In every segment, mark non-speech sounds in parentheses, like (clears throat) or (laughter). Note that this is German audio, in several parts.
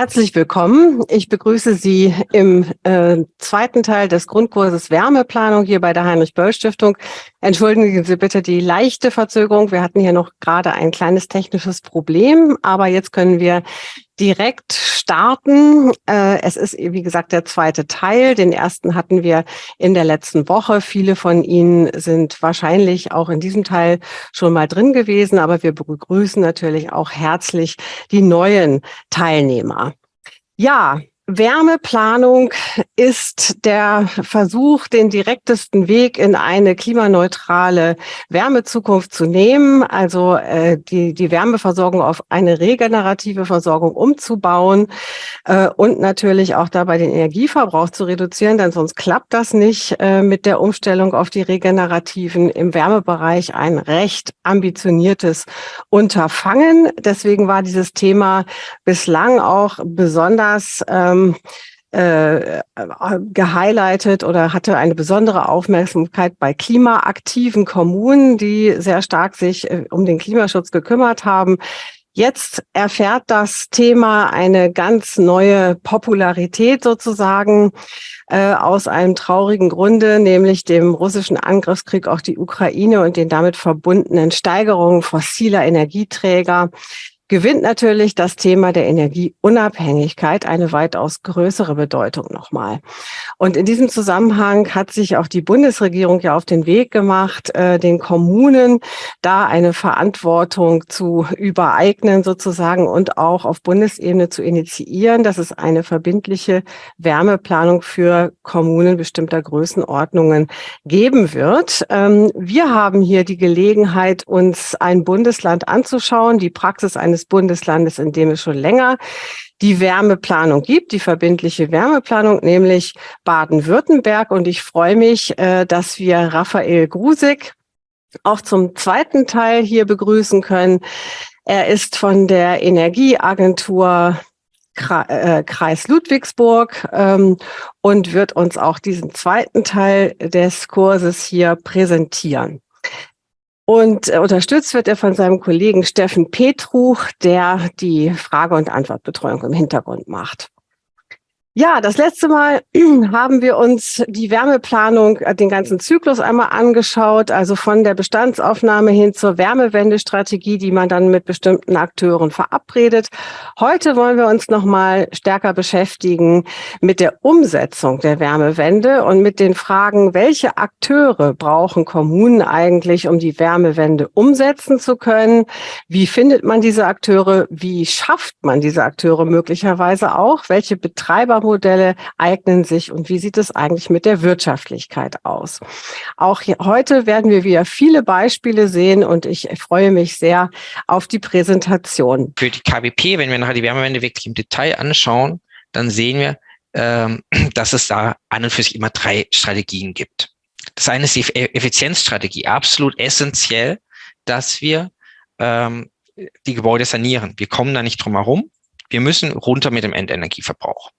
Herzlich willkommen. Ich begrüße Sie im äh, zweiten Teil des Grundkurses Wärmeplanung hier bei der Heinrich-Böll-Stiftung. Entschuldigen Sie bitte die leichte Verzögerung. Wir hatten hier noch gerade ein kleines technisches Problem, aber jetzt können wir direkt starten. Äh, es ist, wie gesagt, der zweite Teil. Den ersten hatten wir in der letzten Woche. Viele von Ihnen sind wahrscheinlich auch in diesem Teil schon mal drin gewesen, aber wir begrüßen natürlich auch herzlich die neuen Teilnehmer. Ja, Wärmeplanung ist der Versuch, den direktesten Weg in eine klimaneutrale Wärmezukunft zu nehmen, also äh, die, die Wärmeversorgung auf eine regenerative Versorgung umzubauen äh, und natürlich auch dabei den Energieverbrauch zu reduzieren, denn sonst klappt das nicht äh, mit der Umstellung auf die regenerativen im Wärmebereich ein recht ambitioniertes Unterfangen. Deswegen war dieses Thema bislang auch besonders ähm, ähm, äh, gehighlightet oder hatte eine besondere Aufmerksamkeit bei klimaaktiven Kommunen, die sehr stark sich äh, um den Klimaschutz gekümmert haben. Jetzt erfährt das Thema eine ganz neue Popularität sozusagen äh, aus einem traurigen Grunde, nämlich dem russischen Angriffskrieg auf die Ukraine und den damit verbundenen Steigerungen fossiler Energieträger gewinnt natürlich das Thema der Energieunabhängigkeit eine weitaus größere Bedeutung nochmal. Und in diesem Zusammenhang hat sich auch die Bundesregierung ja auf den Weg gemacht, äh, den Kommunen da eine Verantwortung zu übereignen sozusagen und auch auf Bundesebene zu initiieren, dass es eine verbindliche Wärmeplanung für Kommunen bestimmter Größenordnungen geben wird. Ähm, wir haben hier die Gelegenheit, uns ein Bundesland anzuschauen, die Praxis eines eines Bundeslandes, in dem es schon länger die Wärmeplanung gibt, die verbindliche Wärmeplanung, nämlich Baden-Württemberg. Und ich freue mich, äh, dass wir Raphael Grusig auch zum zweiten Teil hier begrüßen können. Er ist von der Energieagentur äh, Kreis Ludwigsburg ähm, und wird uns auch diesen zweiten Teil des Kurses hier präsentieren. Und äh, unterstützt wird er von seinem Kollegen Steffen Petruch, der die Frage- und Antwortbetreuung im Hintergrund macht. Ja, das letzte Mal (clears throat) haben wir uns die Wärmeplanung, äh, den ganzen Zyklus einmal angeschaut, also von der Bestandsaufnahme hin zur Wärmewendestrategie, die man dann mit bestimmten Akteuren verabredet. Heute wollen wir uns noch mal stärker beschäftigen mit der Umsetzung der Wärmewende und mit den Fragen, welche Akteure brauchen Kommunen eigentlich, um die Wärmewende umsetzen zu können? Wie findet man diese Akteure? Wie schafft man diese Akteure möglicherweise auch? Welche Betreiber Modelle eignen sich und wie sieht es eigentlich mit der Wirtschaftlichkeit aus? Auch hier, heute werden wir wieder viele Beispiele sehen und ich freue mich sehr auf die Präsentation. Für die KWP, wenn wir nachher die Wärmewende wirklich im Detail anschauen, dann sehen wir, ähm, (clears throat) dass es da an und für sich immer drei Strategien gibt. Das eine ist die Effizienzstrategie, absolut essentiell, dass wir ähm, die Gebäude sanieren. Wir kommen da nicht drum herum. Wir müssen runter mit dem Endenergieverbrauch.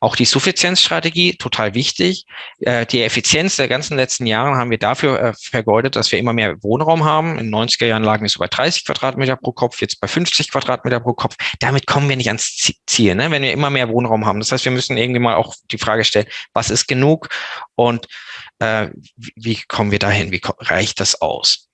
Auch die Suffizienzstrategie, total wichtig. Äh, die Effizienz der ganzen letzten Jahre haben wir dafür äh, vergeudet, dass wir immer mehr Wohnraum haben. In den 90er Jahren lagen wir so bei 30 Quadratmeter pro Kopf, jetzt bei 50 Quadratmeter pro Kopf. Damit kommen wir nicht ans Ziel, ne? wenn wir immer mehr Wohnraum haben. Das heißt, wir müssen irgendwie mal auch die Frage stellen, was ist genug und äh, wie kommen wir dahin? Wie reicht das aus?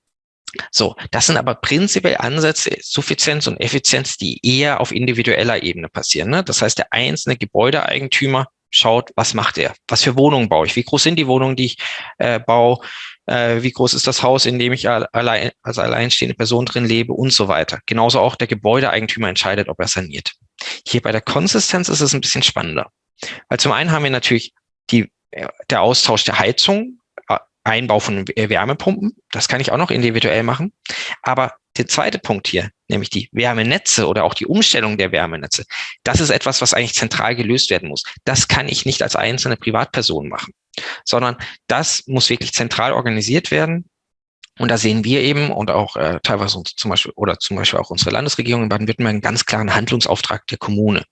So, das sind aber prinzipiell Ansätze, Suffizienz und Effizienz, die eher auf individueller Ebene passieren. Ne? Das heißt, der einzelne Gebäudeeigentümer schaut, was macht er? Was für Wohnungen baue ich? Wie groß sind die Wohnungen, die ich äh, baue? Äh, wie groß ist das Haus, in dem ich allein, als alleinstehende Person drin lebe und so weiter. Genauso auch der Gebäudeeigentümer entscheidet, ob er saniert. Hier bei der Konsistenz ist es ein bisschen spannender. Weil zum einen haben wir natürlich die, äh, der Austausch der Heizung, Einbau von Wärmepumpen. Das kann ich auch noch individuell machen. Aber der zweite Punkt hier, nämlich die Wärmenetze oder auch die Umstellung der Wärmenetze, das ist etwas, was eigentlich zentral gelöst werden muss. Das kann ich nicht als einzelne Privatperson machen, sondern das muss wirklich zentral organisiert werden und da sehen wir eben und auch äh, teilweise zum Beispiel oder zum Beispiel auch unsere Landesregierung in Baden-Württemberg einen ganz klaren Handlungsauftrag der Kommune.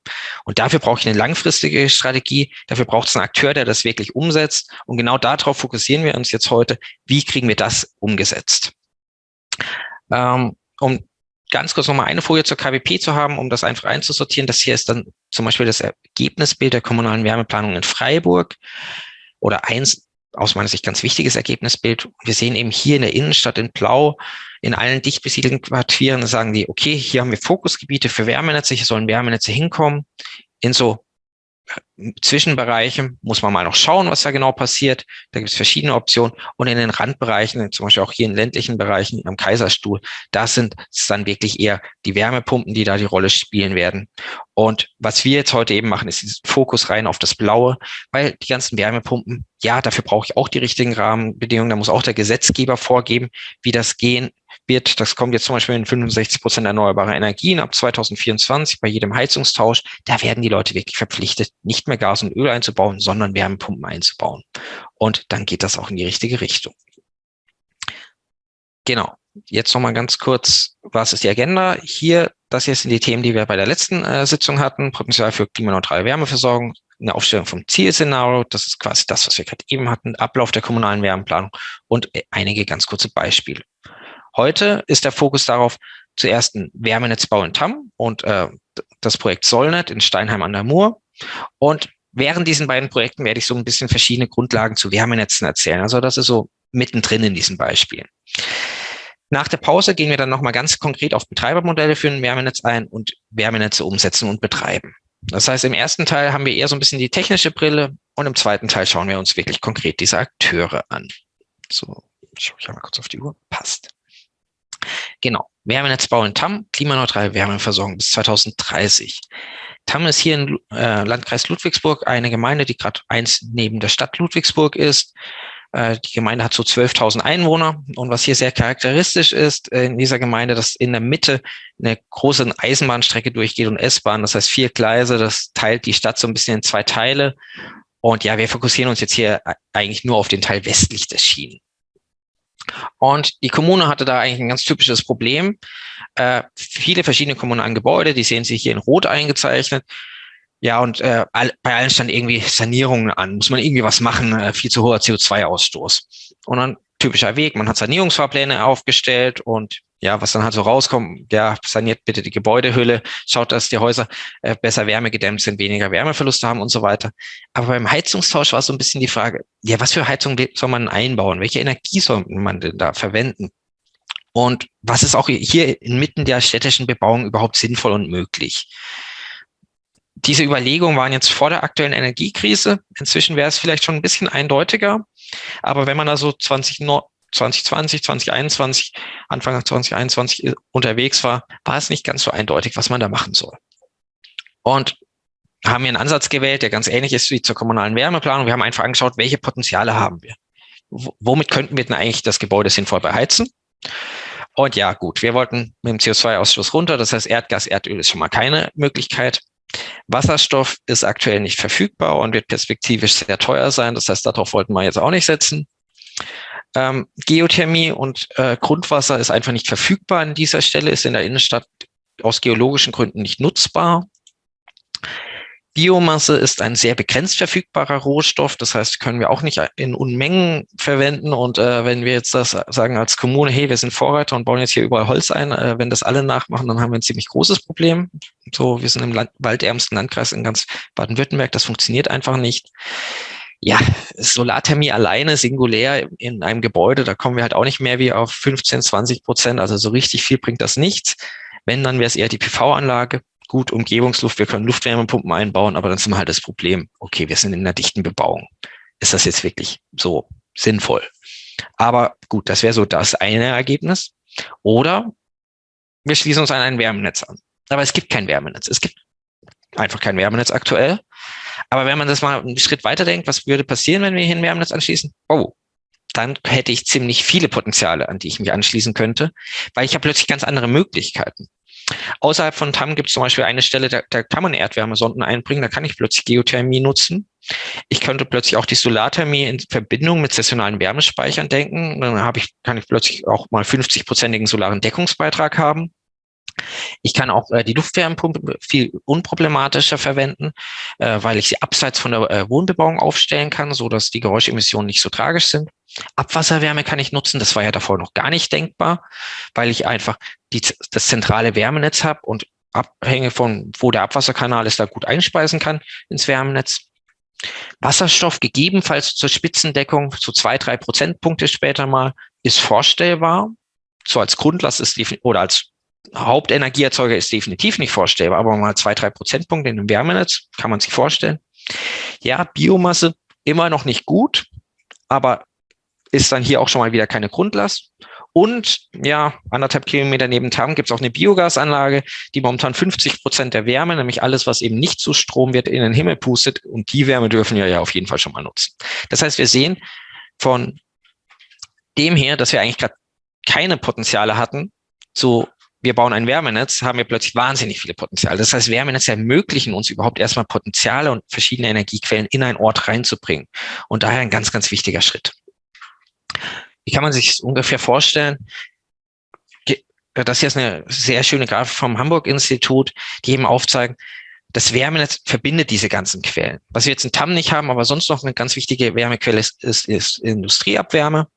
Und dafür brauche ich eine langfristige Strategie. Dafür braucht es einen Akteur, der das wirklich umsetzt. Und genau darauf fokussieren wir uns jetzt heute. Wie kriegen wir das umgesetzt? Ähm, um ganz kurz nochmal eine Folie zur KWP zu haben, um das einfach einzusortieren. Das hier ist dann zum Beispiel das Ergebnisbild der kommunalen Wärmeplanung in Freiburg oder eins aus meiner Sicht ganz wichtiges Ergebnisbild. Wir sehen eben hier in der Innenstadt in Blau, in allen dicht besiedelten Quartieren, sagen die, okay, hier haben wir Fokusgebiete für Wärmenetze, hier sollen Wärmenetze hinkommen. In so Zwischenbereichen muss man mal noch schauen, was da genau passiert. Da gibt es verschiedene Optionen. Und in den Randbereichen, zum Beispiel auch hier in ländlichen Bereichen am Kaiserstuhl, da sind dann wirklich eher die Wärmepumpen, die da die Rolle spielen werden. Und was wir jetzt heute eben machen, ist diesen Fokus rein auf das Blaue, weil die ganzen Wärmepumpen, ja, dafür brauche ich auch die richtigen Rahmenbedingungen. Da muss auch der Gesetzgeber vorgeben, wie das gehen wird, das kommt jetzt zum Beispiel in 65 Prozent erneuerbare Energien ab 2024 bei jedem Heizungstausch, da werden die Leute wirklich verpflichtet, nicht mehr Gas und Öl einzubauen, sondern Wärmepumpen einzubauen. Und dann geht das auch in die richtige Richtung. Genau. Jetzt nochmal ganz kurz, was ist die Agenda? Hier, das hier sind die Themen, die wir bei der letzten äh, Sitzung hatten. Potenzial für klimaneutrale Wärmeversorgung, eine Aufstellung vom Zielszenario, das ist quasi das, was wir gerade eben hatten, Ablauf der kommunalen Wärmeplanung und äh, einige ganz kurze Beispiele. Heute ist der Fokus darauf, zuerst ein Wärmenetzbau in Tamm und äh, das Projekt Solnet in Steinheim an der Mur. Und während diesen beiden Projekten werde ich so ein bisschen verschiedene Grundlagen zu Wärmenetzen erzählen. Also das ist so mittendrin in diesen Beispielen. Nach der Pause gehen wir dann nochmal ganz konkret auf Betreibermodelle für ein Wärmenetz ein und Wärmenetze umsetzen und betreiben. Das heißt, im ersten Teil haben wir eher so ein bisschen die technische Brille und im zweiten Teil schauen wir uns wirklich konkret diese Akteure an. So, schaue ich mal kurz auf die Uhr. Passt. Genau. Wärmenetzbau in Tamm, klimaneutrale Wärmeversorgung bis 2030. Tamm ist hier im äh, Landkreis Ludwigsburg eine Gemeinde, die gerade eins neben der Stadt Ludwigsburg ist. Äh, die Gemeinde hat so 12.000 Einwohner. Und was hier sehr charakteristisch ist äh, in dieser Gemeinde, dass in der Mitte eine große Eisenbahnstrecke durchgeht und S-Bahn. Das heißt vier Gleise. Das teilt die Stadt so ein bisschen in zwei Teile. Und ja, wir fokussieren uns jetzt hier eigentlich nur auf den Teil westlich des Schienen. Und die Kommune hatte da eigentlich ein ganz typisches Problem. Äh, viele verschiedene kommunalen Gebäude, die sehen Sie hier in Rot eingezeichnet. Ja, und äh, all, bei allen stand irgendwie Sanierungen an. Muss man irgendwie was machen, äh, viel zu hoher CO2-Ausstoß. Und dann typischer Weg, man hat Sanierungsfahrpläne aufgestellt und ja, was dann halt so rauskommt, ja, saniert bitte die Gebäudehülle, schaut, dass die Häuser äh, besser wärmegedämmt sind, weniger Wärmeverluste haben und so weiter. Aber beim Heizungstausch war so ein bisschen die Frage, ja, was für Heizung soll man einbauen? Welche Energie soll man denn da verwenden? Und was ist auch hier inmitten der städtischen Bebauung überhaupt sinnvoll und möglich? Diese Überlegungen waren jetzt vor der aktuellen Energiekrise. Inzwischen wäre es vielleicht schon ein bisschen eindeutiger. Aber wenn man also 20, 2020, 2021, Anfang 2021 unterwegs war, war es nicht ganz so eindeutig, was man da machen soll. Und haben wir einen Ansatz gewählt, der ganz ähnlich ist wie zur kommunalen Wärmeplanung. Wir haben einfach angeschaut, welche Potenziale haben wir. W womit könnten wir denn eigentlich das Gebäude sinnvoll beheizen? Und ja, gut, wir wollten mit dem CO2-Ausstoß runter. Das heißt, Erdgas, Erdöl ist schon mal keine Möglichkeit. Wasserstoff ist aktuell nicht verfügbar und wird perspektivisch sehr teuer sein. Das heißt, darauf wollten wir jetzt auch nicht setzen. Ähm, Geothermie und äh, Grundwasser ist einfach nicht verfügbar an dieser Stelle, ist in der Innenstadt aus geologischen Gründen nicht nutzbar. Biomasse ist ein sehr begrenzt verfügbarer Rohstoff, das heißt, können wir auch nicht in Unmengen verwenden. Und äh, wenn wir jetzt das sagen als Kommune, hey, wir sind Vorreiter und bauen jetzt hier überall Holz ein, äh, wenn das alle nachmachen, dann haben wir ein ziemlich großes Problem. So, wir sind im Land waldärmsten Landkreis in ganz Baden-Württemberg, das funktioniert einfach nicht ja, Solarthermie alleine, singulär in einem Gebäude, da kommen wir halt auch nicht mehr wie auf 15, 20 Prozent. Also so richtig viel bringt das nichts. Wenn, dann wäre es eher die PV-Anlage. Gut, Umgebungsluft, wir können Luftwärmepumpen einbauen, aber dann sind wir halt das Problem. Okay, wir sind in einer dichten Bebauung. Ist das jetzt wirklich so sinnvoll? Aber gut, das wäre so das eine Ergebnis. Oder wir schließen uns an ein Wärmenetz an. Aber es gibt kein Wärmenetz. Es gibt einfach kein Wärmenetz aktuell. Aber wenn man das mal einen Schritt weiter denkt, was würde passieren, wenn wir hier ein Wärmenetz anschließen? Oh, dann hätte ich ziemlich viele Potenziale, an die ich mich anschließen könnte, weil ich habe plötzlich ganz andere Möglichkeiten. Außerhalb von TAM gibt es zum Beispiel eine Stelle, da, da kann man Erdwärmesonden einbringen, da kann ich plötzlich Geothermie nutzen. Ich könnte plötzlich auch die Solarthermie in Verbindung mit saisonalen Wärmespeichern denken. Dann habe ich, kann ich plötzlich auch mal 50-prozentigen solaren Deckungsbeitrag haben. Ich kann auch äh, die Luftwärmepumpe viel unproblematischer verwenden, äh, weil ich sie abseits von der äh, Wohnbebauung aufstellen kann, so dass die Geräuschemissionen nicht so tragisch sind. Abwasserwärme kann ich nutzen, das war ja davor noch gar nicht denkbar, weil ich einfach die, das zentrale Wärmenetz habe und abhängig von, wo der Abwasserkanal ist, da gut einspeisen kann ins Wärmenetz. Wasserstoff gegebenenfalls zur Spitzendeckung zu zwei, drei Prozentpunkte später mal ist vorstellbar. So als Grundlast ist oder als Hauptenergieerzeuger ist definitiv nicht vorstellbar, aber mal zwei, drei Prozentpunkte in einem Wärmenetz kann man sich vorstellen. Ja, Biomasse immer noch nicht gut, aber ist dann hier auch schon mal wieder keine Grundlast. Und ja, anderthalb Kilometer neben Tam gibt es auch eine Biogasanlage, die momentan 50 Prozent der Wärme, nämlich alles, was eben nicht zu Strom wird, in den Himmel pustet. Und die Wärme dürfen wir ja auf jeden Fall schon mal nutzen. Das heißt, wir sehen von dem her, dass wir eigentlich gerade keine Potenziale hatten, so wir bauen ein Wärmenetz, haben wir plötzlich wahnsinnig viele Potenziale. Das heißt, Wärmenetze ermöglichen uns überhaupt erstmal Potenziale und verschiedene Energiequellen in einen Ort reinzubringen. Und daher ein ganz, ganz wichtiger Schritt. Wie kann man sich ungefähr vorstellen? Das hier ist eine sehr schöne Grafik vom Hamburg-Institut, die eben aufzeigen, das Wärmenetz verbindet diese ganzen Quellen. Was wir jetzt in TAM nicht haben, aber sonst noch eine ganz wichtige Wärmequelle ist, ist, ist Industrieabwärme.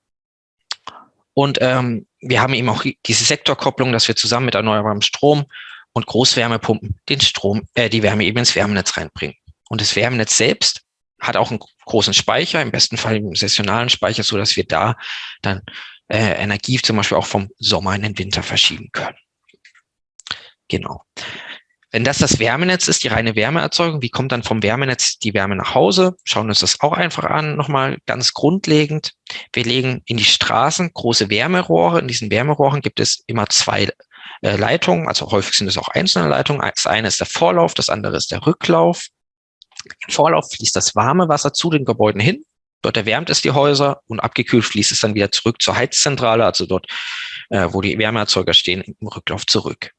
Und ähm, wir haben eben auch diese Sektorkopplung, dass wir zusammen mit erneuerbarem Strom und Großwärmepumpen den Strom, äh, die Wärme eben ins Wärmenetz reinbringen. Und das Wärmenetz selbst hat auch einen großen Speicher, im besten Fall einen sessionalen Speicher, so dass wir da dann äh, Energie zum Beispiel auch vom Sommer in den Winter verschieben können. Genau. Wenn das das Wärmenetz ist, die reine Wärmeerzeugung, wie kommt dann vom Wärmenetz die Wärme nach Hause? Schauen uns das auch einfach an, nochmal ganz grundlegend. Wir legen in die Straßen große Wärmerohre. In diesen Wärmerohren gibt es immer zwei äh, Leitungen, also häufig sind es auch einzelne Leitungen. Das eine ist der Vorlauf, das andere ist der Rücklauf. Im Vorlauf fließt das warme Wasser zu den Gebäuden hin. Dort erwärmt es die Häuser und abgekühlt fließt es dann wieder zurück zur Heizzentrale, also dort, äh, wo die Wärmeerzeuger stehen, im Rücklauf zurück.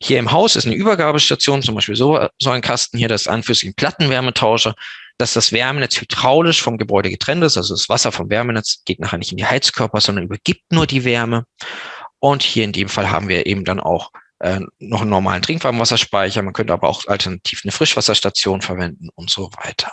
Hier im Haus ist eine Übergabestation, zum Beispiel so, so ein Kasten hier, das ist an für sich ein Plattenwärmetauscher, dass das Wärmenetz hydraulisch vom Gebäude getrennt ist. Also das Wasser vom Wärmenetz geht nachher nicht in die Heizkörper, sondern übergibt nur die Wärme. Und hier in dem Fall haben wir eben dann auch äh, noch einen normalen Trinkwarmwasserspeicher. Man könnte aber auch alternativ eine Frischwasserstation verwenden und so weiter.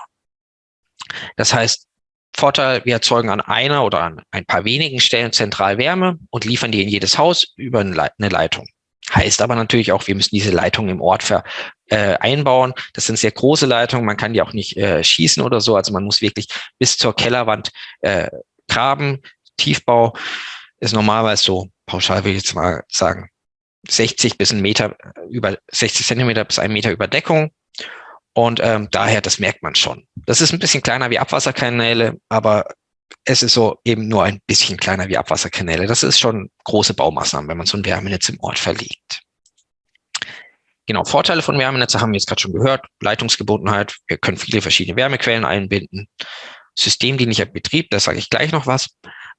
Das heißt, Vorteil, wir erzeugen an einer oder an ein paar wenigen Stellen zentral Wärme und liefern die in jedes Haus über eine Leitung. Heißt aber natürlich auch, wir müssen diese Leitungen im Ort ver, äh, einbauen. Das sind sehr große Leitungen, man kann die auch nicht äh, schießen oder so. Also man muss wirklich bis zur Kellerwand äh, graben. Tiefbau ist normalerweise so, pauschal will ich jetzt mal sagen, 60 bis ein Meter über 60 Zentimeter bis ein Meter Überdeckung. Und ähm, daher, das merkt man schon. Das ist ein bisschen kleiner wie Abwasserkanäle, aber es ist so eben nur ein bisschen kleiner wie Abwasserkanäle. Das ist schon große Baumaßnahmen, wenn man so ein Wärmenetz im Ort verlegt. Genau, Vorteile von Wärmenetze haben wir jetzt gerade schon gehört. Leitungsgebundenheit, wir können viele verschiedene Wärmequellen einbinden. Systemdienlicher Betrieb, da sage ich gleich noch was.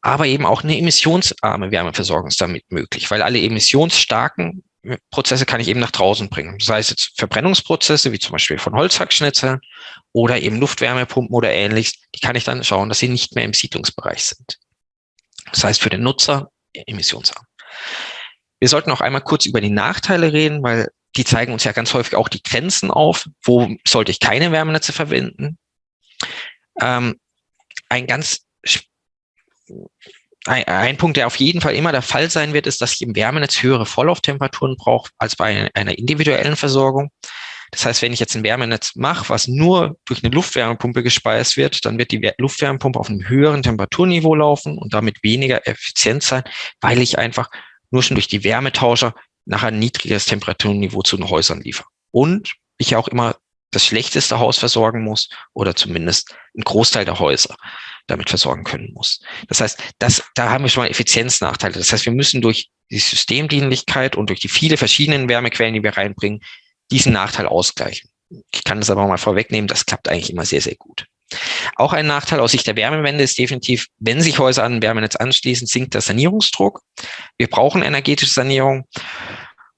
Aber eben auch eine emissionsarme Wärmeversorgung ist damit möglich, weil alle emissionsstarken Prozesse kann ich eben nach draußen bringen. Sei es jetzt Verbrennungsprozesse, wie zum Beispiel von Holzhackschnitzeln oder eben Luftwärmepumpen oder ähnliches, die kann ich dann schauen, dass sie nicht mehr im Siedlungsbereich sind. Das heißt für den Nutzer emissionsarm. Wir sollten auch einmal kurz über die Nachteile reden, weil die zeigen uns ja ganz häufig auch die Grenzen auf. Wo sollte ich keine Wärmenetze verwenden? Ähm, ein ganz ein, ein, Punkt, der auf jeden Fall immer der Fall sein wird, ist, dass ich im Wärmenetz höhere Vorlauftemperaturen brauche als bei einer individuellen Versorgung. Das heißt, wenn ich jetzt ein Wärmenetz mache, was nur durch eine Luftwärmepumpe gespeist wird, dann wird die Luftwärmepumpe auf einem höheren Temperaturniveau laufen und damit weniger effizient sein, weil ich einfach nur schon durch die Wärmetauscher nachher ein niedrigeres Temperaturniveau zu den Häusern liefere. Und ich auch immer das schlechteste Haus versorgen muss oder zumindest einen Großteil der Häuser damit versorgen können muss. Das heißt, das, da haben wir schon mal Effizienznachteile. Das heißt, wir müssen durch die Systemdienlichkeit und durch die viele verschiedenen Wärmequellen, die wir reinbringen, diesen Nachteil ausgleichen. Ich kann das aber mal vorwegnehmen, das klappt eigentlich immer sehr, sehr gut. Auch ein Nachteil aus Sicht der Wärmewende ist definitiv, wenn sich Häuser an ein Wärmenetz anschließen, sinkt der Sanierungsdruck. Wir brauchen energetische Sanierung.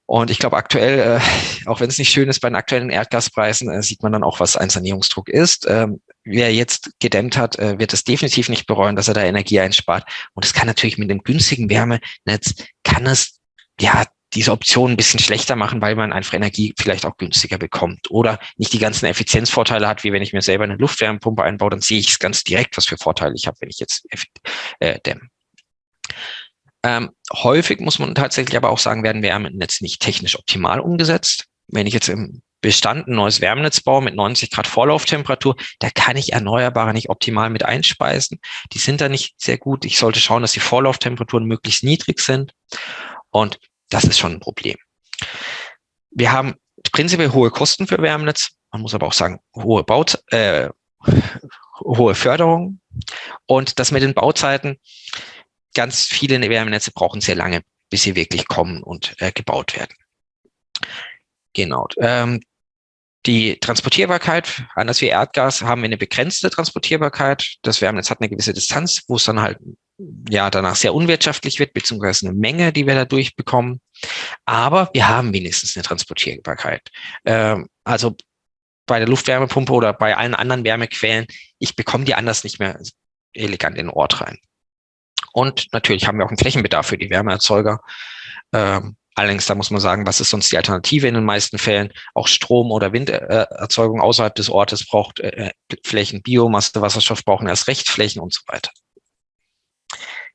Und ich glaube, aktuell, äh, auch wenn es nicht schön ist, bei den aktuellen Erdgaspreisen, äh, sieht man dann auch, was ein Sanierungsdruck ist. Ähm, wer jetzt gedämmt hat, äh, wird es definitiv nicht bereuen, dass er da Energie einspart. Und es kann natürlich mit dem günstigen Wärmenetz, kann es ja diese Option ein bisschen schlechter machen, weil man einfach Energie vielleicht auch günstiger bekommt oder nicht die ganzen Effizienzvorteile hat, wie wenn ich mir selber eine Luftwärmepumpe einbaue, dann sehe ich es ganz direkt, was für Vorteile ich habe, wenn ich jetzt äh, dämme. Ähm, häufig muss man tatsächlich aber auch sagen, werden Wärmenetze nicht technisch optimal umgesetzt. Wenn ich jetzt im Bestand ein neues Wärmenetz baue mit 90 Grad Vorlauftemperatur, da kann ich Erneuerbare nicht optimal mit einspeisen. Die sind da nicht sehr gut. Ich sollte schauen, dass die Vorlauftemperaturen möglichst niedrig sind. Und das ist schon ein Problem. Wir haben prinzipiell hohe Kosten für Wärmenetz. Man muss aber auch sagen, hohe Baut, äh, hohe Förderung. Und das mit den Bauzeiten, ganz viele Wärmenetze brauchen sehr lange, bis sie wirklich kommen und äh, gebaut werden. Genau. Ähm, die Transportierbarkeit, anders wie Erdgas, haben wir eine begrenzte Transportierbarkeit. Das Wärmenetz hat eine gewisse Distanz, wo es dann halt ja danach sehr unwirtschaftlich wird, beziehungsweise eine Menge, die wir da durchbekommen. Aber wir haben wenigstens eine Transportierbarkeit. Ähm, also bei der Luftwärmepumpe oder bei allen anderen Wärmequellen, ich bekomme die anders nicht mehr elegant in den Ort rein. Und natürlich haben wir auch einen Flächenbedarf für die Wärmeerzeuger. Ähm, allerdings, da muss man sagen, was ist sonst die Alternative in den meisten Fällen? Auch Strom- oder Winderzeugung außerhalb des Ortes braucht äh, Flächen, Biomasse, Wasserstoff brauchen erst recht Flächen und so weiter.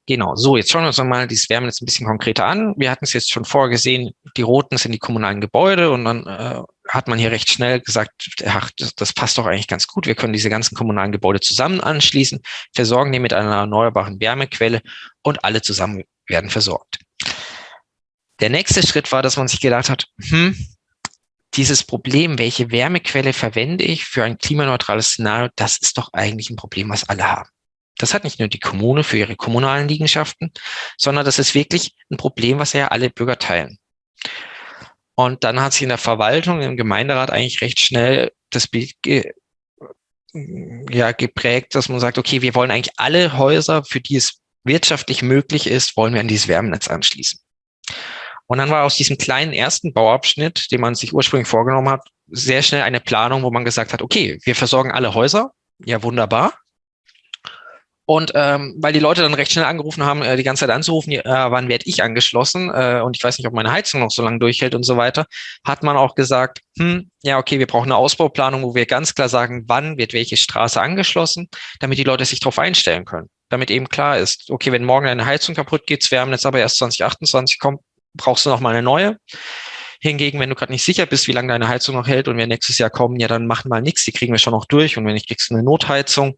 Genau, so, jetzt schauen wir uns mal dieses Wärmenetz ein bisschen konkreter an. Wir hatten es jetzt schon vorgesehen, die roten sind die kommunalen Gebäude und dann äh, hat man hier recht schnell gesagt, ach, das, das, passt doch eigentlich ganz gut. Wir können diese ganzen kommunalen Gebäude zusammen anschließen, versorgen die mit einer erneuerbaren Wärmequelle und alle zusammen werden versorgt. Der nächste Schritt war, dass man sich gedacht hat, hm, dieses Problem, welche Wärmequelle verwende ich für ein klimaneutrales Szenario, das ist doch eigentlich ein Problem, was alle haben. Das hat nicht nur die Kommune für ihre kommunalen Liegenschaften, sondern das ist wirklich ein Problem, was ja alle Bürger teilen. Und dann hat sich in der Verwaltung, im Gemeinderat eigentlich recht schnell das Bild ge ja, geprägt, dass man sagt, okay, wir wollen eigentlich alle Häuser, für die es wirtschaftlich möglich ist, wollen wir an dieses Wärmenetz anschließen. Und dann war aus diesem kleinen ersten Bauabschnitt, den man sich ursprünglich vorgenommen hat, sehr schnell eine Planung, wo man gesagt hat, okay, wir versorgen alle Häuser, ja wunderbar, und ähm, weil die Leute dann recht schnell angerufen haben, äh, die ganze Zeit anzurufen, äh, wann werde ich angeschlossen? Äh, und ich weiß nicht, ob meine Heizung noch so lange durchhält und so weiter, hat man auch gesagt, hm, ja, okay, wir brauchen eine Ausbauplanung, wo wir ganz klar sagen, wann wird welche Straße angeschlossen, damit die Leute sich darauf einstellen können. Damit eben klar ist, okay, wenn morgen eine Heizung kaputt geht, haben jetzt aber erst 2028 kommt, brauchst du noch mal eine neue. Hingegen, wenn du gerade nicht sicher bist, wie lange deine Heizung noch hält und wir nächstes Jahr kommen, ja, dann machen mal nichts, die kriegen wir schon noch durch. Und wenn nicht, kriegst du eine Notheizung,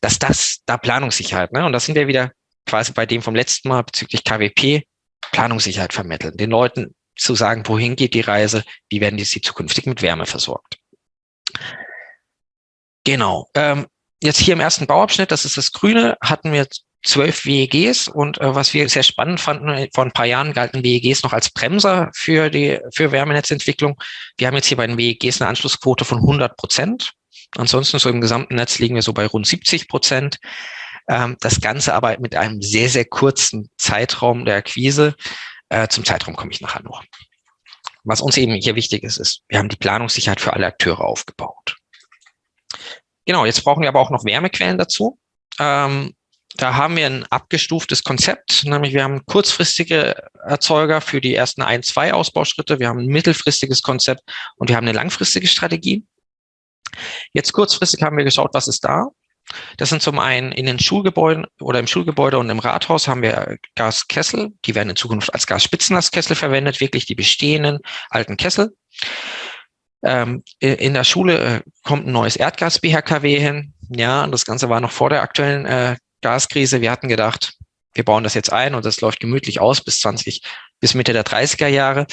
dass das da Planungssicherheit, ne? Und das sind wir wieder quasi bei dem vom letzten Mal bezüglich KWP, Planungssicherheit vermitteln. Den Leuten zu sagen, wohin geht die Reise, wie werden die sie zukünftig mit Wärme versorgt. Genau. Ähm, jetzt hier im ersten Bauabschnitt, das ist das Grüne, hatten wir zwölf WEGs und äh, was wir sehr spannend fanden, äh, vor ein paar Jahren galten WEGs noch als Bremser für die für Wärmenetzentwicklung. Wir haben jetzt hier bei den WEGs eine Anschlussquote von 100 Prozent. Ansonsten so im gesamten Netz liegen wir so bei rund 70 Prozent. Ähm, das Ganze aber mit einem sehr, sehr kurzen Zeitraum der Akquise. Äh, zum Zeitraum komme ich nachher noch. Was uns eben hier wichtig ist, ist, wir haben die Planungssicherheit für alle Akteure aufgebaut. Genau, jetzt brauchen wir aber auch noch Wärmequellen dazu. Ähm, da haben wir ein abgestuftes Konzept, nämlich wir haben kurzfristige Erzeuger für die ersten ein, zwei Ausbauschritte, wir haben ein mittelfristiges Konzept und wir haben eine langfristige Strategie. Jetzt kurzfristig haben wir geschaut, was ist da. Das sind zum einen in den Schulgebäuden oder im Schulgebäude und im Rathaus haben wir Gaskessel. Die werden in Zukunft als Gasspitzenlastkessel verwendet, wirklich die bestehenden alten Kessel. Ähm, in der Schule äh, kommt ein neues Erdgas-BHKW hin. Ja, das Ganze war noch vor der aktuellen äh, Gaskrise. Wir hatten gedacht, wir bauen das jetzt ein und das läuft gemütlich aus bis 20, bis Mitte der 30er Jahre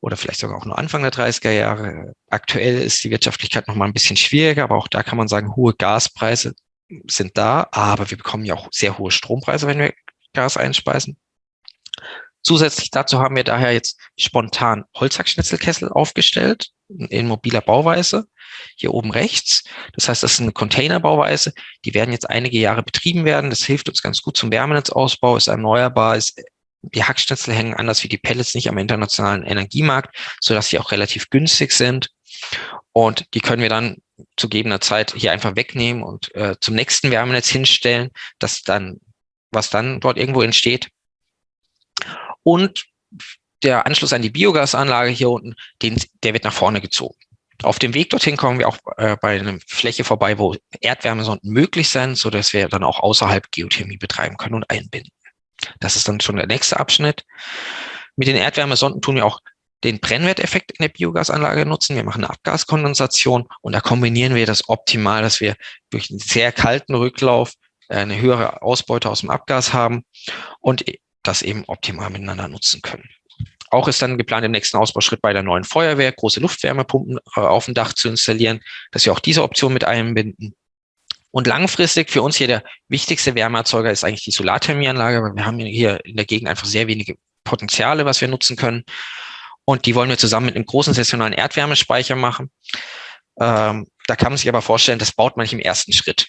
oder vielleicht sogar auch nur Anfang der 30er Jahre. Aktuell ist die Wirtschaftlichkeit noch mal ein bisschen schwieriger, aber auch da kann man sagen, hohe Gaspreise sind da, aber wir bekommen ja auch sehr hohe Strompreise, wenn wir Gas einspeisen. Zusätzlich dazu haben wir daher jetzt spontan Holzhackschnitzelkessel aufgestellt in mobiler Bauweise, hier oben rechts. Das heißt, das ist eine Containerbauweise. Die werden jetzt einige Jahre betrieben werden. Das hilft uns ganz gut zum Wärmenetzausbau, ist erneuerbar, ist die Hackschnitzel hängen anders wie die Pellets nicht am internationalen Energiemarkt, so dass sie auch relativ günstig sind. Und die können wir dann zu gegebener Zeit hier einfach wegnehmen und äh, zum nächsten Wärmenetz hinstellen, das dann, was dann dort irgendwo entsteht. Und der Anschluss an die Biogasanlage hier unten, den, der wird nach vorne gezogen. Auf dem Weg dorthin kommen wir auch äh, bei einer Fläche vorbei, wo Erdwärmesonden möglich sind, so dass wir dann auch außerhalb Geothermie betreiben können und einbinden. Das ist dann schon der nächste Abschnitt. Mit den Erdwärmesonden tun wir auch den Brennwerteffekt in der Biogasanlage nutzen. Wir machen eine Abgaskondensation und da kombinieren wir das optimal, dass wir durch einen sehr kalten Rücklauf äh, eine höhere Ausbeute aus dem Abgas haben und das eben optimal miteinander nutzen können. Auch ist dann geplant, im nächsten Ausbauschritt bei der neuen Feuerwehr große Luftwärmepumpen äh, auf dem Dach zu installieren, dass wir auch diese Option mit einbinden. Und langfristig für uns hier der wichtigste Wärmeerzeuger ist eigentlich die Solarthermieanlage, weil wir haben hier in der Gegend einfach sehr wenige Potenziale, was wir nutzen können. Und die wollen wir zusammen mit einem großen sessionalen Erdwärmespeicher machen. Ähm, da kann man sich aber vorstellen, das baut man nicht im ersten Schritt.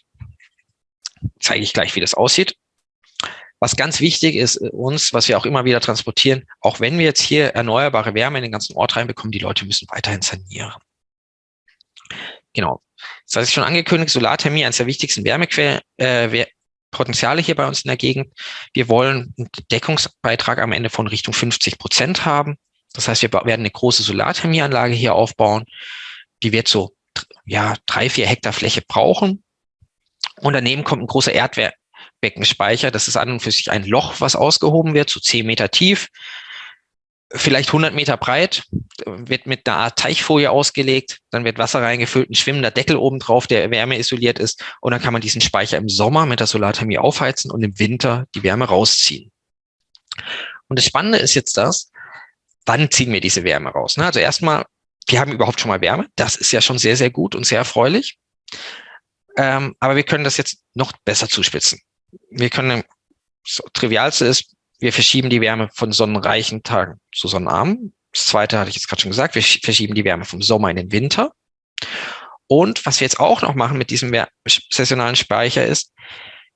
Zeige ich gleich, wie das aussieht. Was ganz wichtig ist äh, uns, was wir auch immer wieder transportieren, auch wenn wir jetzt hier erneuerbare Wärme in den ganzen Ort reinbekommen, die Leute müssen weiterhin sanieren. Genau. Das heißt, schon angekündigt, Solarthermie, eines der wichtigsten Wärmequellen, äh, Potenziale hier bei uns in der Gegend. Wir wollen einen Deckungsbeitrag am Ende von Richtung 50 Prozent haben. Das heißt, wir werden eine große Solarthermieanlage hier aufbauen. Die wird so ja, drei, vier Hektar Fläche brauchen. Und daneben kommt ein großer Erdwär Beckenspeicher. Das ist an und für sich ein Loch, was ausgehoben wird, so 10 Meter tief, vielleicht 100 Meter breit, wird mit einer Art Teichfolie ausgelegt, dann wird Wasser reingefüllt, ein schwimmender Deckel oben drauf, der wärmeisoliert ist und dann kann man diesen Speicher im Sommer mit der Solarthermie aufheizen und im Winter die Wärme rausziehen. Und das Spannende ist jetzt das, wann ziehen wir diese Wärme raus? Ne? Also erstmal, wir haben überhaupt schon mal Wärme, das ist ja schon sehr, sehr gut und sehr erfreulich. Ähm, aber wir können das jetzt noch besser zuspitzen wir können, das Trivialste ist, wir verschieben die Wärme von sonnenreichen Tagen zu sonnenarmen. Das zweite hatte ich jetzt gerade schon gesagt, wir verschieben die Wärme vom Sommer in den Winter. Und was wir jetzt auch noch machen mit diesem saisonalen Speicher ist,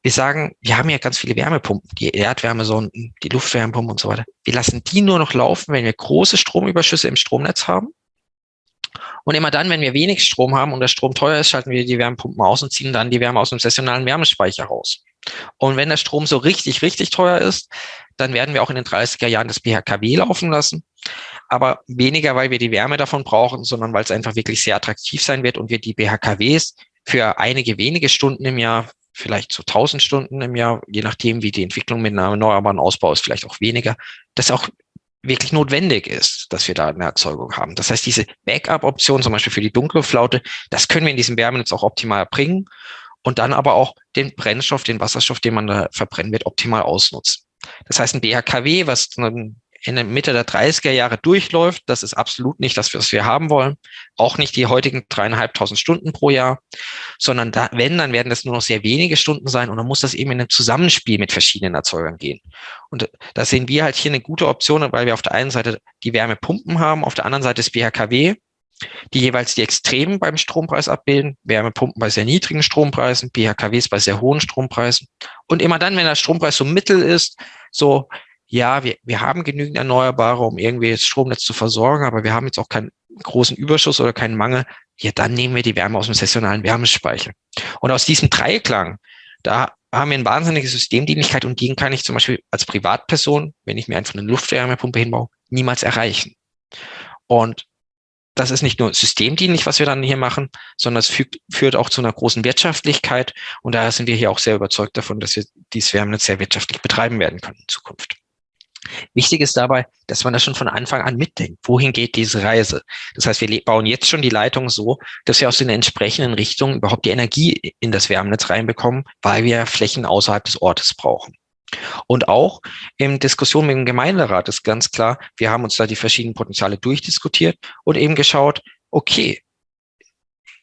wir sagen, wir haben ja ganz viele Wärmepumpen, die Erdwärmesonden, die Luftwärmepumpen und so weiter. Wir lassen die nur noch laufen, wenn wir große Stromüberschüsse im Stromnetz haben. Und immer dann, wenn wir wenig Strom haben und der Strom teuer ist, schalten wir die Wärmepumpen aus und ziehen dann die Wärme aus dem saisonalen Wärmespeicher raus. Und wenn der Strom so richtig, richtig teuer ist, dann werden wir auch in den 30er Jahren das BHKW laufen lassen. Aber weniger, weil wir die Wärme davon brauchen, sondern weil es einfach wirklich sehr attraktiv sein wird und wir die BHKWs für einige wenige Stunden im Jahr, vielleicht so 1000 Stunden im Jahr, je nachdem, wie die Entwicklung mit einem erneuerbaren Ausbau ist, vielleicht auch weniger, das auch wirklich notwendig ist, dass wir da eine Erzeugung haben. Das heißt, diese Backup-Option, zum Beispiel für die dunkle Flaute, das können wir in diesem Wärmenetz auch optimal bringen und dann aber auch den Brennstoff, den Wasserstoff, den man da verbrennen wird, optimal ausnutzen. Das heißt, ein BHKW, was in der Mitte der 30er Jahre durchläuft, das ist absolut nicht das, was wir haben wollen. Auch nicht die heutigen dreieinhalbtausend Stunden pro Jahr, sondern da, wenn, dann werden das nur noch sehr wenige Stunden sein und dann muss das eben in ein Zusammenspiel mit verschiedenen Erzeugern gehen. Und da sehen wir halt hier eine gute Option, weil wir auf der einen Seite die Wärmepumpen haben, auf der anderen Seite das BHKW die jeweils die Extremen beim Strompreis abbilden, Wärmepumpen bei sehr niedrigen Strompreisen, BHKWs bei sehr hohen Strompreisen. Und immer dann, wenn der Strompreis so mittel ist, so, ja, wir, wir haben genügend Erneuerbare, um irgendwie das Stromnetz zu versorgen, aber wir haben jetzt auch keinen großen Überschuss oder keinen Mangel, ja, dann nehmen wir die Wärme aus dem saisonalen Wärmespeicher. Und aus diesem Dreiklang, da haben wir eine wahnsinnige Systemdienlichkeit und die kann ich zum Beispiel als Privatperson, wenn ich mir einfach eine Luftwärmepumpe hinbaue, niemals erreichen. Und das ist nicht nur systemdienlich, was wir dann hier machen, sondern es fügt, führt auch zu einer großen Wirtschaftlichkeit. Und daher sind wir hier auch sehr überzeugt davon, dass wir dieses Wärmenetz sehr wirtschaftlich betreiben werden können in Zukunft. Wichtig ist dabei, dass man das schon von Anfang an mitdenkt. Wohin geht diese Reise? Das heißt, wir bauen jetzt schon die Leitung so, dass wir aus den entsprechenden Richtungen überhaupt die Energie in das Wärmenetz reinbekommen, weil wir Flächen außerhalb des Ortes brauchen. Und auch in Diskussion mit dem Gemeinderat ist ganz klar, wir haben uns da die verschiedenen Potenziale durchdiskutiert und eben geschaut, okay,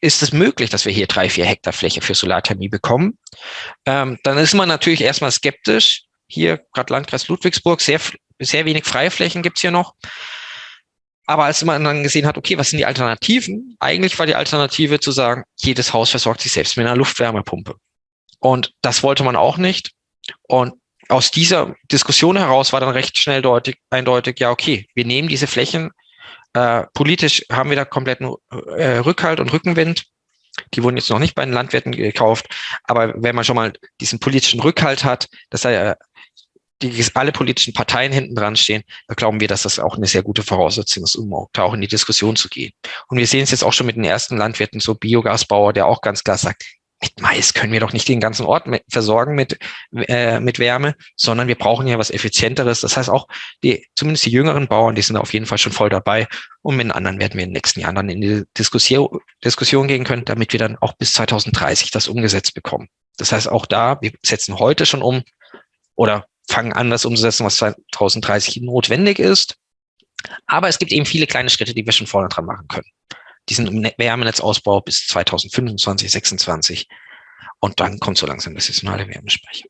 ist es möglich, dass wir hier drei, vier Hektar Fläche für Solarthermie bekommen? Ähm, dann ist man natürlich erstmal skeptisch. Hier, gerade Landkreis Ludwigsburg, sehr, sehr wenig Freiflächen gibt's hier noch. Aber als man dann gesehen hat, okay, was sind die Alternativen? Eigentlich war die Alternative zu sagen, jedes Haus versorgt sich selbst mit einer Luftwärmepumpe. Und das wollte man auch nicht. Und aus dieser Diskussion heraus war dann recht schnell deutlich, eindeutig, ja, okay, wir nehmen diese Flächen, äh, politisch haben wir da kompletten äh, Rückhalt und Rückenwind. Die wurden jetzt noch nicht bei den Landwirten gekauft, aber wenn man schon mal diesen politischen Rückhalt hat, dass er die alle politischen Parteien hinten dran stehen, da glauben wir, dass das auch eine sehr gute Voraussetzung ist, um da auch in die Diskussion zu gehen. Und wir sehen es jetzt auch schon mit den ersten Landwirten, so Biogasbauer, der auch ganz klar sagt, mit Mais können wir doch nicht den ganzen Ort versorgen mit, äh, mit Wärme, sondern wir brauchen ja was Effizienteres. Das heißt auch, die, zumindest die jüngeren Bauern, die sind auf jeden Fall schon voll dabei. Und mit den anderen werden wir in den nächsten Jahren dann in die Diskussion, Diskussion gehen können, damit wir dann auch bis 2030 das umgesetzt bekommen. Das heißt auch da, wir setzen heute schon um oder fangen an, das umzusetzen, was 2030 notwendig ist. Aber es gibt eben viele kleine Schritte, die wir schon vorne dran machen können. Diesen Wärmenetzausbau bis 2025, 26. Und dann kommt so langsam das saisonale Wärmespeicher.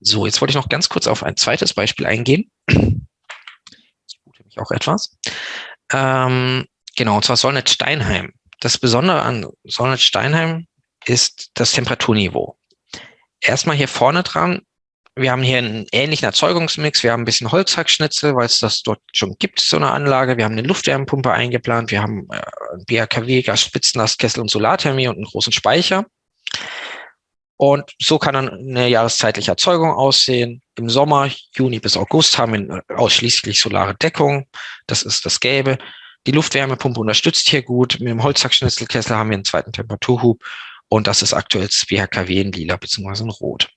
So, jetzt wollte ich noch ganz kurz auf ein zweites Beispiel eingehen. Ich gute mich auch etwas. Ähm, genau, und zwar Solnet Steinheim. Das Besondere an Solnet Steinheim ist das Temperaturniveau. Erstmal hier vorne dran wir haben hier einen ähnlichen Erzeugungsmix. Wir haben ein bisschen Holzhackschnitzel, weil es das dort schon gibt, so eine Anlage. Wir haben eine Luftwärmepumpe eingeplant. Wir haben äh, BHKW, Gasspitzenlastkessel und Solarthermie und einen großen Speicher. Und so kann dann eine jahreszeitliche Erzeugung aussehen. Im Sommer, Juni bis August, haben wir ausschließlich solare Deckung. Das ist das Gelbe. Die Luftwärmepumpe unterstützt hier gut. Mit dem Holzhackschnitzelkessel haben wir einen zweiten Temperaturhub. Und das ist aktuell das BHKW in lila bzw. in rot.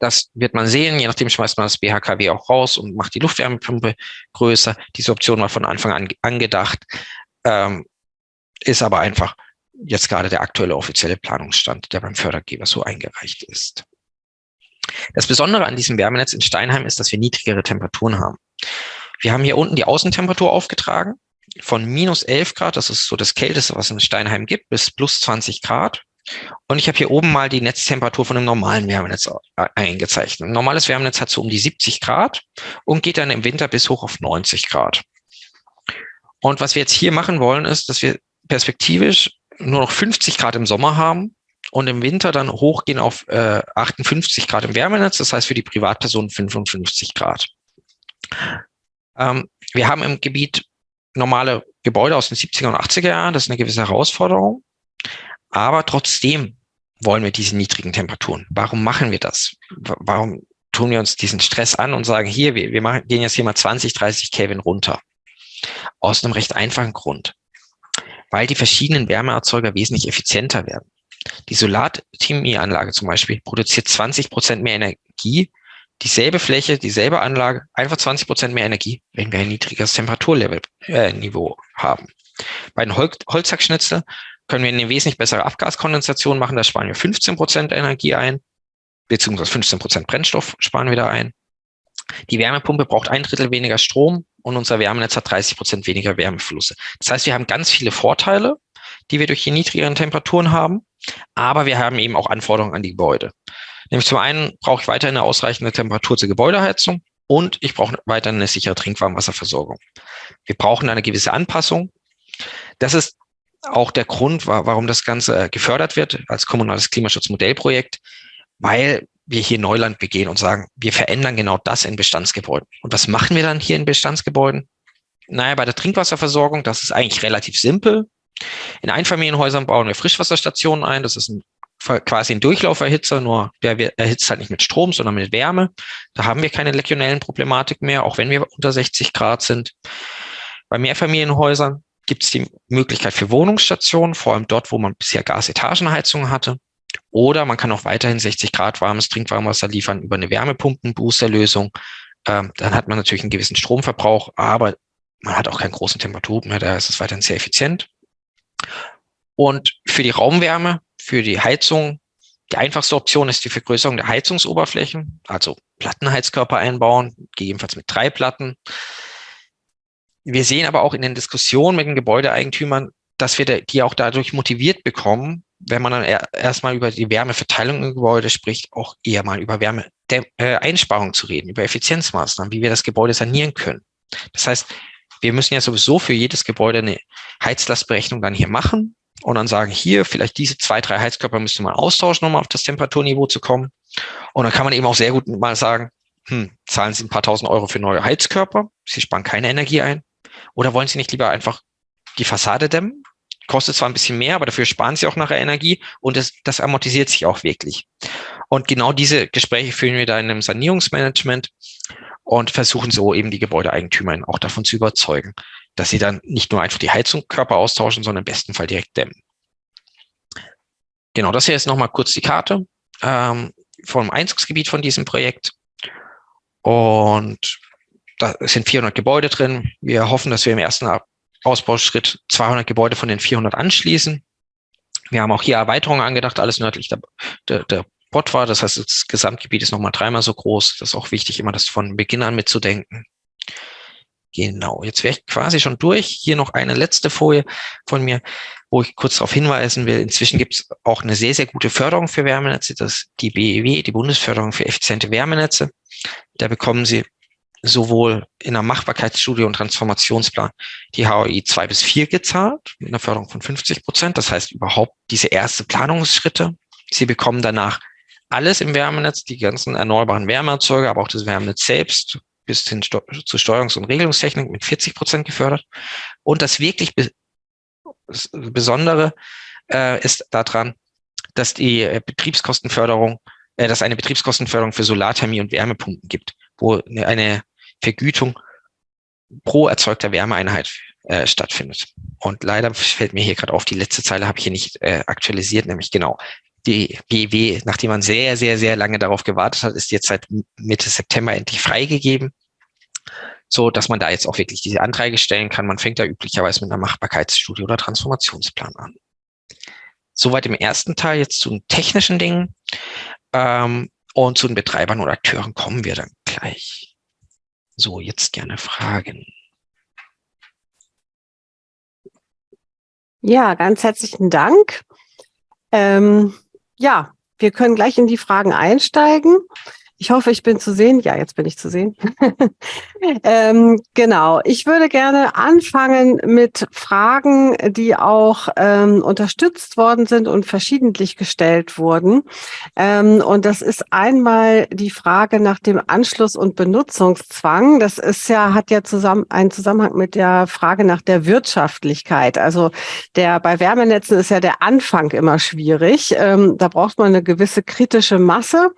Das wird man sehen. Je nachdem schmeißt man das BHKW auch raus und macht die Luftwärmepumpe größer. Diese Option war von Anfang an angedacht, ähm, ist aber einfach jetzt gerade der aktuelle offizielle Planungsstand, der beim Fördergeber so eingereicht ist. Das Besondere an diesem Wärmenetz in Steinheim ist, dass wir niedrigere Temperaturen haben. Wir haben hier unten die Außentemperatur aufgetragen von minus 11 Grad, das ist so das Kälteste, was es in Steinheim gibt, bis plus 20 Grad. Und ich habe hier oben mal die Netztemperatur von einem normalen Wärmenetz eingezeichnet. Ein normales Wärmenetz hat so um die 70 Grad und geht dann im Winter bis hoch auf 90 Grad. Und was wir jetzt hier machen wollen, ist, dass wir perspektivisch nur noch 50 Grad im Sommer haben und im Winter dann hochgehen auf äh, 58 Grad im Wärmenetz. Das heißt für die Privatpersonen 55 Grad. Ähm, wir haben im Gebiet normale Gebäude aus den 70er und 80er Jahren. Das ist eine gewisse Herausforderung. Aber trotzdem wollen wir diese niedrigen Temperaturen. Warum machen wir das? Warum tun wir uns diesen Stress an und sagen, hier, wir, wir machen, gehen jetzt hier mal 20, 30 Kelvin runter? Aus einem recht einfachen Grund. Weil die verschiedenen Wärmeerzeuger wesentlich effizienter werden. Die Solarthermieanlage zum Beispiel produziert 20 Prozent mehr Energie, dieselbe Fläche, dieselbe Anlage, einfach 20 Prozent mehr Energie, wenn wir ein niedriges Temperaturlevel äh, Niveau haben. Bei den Hol Holzhackschnitzel können wir eine wesentlich bessere Abgaskondensation machen. Da sparen wir 15 Prozent Energie ein, beziehungsweise 15 Prozent Brennstoff sparen wir da ein. Die Wärmepumpe braucht ein Drittel weniger Strom und unser Wärmenetz hat 30 Prozent weniger Wärmeflüsse. Das heißt, wir haben ganz viele Vorteile, die wir durch die niedrigeren Temperaturen haben, aber wir haben eben auch Anforderungen an die Gebäude. Nämlich zum einen brauche ich weiterhin eine ausreichende Temperatur zur Gebäudeheizung und ich brauche weiterhin eine sichere Trinkwarmwasserversorgung. Wir brauchen eine gewisse Anpassung. Das ist auch der Grund, warum das Ganze äh, gefördert wird als kommunales Klimaschutzmodellprojekt, weil wir hier Neuland begehen und sagen, wir verändern genau das in Bestandsgebäuden. Und was machen wir dann hier in Bestandsgebäuden? Naja, bei der Trinkwasserversorgung, das ist eigentlich relativ simpel. In Einfamilienhäusern bauen wir Frischwasserstationen ein. Das ist ein, quasi ein Durchlauferhitzer, nur der erhitzt halt nicht mit Strom, sondern mit Wärme. Da haben wir keine legionellen Problematik mehr, auch wenn wir unter 60 Grad sind. Bei Mehrfamilienhäusern gibt es die Möglichkeit für Wohnungsstationen, vor allem dort, wo man bisher Gasetagenheizung hatte. Oder man kann auch weiterhin 60 Grad warmes Trinkwarmwasser liefern über eine Wärmepumpen-Boosterlösung. Ähm, dann hat man natürlich einen gewissen Stromverbrauch, aber man hat auch keinen großen Temperaturen mehr, da ist es weiterhin sehr effizient. Und für die Raumwärme, für die Heizung, die einfachste Option ist die Vergrößerung der Heizungsoberflächen, also Plattenheizkörper einbauen, gegebenenfalls mit drei Platten. Wir sehen aber auch in den Diskussionen mit den Gebäudeeigentümern, dass wir die auch dadurch motiviert bekommen, wenn man dann erstmal über die Wärmeverteilung im Gebäude spricht, auch eher mal über Wärmeeinsparung zu reden, über Effizienzmaßnahmen, wie wir das Gebäude sanieren können. Das heißt, wir müssen ja sowieso für jedes Gebäude eine Heizlastberechnung dann hier machen und dann sagen, hier vielleicht diese zwei, drei Heizkörper müsste man austauschen, um auf das Temperaturniveau zu kommen. Und dann kann man eben auch sehr gut mal sagen, hm, zahlen Sie ein paar tausend Euro für neue Heizkörper, Sie sparen keine Energie ein. Oder wollen Sie nicht lieber einfach die Fassade dämmen? kostet zwar ein bisschen mehr, aber dafür sparen sie auch nachher Energie und das, das amortisiert sich auch wirklich. Und genau diese Gespräche führen wir da in einem Sanierungsmanagement und versuchen so eben die Gebäudeeigentümer auch davon zu überzeugen, dass sie dann nicht nur einfach die Heizungskörper austauschen, sondern im besten Fall direkt dämmen. Genau, das hier ist nochmal kurz die Karte ähm, vom Einzugsgebiet von diesem Projekt. Und da sind 400 Gebäude drin. Wir hoffen, dass wir im ersten Ausbauschritt 200 Gebäude von den 400 anschließen. Wir haben auch hier Erweiterungen angedacht, alles nördlich der, der, der Botwa. Das heißt, das Gesamtgebiet ist nochmal dreimal so groß. Das ist auch wichtig, immer das von Beginn an mitzudenken. Genau, jetzt wäre ich quasi schon durch. Hier noch eine letzte Folie von mir, wo ich kurz darauf hinweisen will. Inzwischen gibt es auch eine sehr, sehr gute Förderung für Wärmenetze, das ist die BEW, die Bundesförderung für effiziente Wärmenetze. Da bekommen Sie sowohl in der Machbarkeitsstudie und Transformationsplan die HOI 2 bis 4 gezahlt, mit einer Förderung von 50 Prozent. Das heißt überhaupt diese erste Planungsschritte. Sie bekommen danach alles im Wärmenetz, die ganzen erneuerbaren Wärmeerzeuger, aber auch das Wärmenetz selbst bis hin zu Steuerungs- und Regelungstechnik mit 40 Prozent gefördert. Und das wirklich Besondere äh, ist daran, dass die äh, Betriebskostenförderung, äh, dass eine Betriebskostenförderung für Solarthermie und Wärmepumpen gibt, wo eine Vergütung pro erzeugter Wärmeeinheit äh, stattfindet. Und leider fällt mir hier gerade auf, die letzte Zeile habe ich hier nicht äh, aktualisiert, nämlich genau. Die BW, nachdem man sehr, sehr, sehr lange darauf gewartet hat, ist jetzt seit Mitte September endlich freigegeben, so dass man da jetzt auch wirklich diese Anträge stellen kann. Man fängt da üblicherweise mit einer Machbarkeitsstudie oder Transformationsplan an. Soweit im ersten Teil jetzt zu den technischen Dingen. Ähm, und zu den Betreibern oder Akteuren kommen wir dann gleich. So, jetzt gerne Fragen. Ja, ganz herzlichen Dank. Ähm, ja, wir können gleich in die Fragen einsteigen. Ich hoffe, ich bin zu sehen. Ja, jetzt bin ich zu sehen. (laughs) ähm, genau. Ich würde gerne anfangen mit Fragen, die auch ähm, unterstützt worden sind und verschiedentlich gestellt wurden. Ähm, und das ist einmal die Frage nach dem Anschluss- und Benutzungszwang. Das ist ja, hat ja zusammen einen Zusammenhang mit der Frage nach der Wirtschaftlichkeit. Also der bei Wärmenetzen ist ja der Anfang immer schwierig. Ähm, da braucht man eine gewisse kritische Masse.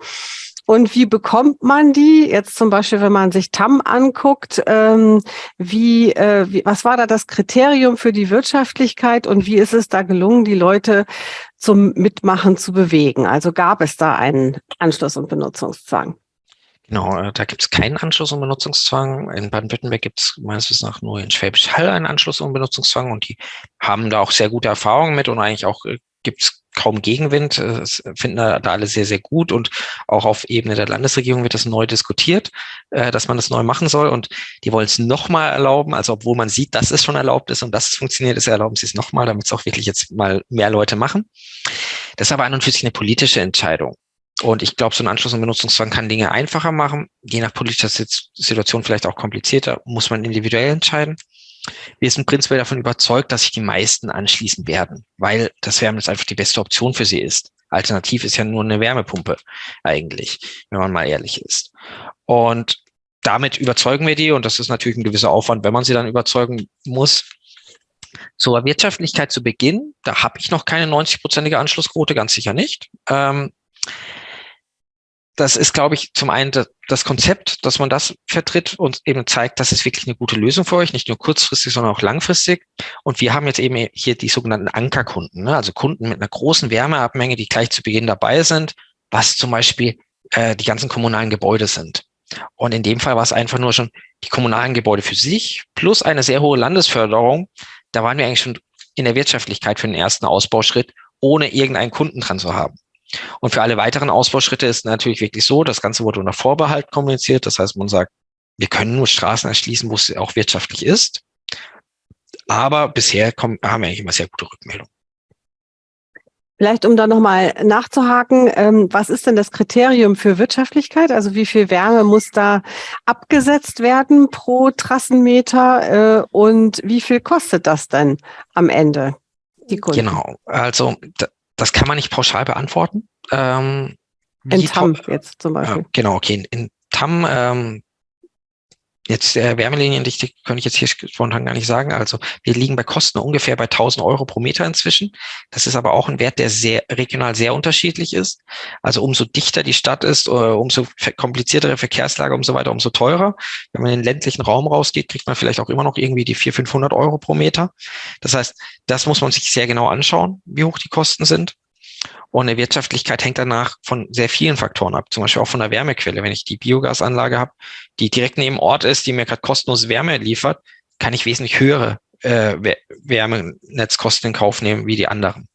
Und wie bekommt man die? Jetzt zum Beispiel, wenn man sich TAM anguckt, ähm, wie, äh, wie, was war da das Kriterium für die Wirtschaftlichkeit und wie ist es da gelungen, die Leute zum Mitmachen zu bewegen? Also gab es da einen Anschluss- und Benutzungszwang? Genau, äh, da gibt es keinen Anschluss- und Benutzungszwang. In Baden-Württemberg gibt es meines Wissens nach nur in Schwäbisch Hall einen Anschluss- und Benutzungszwang und die haben da auch sehr gute Erfahrungen mit und eigentlich auch äh, gibt es kaum Gegenwind. Das finden da alle sehr, sehr gut. Und auch auf Ebene der Landesregierung wird das neu diskutiert, äh, dass man das neu machen soll. Und die wollen es nochmal erlauben. Also obwohl man sieht, dass es schon erlaubt ist und dass es funktioniert, ist erlauben sie es nochmal, damit es auch wirklich jetzt mal mehr Leute machen. Das ist aber an und für sich eine politische Entscheidung. Und ich glaube, so ein Anschluss- und Benutzungszwang kann Dinge einfacher machen, je nach politischer Situation vielleicht auch komplizierter, muss man individuell entscheiden. Wir sind prinzipiell davon überzeugt, dass sich die meisten anschließen werden, weil das Wärmenetz einfach die beste Option für sie ist. Alternativ ist ja nur eine Wärmepumpe eigentlich, wenn man mal ehrlich ist. Und damit überzeugen wir die und das ist natürlich ein gewisser Aufwand, wenn man sie dann überzeugen muss. Zur Wirtschaftlichkeit zu Beginn, da habe ich noch keine 90-prozentige Anschlussquote, ganz sicher nicht. Ähm, das ist, glaube ich, zum einen das Konzept, dass man das vertritt und eben zeigt, das ist wirklich eine gute Lösung für euch, nicht nur kurzfristig, sondern auch langfristig. Und wir haben jetzt eben hier die sogenannten Ankerkunden, ne? also Kunden mit einer großen Wärmeabmenge, die gleich zu Beginn dabei sind, was zum Beispiel äh, die ganzen kommunalen Gebäude sind. Und in dem Fall war es einfach nur schon die kommunalen Gebäude für sich plus eine sehr hohe Landesförderung. Da waren wir eigentlich schon in der Wirtschaftlichkeit für den ersten Ausbauschritt, ohne irgendeinen Kunden dran zu haben. Und für alle weiteren Ausbauschritte ist natürlich wirklich so, das Ganze wurde unter Vorbehalt kommuniziert. Das heißt, man sagt, wir können nur Straßen erschließen, wo es auch wirtschaftlich ist. Aber bisher kommen, haben wir eigentlich immer sehr gute Rückmeldungen. Vielleicht, um da nochmal nachzuhaken, ähm, was ist denn das Kriterium für Wirtschaftlichkeit? Also wie viel Wärme muss da abgesetzt werden pro Trassenmeter äh, und wie viel kostet das denn am Ende? Genau, also das kann man nicht pauschal beantworten. Ähm, in TAM jetzt zum Beispiel. Äh, genau, okay. In, in TAM, ähm, Jetzt äh, Wärmeliniendichte könnte ich jetzt hier spontan gar nicht sagen. Also wir liegen bei Kosten ungefähr bei 1000 Euro pro Meter inzwischen. Das ist aber auch ein Wert, der sehr regional sehr unterschiedlich ist. Also umso dichter die Stadt ist, äh, umso kompliziertere Verkehrslage, umso weiter, umso teurer. Wenn man in den ländlichen Raum rausgeht, kriegt man vielleicht auch immer noch irgendwie die 400, 500 Euro pro Meter. Das heißt, das muss man sich sehr genau anschauen, wie hoch die Kosten sind. Und eine Wirtschaftlichkeit hängt danach von sehr vielen Faktoren ab, zum Beispiel auch von der Wärmequelle. Wenn ich die Biogasanlage habe, die direkt neben Ort ist, die mir gerade kostenlos Wärme liefert, kann ich wesentlich höhere äh, Wärmenetzkosten in Kauf nehmen wie die anderen.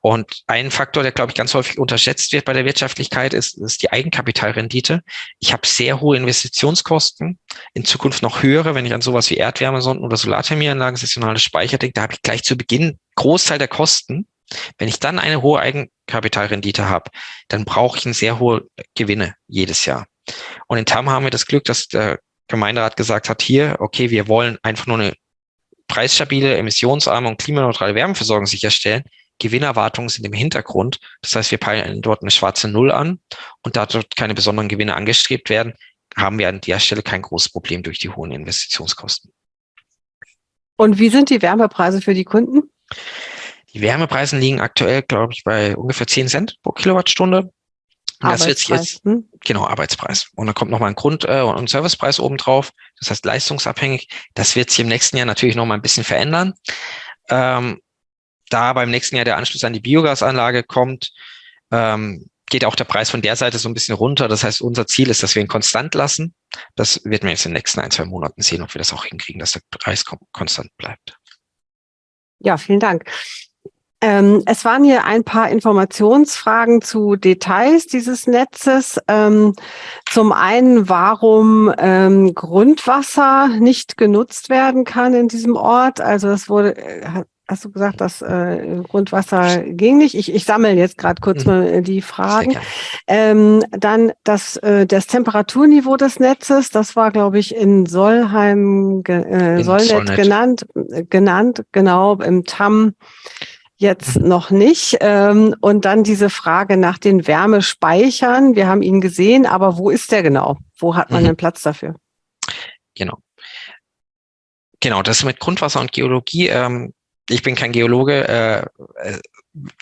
Und ein Faktor, der, glaube ich, ganz häufig unterschätzt wird bei der Wirtschaftlichkeit, ist, ist die Eigenkapitalrendite. Ich habe sehr hohe Investitionskosten, in Zukunft noch höhere, wenn ich an sowas wie Erdwärmesonden oder Solarthermieanlagen, saisonale Speicher denke, da habe ich gleich zu Beginn Großteil der Kosten wenn ich dann eine hohe Eigenkapitalrendite habe, dann brauche ich eine sehr hohe Gewinne jedes Jahr. Und in TAM haben wir das Glück, dass der Gemeinderat gesagt hat, hier, okay, wir wollen einfach nur eine preisstabile, emissionsarme und klimaneutrale Wärmeversorgung sicherstellen. Gewinnerwartungen sind im Hintergrund. Das heißt, wir peilen dort eine schwarze Null an und da dort keine besonderen Gewinne angestrebt werden, haben wir an der Stelle kein großes Problem durch die hohen Investitionskosten. Und wie sind die Wärmepreise für die Kunden? Die Wärmepreise liegen aktuell, glaube ich, bei ungefähr 10 Cent pro Kilowattstunde. Das wird jetzt, hm? genau, Arbeitspreis. Und dann kommt nochmal ein Grund- äh, und Servicepreis obendrauf. Das heißt leistungsabhängig. Das wird sich im nächsten Jahr natürlich nochmal ein bisschen verändern. Ähm, da beim nächsten Jahr der Anschluss an die Biogasanlage kommt, ähm, geht auch der Preis von der Seite so ein bisschen runter. Das heißt, unser Ziel ist, dass wir ihn konstant lassen. Das wird man jetzt in den nächsten ein, zwei Monaten sehen, ob wir das auch hinkriegen, dass der Preis konstant bleibt. Ja, vielen Dank. Ähm, es waren hier ein paar Informationsfragen zu Details dieses Netzes. Ähm, zum einen, warum ähm, Grundwasser nicht genutzt werden kann in diesem Ort. Also es wurde, äh, hast du gesagt, dass äh, Grundwasser ging nicht. Ich, ich sammle jetzt gerade kurz mhm. mal die Fragen. Ähm, dann das, äh, das Temperaturniveau des Netzes, das war, glaube ich, in Solheim, äh, Solnet, Solnet genannt, genannt, genau, im TAM jetzt noch nicht. Ähm, und dann diese Frage nach den Wärmespeichern. Wir haben ihn gesehen, aber wo ist der genau? Wo hat man mhm. den Platz dafür? Genau. Genau, das mit Grundwasser und Geologie. Ähm, ich bin kein Geologe. Äh, äh,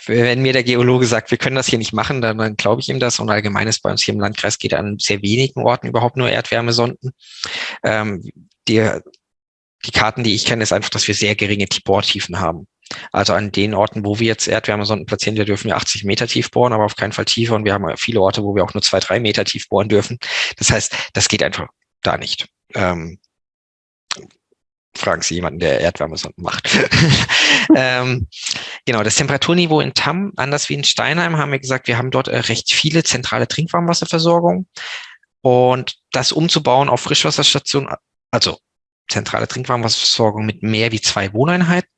wenn mir der Geologe sagt, wir können das hier nicht machen, dann, dann glaube ich ihm das. Und allgemein ist bei uns hier im Landkreis geht an sehr wenigen Orten überhaupt nur Erdwärmesonden. Ähm, die, die Karten, die ich kenne, ist einfach, dass wir sehr geringe Bohrtiefen haben. Also an den Orten, wo wir jetzt Erdwärmesonden platzieren, da dürfen wir 80 Meter tief bohren, aber auf keinen Fall tiefer. Und wir haben viele Orte, wo wir auch nur zwei, drei Meter tief bohren dürfen. Das heißt, das geht einfach da nicht. Ähm, fragen Sie jemanden, der Erdwärmesonden macht. (laughs) ähm, genau, das Temperaturniveau in Tamm, anders wie in Steinheim, haben wir gesagt, wir haben dort äh, recht viele zentrale Trinkwarmwasserversorgung. Und das umzubauen auf Frischwasserstationen, also zentrale Trinkwarmwasserversorgung mit mehr wie zwei Wohneinheiten,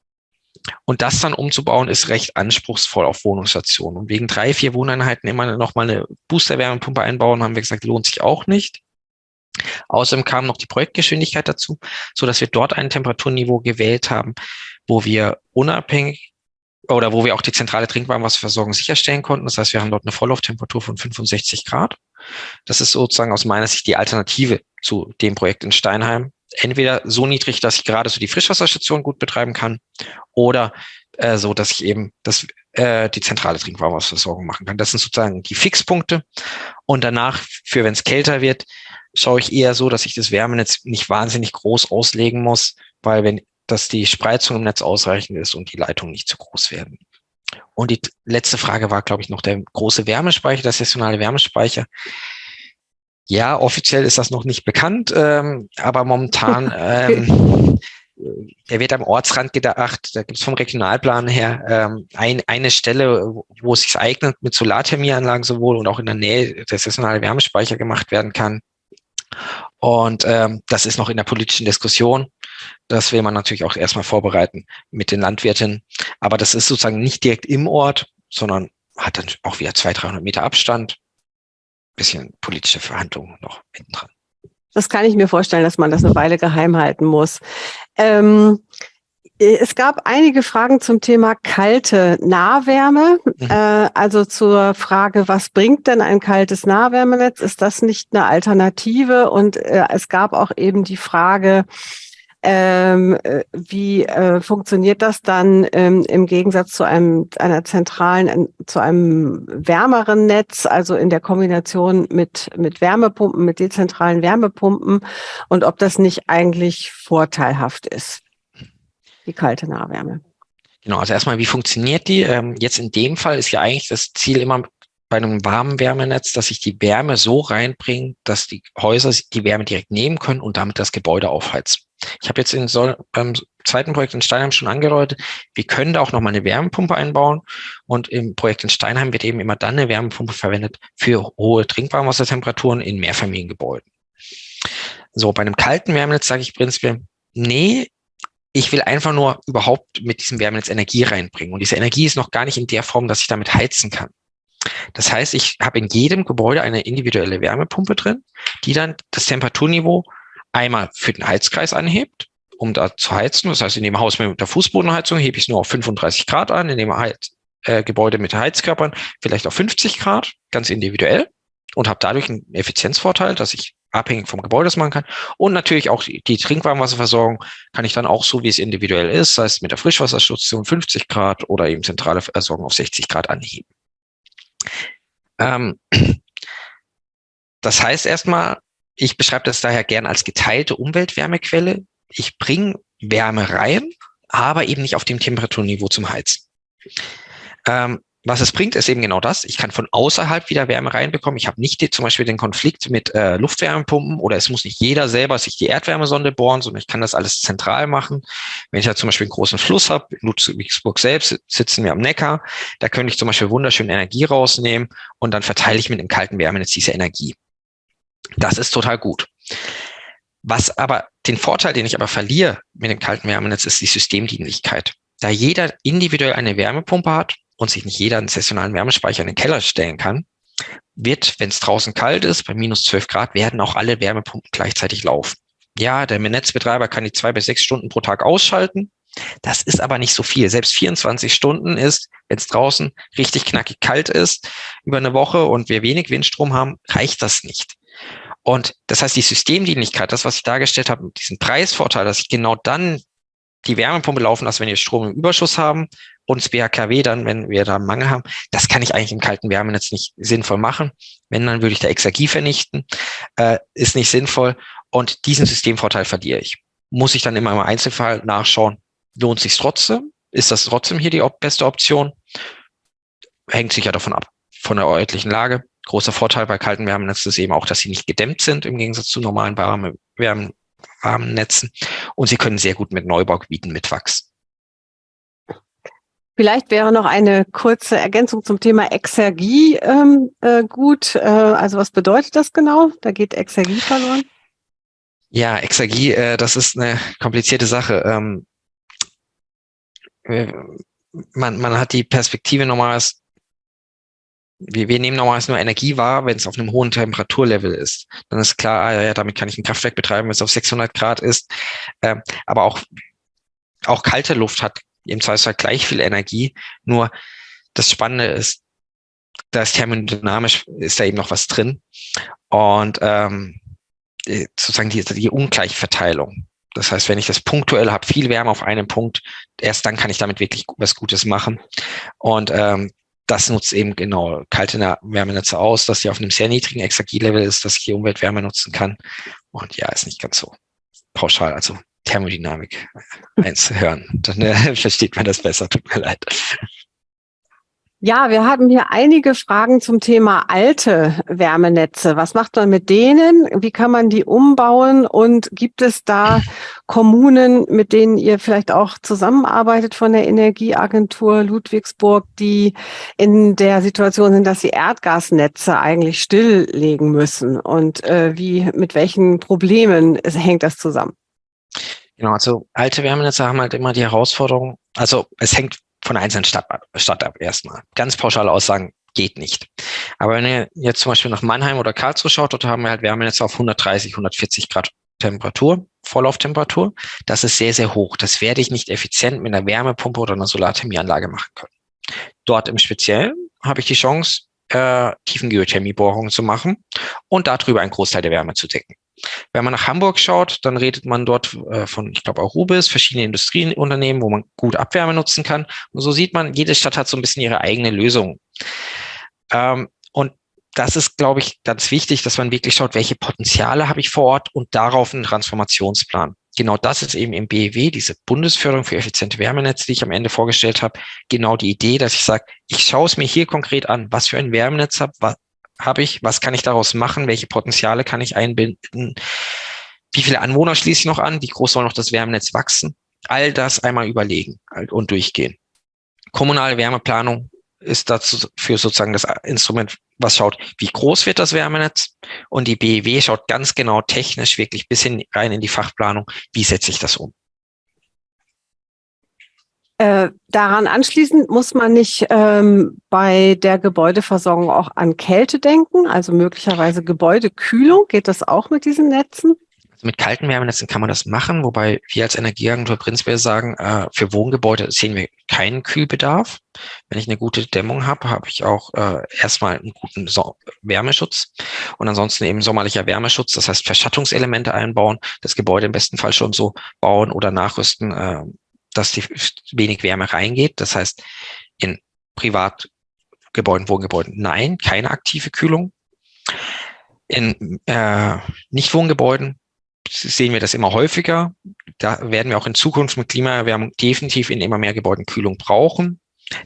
und das dann umzubauen, ist recht anspruchsvoll auf Wohnungsstationen. Und wegen drei, vier Wohneinheiten immer noch mal eine Booster-Wärmepumpe einbauen, haben wir gesagt, lohnt sich auch nicht. Außerdem kam noch die Projektgeschwindigkeit dazu, so dass wir dort ein Temperaturniveau gewählt haben, wo wir unabhängig oder wo wir auch die zentrale Trinkwarmwasserversorgung sicherstellen konnten. Das heißt, wir haben dort eine Volllauftemperatur von 65 Grad. Das ist sozusagen aus meiner Sicht die Alternative zu dem Projekt in Steinheim, entweder so niedrig, dass ich gerade so die Frischwasserstation gut betreiben kann oder äh, so, dass ich eben das, äh, die zentrale Trinkwasserversorgung machen kann. Das sind sozusagen die Fixpunkte. Und danach, für wenn es kälter wird, schaue ich eher so, dass ich das Wärmenetz nicht wahnsinnig groß auslegen muss, weil wenn dass die Spreizung im Netz ausreichend ist und die Leitungen nicht zu groß werden. Und die letzte Frage war, glaube ich, noch der große Wärmespeicher, der saisonale Wärmespeicher. Ja, offiziell ist das noch nicht bekannt, ähm, aber momentan, (laughs) ähm, der wird am Ortsrand gedacht, da gibt es vom Regionalplan her ähm, ein, eine Stelle, wo es sich eignet, mit Solarthermieanlagen sowohl und auch in der Nähe der saisonale Wärmespeicher gemacht werden kann. Und ähm, das ist noch in der politischen Diskussion. Das will man natürlich auch erstmal vorbereiten mit den Landwirten. Aber das ist sozusagen nicht direkt im Ort, sondern hat dann auch wieder 200, 300 Meter Abstand bisschen politische Verhandlungen noch hinten dran. Das kann ich mir vorstellen, dass man das eine Weile geheim halten muss. Ähm, Es gab einige Fragen zum Thema kalte Nahwärme, mhm. äh, also zur Frage, was bringt denn ein kaltes Nahwärmenetz? Ist das nicht eine Alternative? Und äh, es gab auch eben die Frage, ähm, äh, wie äh, funktioniert das dann ähm, im Gegensatz zu einem einer zentralen, zu einem wärmeren Netz, also in der Kombination mit mit Wärmepumpen, mit dezentralen Wärmepumpen und ob das nicht eigentlich vorteilhaft ist, die kalte Nahwärme. Genau, also erstmal, wie funktioniert die? Ähm, jetzt in dem Fall ist ja eigentlich das Ziel immer bei einem warmen Wärmenetz, dass ich die Wärme so reinbringe, dass die Häuser die Wärme direkt nehmen können und damit das Gebäude aufheizen. Ich habe jetzt in so, beim zweiten Projekt in Steinheim schon angedeutet, wir können da auch nochmal eine Wärmepumpe einbauen. Und im Projekt in Steinheim wird eben immer dann eine Wärmepumpe verwendet für hohe Trinkwarmwassertemperaturen in Mehrfamiliengebäuden. So, bei einem kalten Wärmenetz sage ich prinzipiell, nee, ich will einfach nur überhaupt mit diesem Wärmenetz Energie reinbringen. Und diese Energie ist noch gar nicht in der Form, dass ich damit heizen kann. Das heißt, ich habe in jedem Gebäude eine individuelle Wärmepumpe drin, die dann das Temperaturniveau einmal für den Heizkreis anhebt, um da zu heizen. Das heißt, in dem Haus mit der Fußbodenheizung hebe ich es nur auf 35 Grad an, in dem Heiz äh, Gebäude mit Heizkörpern vielleicht auf 50 Grad, ganz individuell und habe dadurch einen Effizienzvorteil, dass ich abhängig vom Gebäude das machen kann. Und natürlich auch die, Trinkwarmwasserversorgung kann ich dann auch so, wie es individuell ist, sei es mit der Frischwasserstation 50 Grad oder eben zentrale Versorgung auf 60 Grad anheben. Ähm, (clears throat) das heißt erstmal, ich beschreibe das daher gern als geteilte Umweltwärmequelle. Ich bringe Wärme rein, aber eben nicht auf dem Temperaturniveau zum Heizen. Ähm, was es bringt, ist eben genau das. Ich kann von außerhalb wieder Wärme reinbekommen. Ich habe nicht die, zum Beispiel den Konflikt mit äh, Luftwärmepumpen oder es muss nicht jeder selber sich die Erdwärmesonde bohren, sondern ich kann das alles zentral machen. Wenn ich ja zum Beispiel einen großen Fluss habe, in Ludwigsburg selbst sitzen wir am Neckar, da könnte ich zum Beispiel wunderschön Energie rausnehmen und dann verteile ich mit dem kalten Wärmenetz diese Energie. Das ist total gut. Was aber den Vorteil, den ich aber verliere mit dem kalten Wärmenetz, ist die Systemdienlichkeit. Da jeder individuell eine Wärmepumpe hat und sich nicht jeder einen sessionalen Wärmespeicher in den Keller stellen kann, wird, wenn es draußen kalt ist, bei minus 12 Grad, werden auch alle Wärmepumpen gleichzeitig laufen. Ja, der Netzbetreiber kann die zwei bis sechs Stunden pro Tag ausschalten. Das ist aber nicht so viel. Selbst 24 Stunden ist, wenn es draußen richtig knackig kalt ist, über eine Woche und wir wenig Windstrom haben, reicht das nicht. Und das heißt, die Systemdienlichkeit, das, was ich dargestellt habe, diesen Preisvorteil, dass ich genau dann die Wärmepumpe laufen lasse, wenn wir Strom im Überschuss haben und das BHKW dann, wenn wir da einen Mangel haben, das kann ich eigentlich im kalten Wärmenetz nicht sinnvoll machen. Wenn, dann würde ich da Exergie vernichten, äh, ist nicht sinnvoll und diesen Systemvorteil verliere ich. Muss ich dann immer im Einzelfall nachschauen, lohnt sich trotzdem? Ist das trotzdem hier die beste Option? Hängt sicher davon ab, von der örtlichen Lage. Großer Vorteil bei kalten Wärmenetzen ist eben auch, dass sie nicht gedämmt sind im Gegensatz zu normalen warmen, warmen, warmen Netzen. Und sie können sehr gut mit Neubaugebieten mitwachsen. Vielleicht wäre noch eine kurze Ergänzung zum Thema Exergie ähm, äh, gut. Äh, also was bedeutet das genau? Da geht Exergie verloren. Ja, Exergie, äh, das ist eine komplizierte Sache. Ähm, man, man hat die Perspektive normalerweise wir, wir nehmen normalerweise nur Energie wahr, wenn es auf einem hohen Temperaturlevel ist. Dann ist klar, ah, ja, damit kann ich ein Kraftwerk betreiben, wenn es auf 600 Grad ist. Ähm, aber auch, auch kalte Luft hat im Zweifelsfall gleich viel Energie. Nur das Spannende ist, da ist thermodynamisch, ist da eben noch was drin. Und ähm, sozusagen die, die Ungleichverteilung. Das heißt, wenn ich das punktuell habe, viel Wärme auf einem Punkt, erst dann kann ich damit wirklich was Gutes machen. Und ähm, das nutzt eben genau kalte Wärmenetze aus, dass sie auf einem sehr niedrigen Exergielevel ist, dass ich die Umweltwärme nutzen kann. Und ja, ist nicht ganz so pauschal, also Thermodynamik (laughs) eins hören. Dann äh, (laughs) versteht man das besser, tut mir leid. Ja, wir haben hier einige Fragen zum Thema alte Wärmenetze. Was macht man mit denen? Wie kann man die umbauen? Und gibt es da Kommunen, mit denen ihr vielleicht auch zusammenarbeitet von der Energieagentur Ludwigsburg, die in der Situation sind, dass sie Erdgasnetze eigentlich stilllegen müssen? Und äh, wie, mit welchen Problemen (laughs) hängt das zusammen? Genau, also alte Wärmenetze haben halt immer die Herausforderung, also es hängt von einzelnen Stadt, Stadt ab erstmal. Ganz pauschale Aussagen geht nicht. Aber wenn ihr jetzt zum Beispiel nach Mannheim oder Karlsruhe schaut, dort haben wir halt Wärmenetze auf 130, 140 Grad Temperatur, Vorlauftemperatur. Das ist sehr, sehr hoch. Das werde ich nicht effizient mit einer Wärmepumpe oder einer Solarthermieanlage machen können. Dort im Speziellen habe ich die Chance, äh, Tiefengeothermiebohrungen zu machen und darüber einen Großteil der Wärme zu decken. Wenn man nach Hamburg schaut, dann redet man dort äh, von, ich glaube, Arubis, verschiedene Industrieunternehmen, wo man gut Abwärme nutzen kann. Und so sieht man, jede Stadt hat so ein bisschen ihre eigene Lösung. Ähm, und das ist, glaube ich, ganz wichtig, dass man wirklich schaut, welche Potenziale habe ich vor Ort und darauf einen Transformationsplan. Genau das ist eben im BEW, diese Bundesförderung für effiziente Wärmenetze, die ich am Ende vorgestellt habe, genau die Idee, dass ich sage, ich schaue es mir hier konkret an, was für ein Wärmenetz habe, habe ich, was kann ich daraus machen, welche Potenziale kann ich einbinden, wie viele Anwohner schließe ich noch an, wie groß soll noch das Wärmenetz wachsen, all das einmal überlegen und durchgehen. Kommunale Wärmeplanung ist dazu für sozusagen das Instrument, was schaut, wie groß wird das Wärmenetz und die BEW schaut ganz genau technisch wirklich bis hin rein in die Fachplanung, wie setze ich das um. Äh, daran anschließend muss man nicht ähm, bei der Gebäudeversorgung auch an Kälte denken, also möglicherweise Gebäudekühlung. Geht das auch mit diesen Netzen? Also mit kalten Wärmenetzen kann man das machen, wobei wir als Energieagentur prinzipiell sagen, äh, für Wohngebäude sehen wir keinen Kühlbedarf. Wenn ich eine gute Dämmung habe, habe ich auch äh, erstmal einen guten so Wärmeschutz und ansonsten eben sommerlicher Wärmeschutz, das heißt Verschattungselemente einbauen, das Gebäude im besten Fall schon so bauen oder nachrüsten, äh, dass die wenig Wärme reingeht. Das heißt, in Privatgebäuden, Wohngebäuden, nein, keine aktive Kühlung. In äh, Nicht-Wohngebäuden sehen wir das immer häufiger. Da werden wir auch in Zukunft mit Klimaerwärmung definitiv in immer mehr Gebäuden Kühlung brauchen.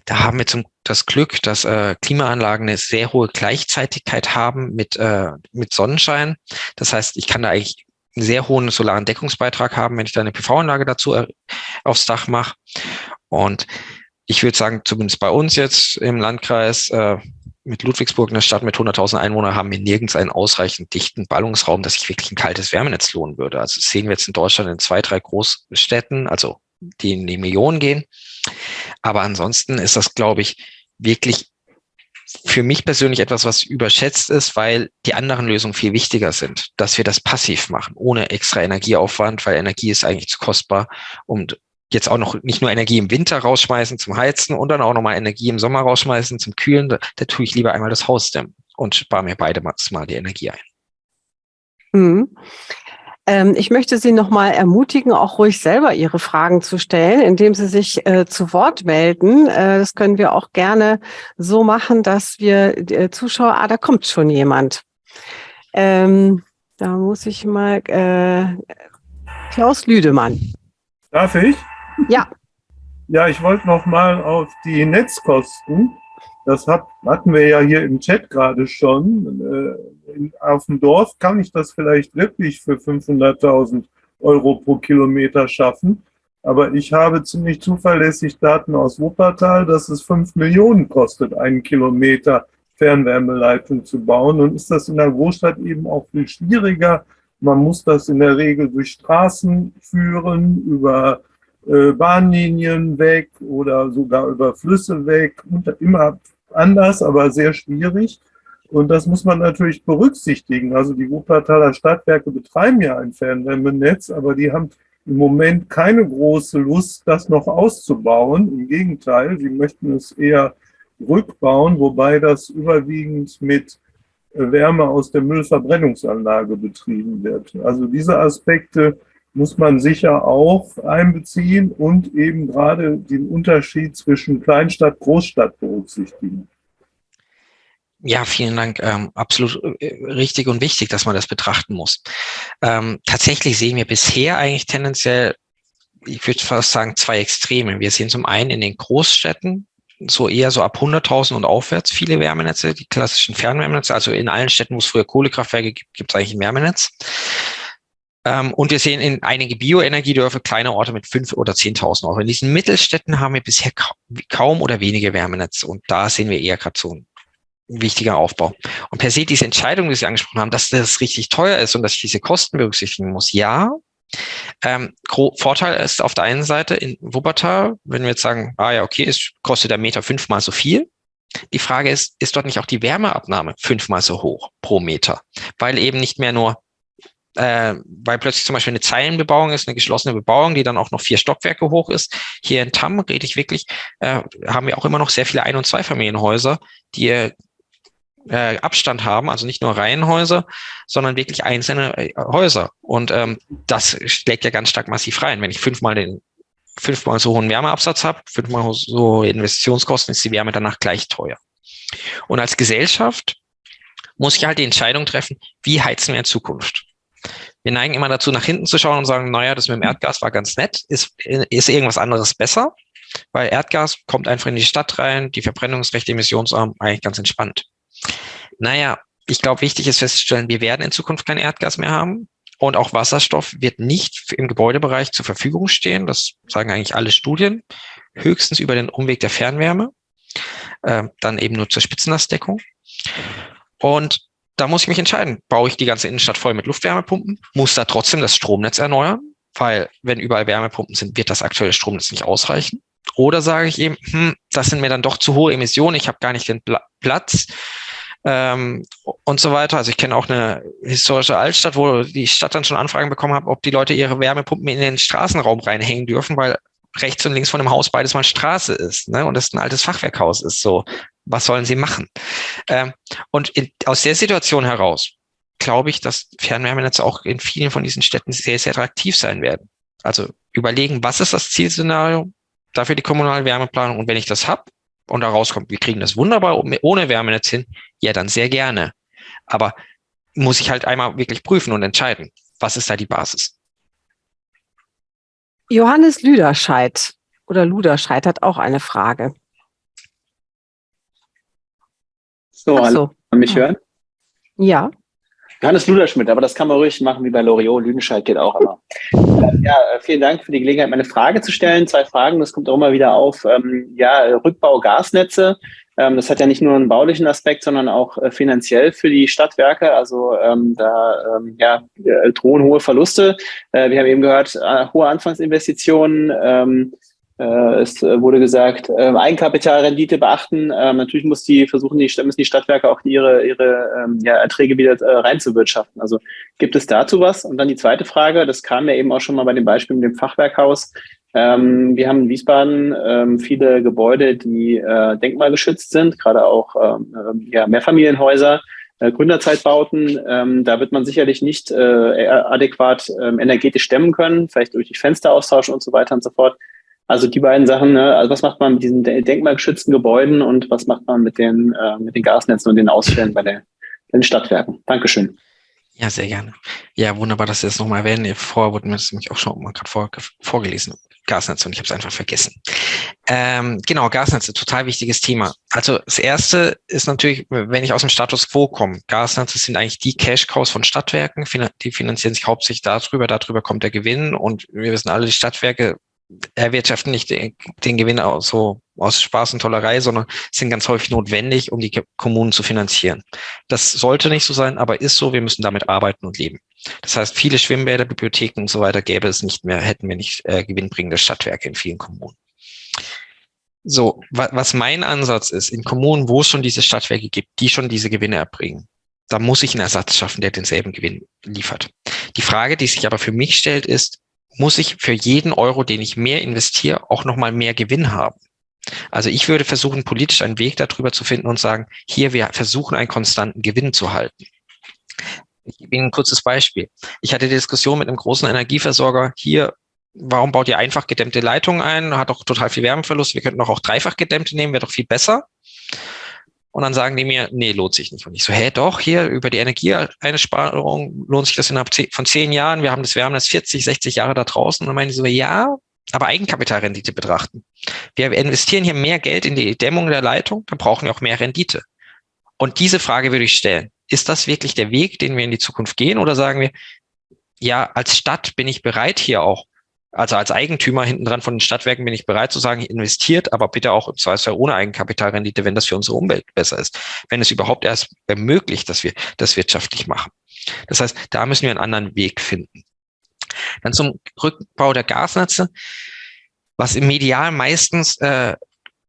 Da haben wir zum, das Glück, dass äh, Klimaanlagen eine sehr hohe Gleichzeitigkeit haben mit, äh, mit Sonnenschein. Das heißt, ich kann da eigentlich einen sehr hohen solaren Deckungsbeitrag haben, wenn ich da eine PV-Anlage dazu äh, aufs Dach mache. Und ich würde sagen, zumindest bei uns jetzt im Landkreis, äh, mit Ludwigsburg, einer Stadt mit 100.000 Einwohnern, haben wir nirgends einen ausreichend dichten Ballungsraum, dass sich wirklich ein kaltes Wärmenetz lohnen würde. Also das sehen wir jetzt in Deutschland in zwei, drei Großstädten, also die in die Millionen gehen. Aber ansonsten ist das, glaube ich, wirklich für mich persönlich etwas, was überschätzt ist, weil die anderen Lösungen viel wichtiger sind, dass wir das passiv machen, ohne extra Energieaufwand, weil Energie ist eigentlich zu kostbar, um jetzt auch noch nicht nur Energie im Winter rausschmeißen zum Heizen und dann auch nochmal Energie im Sommer rausschmeißen zum Kühlen. Da, da tue ich lieber einmal das Haus dämmen und spare mir beide mal die Energie ein. Mhm. Ähm, ich möchte Sie nochmal ermutigen, auch ruhig selber Ihre Fragen zu stellen, indem Sie sich äh, zu Wort melden. Äh, das können wir auch gerne so machen, dass wir äh, Zuschauer, ah, da kommt schon jemand. Ähm, da muss ich mal, äh, Klaus Lüdemann. Darf ich? Ja. Ja, ich wollte noch mal auf die Netzkosten. Das hat, hatten wir ja hier im Chat gerade schon. Äh, auf dem Dorf kann ich das vielleicht wirklich für 500.000 Euro pro Kilometer schaffen. Aber ich habe ziemlich zuverlässig Daten aus Wuppertal, dass es 5 Millionen kostet, einen Kilometer Fernwärmeleitung zu bauen. Und ist das in der Großstadt eben auch viel schwieriger, man muss das in der Regel durch Straßen führen, über äh, Bahnlinien weg oder sogar über Flüsse weg. Immer anders, aber sehr schwierig. Und das muss man natürlich berücksichtigen. Also die Wuppertaler Stadtwerke betreiben ja ein Fernwärmenetz, aber die haben im Moment keine große Lust, das noch auszubauen. Im Gegenteil, sie möchten es eher rückbauen, wobei das überwiegend mit Wärme aus der Müllverbrennungsanlage betrieben wird. Also diese Aspekte muss man sicher auch einbeziehen und eben gerade den Unterschied zwischen Kleinstadt, Großstadt berücksichtigen. Ja, vielen Dank. Ähm, absolut äh, richtig und wichtig, dass man das betrachten muss. Ähm, tatsächlich sehen wir bisher eigentlich tendenziell, ich würde fast sagen, zwei Extreme. Wir sehen zum einen in den Großstädten so eher so ab 100.000 und aufwärts viele Wärmenetze, die klassischen Fernwärmenetze. Also in allen Städten, wo es früher Kohlekraftwerke gibt, gibt es eigentlich ein Wärmenetz. Ähm, und wir sehen in einige Bioenergiedörfer kleine Orte mit fünf oder 10.000 Euro. In diesen Mittelstädten haben wir bisher kaum oder wenige Wärmenetze. Und da sehen wir eher gerade so ein wichtiger Aufbau. Und per se diese Entscheidung, die Sie angesprochen haben, dass das richtig teuer ist und dass ich diese Kosten berücksichtigen muss, ja, ähm, Vorteil ist auf der einen Seite in Wuppertal, wenn wir jetzt sagen, ah ja, okay, es kostet der Meter fünfmal so viel. Die Frage ist, ist dort nicht auch die Wärmeabnahme fünfmal so hoch pro Meter? Weil eben nicht mehr nur äh, weil plötzlich zum Beispiel eine Zeilenbebauung ist, eine geschlossene Bebauung, die dann auch noch vier Stockwerke hoch ist. Hier in Tamm rede ich wirklich, äh, haben wir auch immer noch sehr viele Ein- und Zweifamilienhäuser, die äh, Abstand haben, also nicht nur Reihenhäuser, sondern wirklich einzelne äh, Häuser. Und ähm, das schlägt ja ganz stark massiv rein. Wenn ich fünfmal den fünfmal so hohen Wärmeabsatz habe, fünfmal so Investitionskosten, ist die Wärme danach gleich teuer. Und als Gesellschaft muss ich halt die Entscheidung treffen, wie heizen wir in Zukunft? Wir neigen immer dazu, nach hinten zu schauen und sagen, naja, das mit dem Erdgas war ganz nett. Ist, ist irgendwas anderes besser? Weil Erdgas kommt einfach in die Stadt rein, die Verbrennungsrechte emissionsarm, eigentlich ganz entspannt. Naja, ich glaube, wichtig ist festzustellen, wir werden in Zukunft kein Erdgas mehr haben. Und auch Wasserstoff wird nicht im Gebäudebereich zur Verfügung stehen. Das sagen eigentlich alle Studien. Höchstens über den Umweg der Fernwärme. Äh, dann eben nur zur Spitzenlastdeckung. Und da muss ich mich entscheiden, baue ich die ganze Innenstadt voll mit Luftwärmepumpen, muss da trotzdem das Stromnetz erneuern, weil wenn überall Wärmepumpen sind, wird das aktuelle Stromnetz nicht ausreichen. Oder sage ich eben, hm, das sind mir dann doch zu hohe Emissionen, ich habe gar nicht den Platz ähm, und so weiter. Also ich kenne auch eine historische Altstadt, wo die Stadt dann schon Anfragen bekommen hat, ob die Leute ihre Wärmepumpen in den Straßenraum reinhängen dürfen, weil rechts und links von dem Haus beides mal Straße ist ne? und das ein altes Fachwerkhaus ist. So, was sollen sie machen? Ähm, und in, aus der Situation heraus glaube ich, dass Fernwärmenetze auch in vielen von diesen Städten sehr, sehr attraktiv sein werden. Also überlegen, was ist das Zielszenario dafür die kommunale Wärmeplanung und wenn ich das habe und da rauskommt, wir kriegen das wunderbar ohne Wärmenetz hin, ja, dann sehr gerne. Aber muss ich halt einmal wirklich prüfen und entscheiden, was ist da die Basis? Johannes Lüderscheid oder Luderscheid hat auch eine Frage. So, Ach so. Kann mich hören? Ja. Johannes Luderschmidt, aber das kann man ruhig machen wie bei Loriot. Lüdenscheid geht auch immer. ja, äh, vielen Dank für die Gelegenheit, meine Frage zu stellen. Zwei Fragen, das kommt auch immer wieder auf. Ähm, ja, Rückbau Gasnetze. Ähm, das hat ja nicht nur einen baulichen Aspekt, sondern auch äh, finanziell für die Stadtwerke. Also ähm, da ähm, ja, äh, drohen hohe Verluste. Äh, wir haben eben gehört, hohe Anfangsinvestitionen. Ähm, äh, es wurde gesagt, äh, Eigenkapitalrendite beachten. Ähm, natürlich muss die versuchen, die, müssen die Stadtwerke auch ihre, ihre ähm, ja, Erträge wieder äh, reinzuwirtschaften. Also gibt es dazu was? Und dann die zweite Frage, das kam ja eben auch schon mal bei dem Beispiel mit dem Fachwerkhaus. Ähm, wir haben in Wiesbaden ähm, viele Gebäude, die äh, denkmalgeschützt sind, gerade auch ähm, ähm ja, Mehrfamilienhäuser, äh, Gründerzeitbauten. Ähm, da wird man sicherlich nicht äh, adäquat ähm, energetisch stemmen können, vielleicht durch die Fensteraustausch und so weiter und so fort. Also die beiden Sachen, ne? also was macht man mit diesen denkmalgeschützten Gebäuden und was macht man mit den, äh, mit den Gasnetzen und den Ausfällen bei, der, den Stadtwerken? Dankeschön. Ja, sehr gerne. Ja, wunderbar, dass Sie das nochmal erwähnen. Vorher wurde mir das nämlich auch schon mal gerade vor, vorgelesen. Gasnetze und ich habe es einfach vergessen. Ähm, genau, Gasnetze, total wichtiges Thema. Also das erste ist natürlich, wenn ich aus dem Status quo komme, Gasnetze sind eigentlich die Cash-Cows von Stadtwerken, die finanzieren sich hauptsächlich darüber, darüber kommt der Gewinn und wir wissen alle, die Stadtwerke erwirtschaften nicht den, Gewinn aus, so aus Spaß und Tollerei, sondern sind ganz häufig notwendig, um die Kommunen zu finanzieren. Das sollte nicht so sein, aber ist so. Wir müssen damit arbeiten und leben. Das heißt, viele Schwimmbäder, Bibliotheken und so weiter gäbe es nicht mehr, hätten wir nicht äh, gewinnbringende Stadtwerke in vielen Kommunen. So, wa was mein Ansatz ist, in Kommunen, wo es schon diese Stadtwerke gibt, die schon diese Gewinne erbringen, da muss ich einen Ersatz schaffen, der denselben Gewinn liefert. Die Frage, die sich aber für mich stellt, ist, muss ich für jeden Euro, den ich mehr investiere, auch nochmal mehr Gewinn haben. Also ich würde versuchen, politisch einen Weg darüber zu finden und sagen, hier, wir versuchen einen konstanten Gewinn zu halten. Ich gebe Ihnen ein kurzes Beispiel. Ich hatte die Diskussion mit einem großen Energieversorger hier, warum baut ihr einfach gedämmte Leitungen ein? Hat doch total viel Wärmeverlust. Wir könnten doch auch dreifach gedämmte nehmen, wäre doch viel besser. Und dann sagen die mir, nee, lohnt sich nicht. Und ich so, hä, doch, hier über die Energieeinsparung lohnt sich das innerhalb von zehn Jahren. Wir haben das Wärmenetz 40, 60 Jahre da draußen. Und dann meinen die so, ja, aber Eigenkapitalrendite betrachten. Wir investieren hier mehr Geld in die Dämmung der Leitung, dann brauchen wir auch mehr Rendite. Und diese Frage würde ich stellen. Ist das wirklich der Weg, den wir in die Zukunft gehen? Oder sagen wir, ja, als Stadt bin ich bereit, hier auch also als Eigentümer hinten dran von den Stadtwerken bin ich bereit zu sagen, investiert, aber bitte auch im Zweifelsfall ohne Eigenkapitalrendite, wenn das für unsere Umwelt besser ist. Wenn es überhaupt erst ermöglicht, dass wir das wirtschaftlich machen. Das heißt, da müssen wir einen anderen Weg finden. Dann zum Rückbau der Gasnetze. Was im Medial meistens, äh,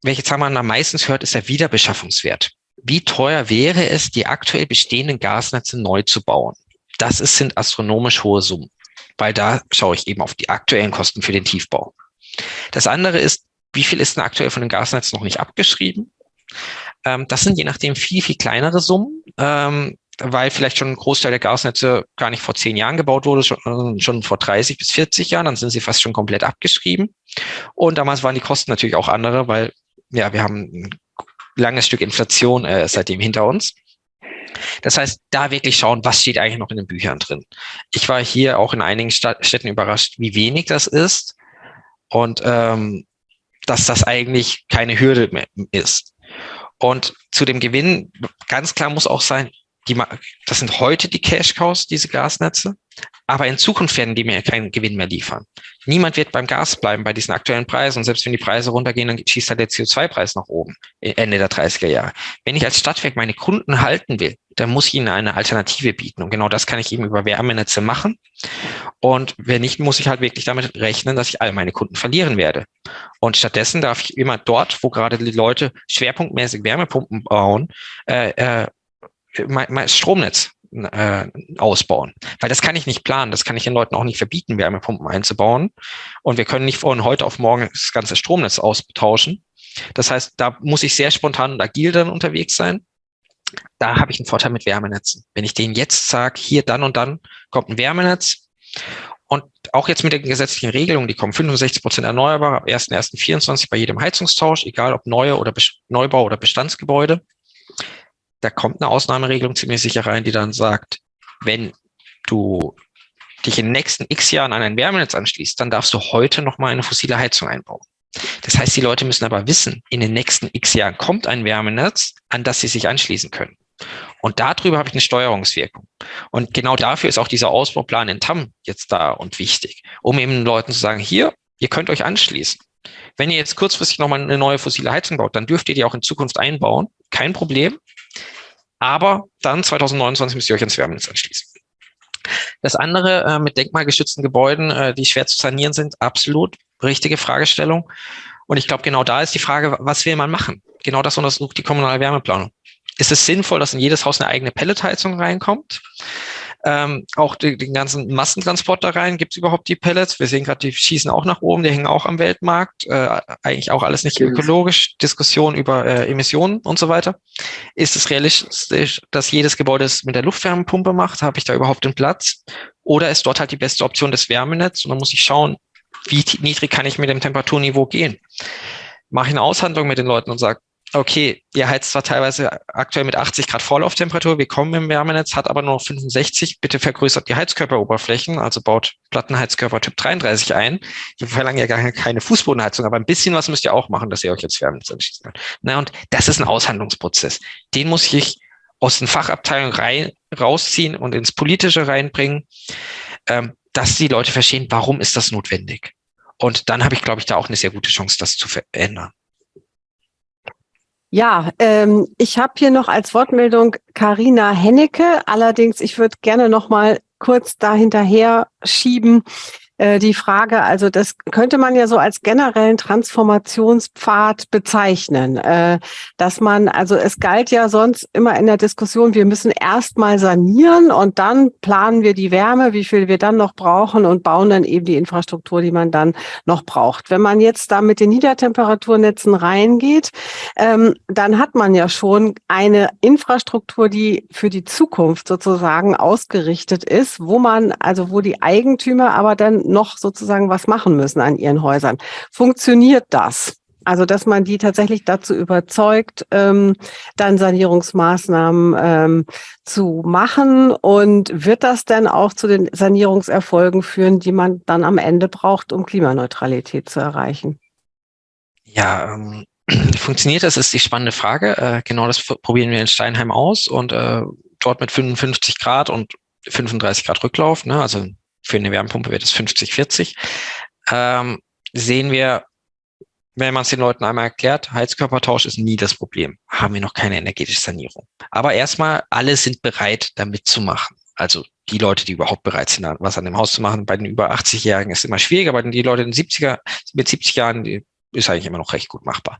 welche Zahl man da meistens hört, ist der Wiederbeschaffungswert. Wie teuer wäre es, die aktuell bestehenden Gasnetze neu zu bauen? das ist, sind astronomisch hohe Summen, weil da schaue ich eben auf die aktuellen Kosten für den Tiefbau. Das andere ist, wie viel ist denn aktuell von den Gasnetzen noch nicht abgeschrieben? Ähm, das sind je nachdem viel, viel kleinere Summen, ähm, weil vielleicht schon ein Großteil der Gasnetze gar nicht vor zehn Jahren gebaut wurde, schon, schon vor 30 bis 40 Jahren, dann sind sie fast schon komplett abgeschrieben. Und damals waren die Kosten natürlich auch andere, weil ja, wir haben ein langes Stück Inflation äh, seitdem hinter uns. Das heißt, da wirklich schauen, was steht eigentlich noch in den Büchern drin. Ich war hier auch in einigen Städten überrascht, wie wenig das ist und ähm, dass das eigentlich keine Hürde mehr ist. Und zu dem Gewinn, ganz klar muss auch sein, die, das sind heute die Cash-Cows, diese Gasnetze. Aber in Zukunft werden die mir keinen Gewinn mehr liefern. Niemand wird beim Gas bleiben bei diesen aktuellen Preisen. Und selbst wenn die Preise runtergehen, dann schießt halt der CO2-Preis nach oben Ende der 30er Jahre. Wenn ich als Stadtwerk meine Kunden halten will, dann muss ich ihnen eine Alternative bieten. Und genau das kann ich eben über Wärmenetze machen. Und wenn nicht, muss ich halt wirklich damit rechnen, dass ich all meine Kunden verlieren werde. Und stattdessen darf ich immer dort, wo gerade die Leute schwerpunktmäßig Wärmepumpen bauen, äh, äh, mein, mein Stromnetz äh, ausbauen. Weil das kann ich nicht planen, das kann ich den Leuten auch nicht verbieten, Wärmepumpen einzubauen. Und wir können nicht von heute auf morgen das ganze Stromnetz austauschen. Das heißt, da muss ich sehr spontan und agil dann unterwegs sein. Da habe ich einen Vorteil mit Wärmenetzen. Wenn ich denen jetzt sage, hier dann und dann kommt ein Wärmenetz und auch jetzt mit den gesetzlichen Regelungen, die kommen 65 Prozent erneuerbar ab 1.1.24 bei jedem Heizungstausch, egal ob neue oder Neubau oder Bestandsgebäude da kommt eine Ausnahmeregelung ziemlich sicher rein, die dann sagt, wenn du dich in den nächsten x Jahren an ein Wärmenetz anschließt, dann darfst du heute noch mal eine fossile Heizung einbauen. Das heißt, die Leute müssen aber wissen, in den nächsten x Jahren kommt ein Wärmenetz, an das sie sich anschließen können. Und darüber habe ich eine Steuerungswirkung. Und genau dafür ist auch dieser Ausbauplan in TAM jetzt da und wichtig, um eben den Leuten zu sagen, hier, ihr könnt euch anschließen. Wenn ihr jetzt kurzfristig nochmal eine neue fossile Heizung baut, dann dürft ihr die auch in Zukunft einbauen. Kein Problem. Aber dann 2029 müsst ihr euch ans Wärmenetz anschließen. Das andere äh, mit denkmalgeschützten Gebäuden, äh, die schwer zu sanieren sind, absolut richtige Fragestellung. Und ich glaube, genau da ist die Frage, was will man machen? Genau das untersucht die kommunale Wärmeplanung. Ist es sinnvoll, dass in jedes Haus eine eigene Pelletheizung reinkommt? Ähm, auch die, den ganzen Massentransport da rein, gibt es überhaupt die Pellets? Wir sehen gerade, die schießen auch nach oben, die hängen auch am Weltmarkt. Äh, eigentlich auch alles nicht ökologisch. Diskussion über äh, Emissionen und so weiter. Ist es realistisch, dass jedes Gebäude es mit der Luftwärmepumpe macht? Habe ich da überhaupt den Platz? Oder ist dort halt die beste Option das Wärmenetz? Und dann muss ich schauen, wie niedrig kann ich mit dem Temperaturniveau gehen? Mache ich eine Aushandlung mit den Leuten und sage, okay, ihr heizt zwar teilweise aktuell mit 80 Grad Vorlauftemperatur, wir kommen im Wärmenetz, hat aber nur noch 65, bitte vergrößert die Heizkörperoberflächen, also baut Plattenheizkörper Typ 33 ein. Wir verlangen ja gar keine Fußbodenheizung, aber ein bisschen was müsst ihr auch machen, dass ihr euch jetzt Wärmenetz anschließen könnt. Na, und das ist ein Aushandlungsprozess. Den muss ich aus den Fachabteilungen rein, rausziehen und ins Politische reinbringen, ähm, dass die Leute verstehen, warum ist das notwendig. Und dann habe ich, glaube ich, da auch eine sehr gute Chance, das zu verändern. Ja, ähm, ich habe hier noch als Wortmeldung Karina Hennecke. Allerdings, ich würde gerne noch mal kurz dahinterher schieben. Äh, die Frage, also das könnte man ja so als generellen Transformationspfad bezeichnen, äh, dass man, also es galt ja sonst immer in der Diskussion, wir müssen erstmal sanieren und dann planen wir die Wärme, wie viel wir dann noch brauchen und bauen dann eben die Infrastruktur, die man dann noch braucht. Wenn man jetzt da mit den Niedertemperaturnetzen reingeht, ähm, dann hat man ja schon eine Infrastruktur, die für die Zukunft sozusagen ausgerichtet ist, wo man, also wo die Eigentümer aber dann noch sozusagen was machen müssen an ihren Häusern. Funktioniert das? Also, dass man die tatsächlich dazu überzeugt, ähm, dann Sanierungsmaßnahmen ähm, zu machen. Und wird das denn auch zu den Sanierungserfolgen führen, die man dann am Ende braucht, um Klimaneutralität zu erreichen? Ja, ähm, (clears throat) funktioniert das, ist die spannende Frage. Äh, genau das probieren wir in Steinheim aus und äh, dort mit 55 Grad und 35 Grad Rücklauf, ne, also für eine Wärmepumpe wird es 50-40, ähm, sehen wir, wenn man es den Leuten einmal erklärt, Heizkörpertausch ist nie das Problem. Haben wir noch keine energetische Sanierung. Aber erstmal, alle sind bereit, damit zu machen. Also die Leute, die überhaupt bereit sind, was an dem Haus zu machen. Bei den über 80-Jährigen ist es immer schwieriger, bei den die Leute in den 70er, mit 70 Jahren, ist eigentlich immer noch recht gut machbar.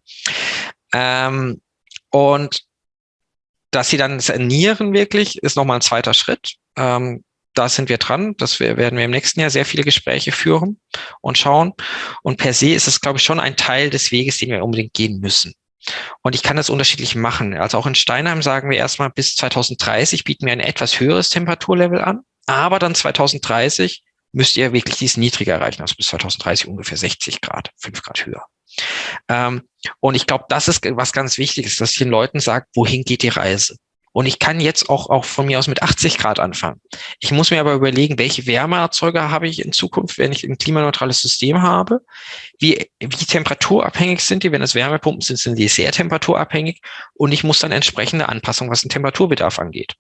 Ähm, und dass sie dann sanieren wirklich, ist nochmal ein zweiter Schritt. Ähm, da sind wir dran. Das werden wir im nächsten Jahr sehr viele Gespräche führen und schauen. Und per se ist es, glaube ich, schon ein Teil des Weges, den wir unbedingt gehen müssen. Und ich kann das unterschiedlich machen. Also auch in Steinheim sagen wir erstmal bis 2030 bieten wir ein etwas höheres Temperaturlevel an. Aber dann 2030 müsst ihr wirklich dies niedriger erreichen, also bis 2030 ungefähr 60 Grad, 5 Grad höher. Ähm, und ich glaube, das ist was ganz Wichtiges, dass ich den Leuten sagt, wohin geht die Reise? Und ich kann jetzt auch, auch von mir aus mit 80 Grad anfangen. Ich muss mir aber überlegen, welche Wärmeerzeuger habe ich in Zukunft, wenn ich ein klimaneutrales System habe? Wie, wie temperaturabhängig sind die? Wenn es Wärmepumpen sind, sind die sehr temperaturabhängig. Und ich muss dann entsprechende Anpassungen, was den Temperaturbedarf angeht.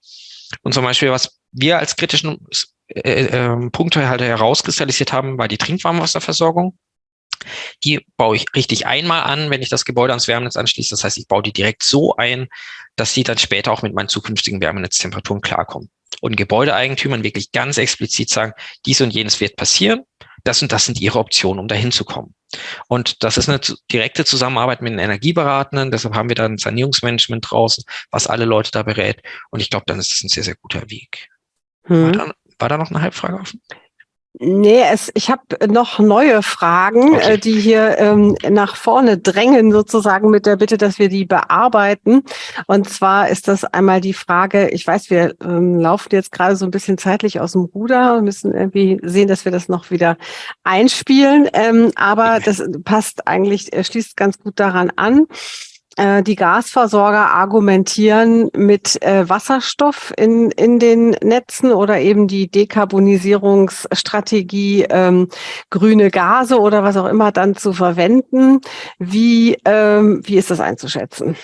Und zum Beispiel, was wir als kritischen äh, äh, Punkte halt herauskristallisiert haben, war die Trinkwarmwasserversorgung. Die baue ich richtig einmal an, wenn ich das Gebäude ans Wärmenetz anschließe. Das heißt, ich baue die direkt so ein, dass die dann später auch mit meinen zukünftigen Wärmenetztemperaturen klarkommen. Und Gebäudeeigentümern wirklich ganz explizit sagen, dies und jenes wird passieren, das und das sind ihre Optionen, um dahin zu kommen. Und das ist eine direkte Zusammenarbeit mit den Energieberatenden. Deshalb haben wir da ein Sanierungsmanagement draußen, was alle Leute da berät. Und ich glaube, dann ist das ein sehr, sehr guter Weg. Hm. War, da, war da noch eine Halbfrage offen? Nee, es, ich habe noch neue Fragen, okay. äh, die hier ähm, nach vorne drängen, sozusagen mit der Bitte, dass wir die bearbeiten. Und zwar ist das einmal die Frage, ich weiß, wir ähm, laufen jetzt gerade so ein bisschen zeitlich aus dem Ruder und müssen irgendwie sehen, dass wir das noch wieder einspielen. Ähm, aber das passt eigentlich, äh, schließt ganz gut daran an. Äh, die Gasversorger argumentieren mit äh, Wasserstoff in, in den Netzen oder eben die Dekarbonisierungsstrategie, ähm, grüne Gase oder was auch immer dann zu verwenden. Wie, ähm, wie ist das einzuschätzen?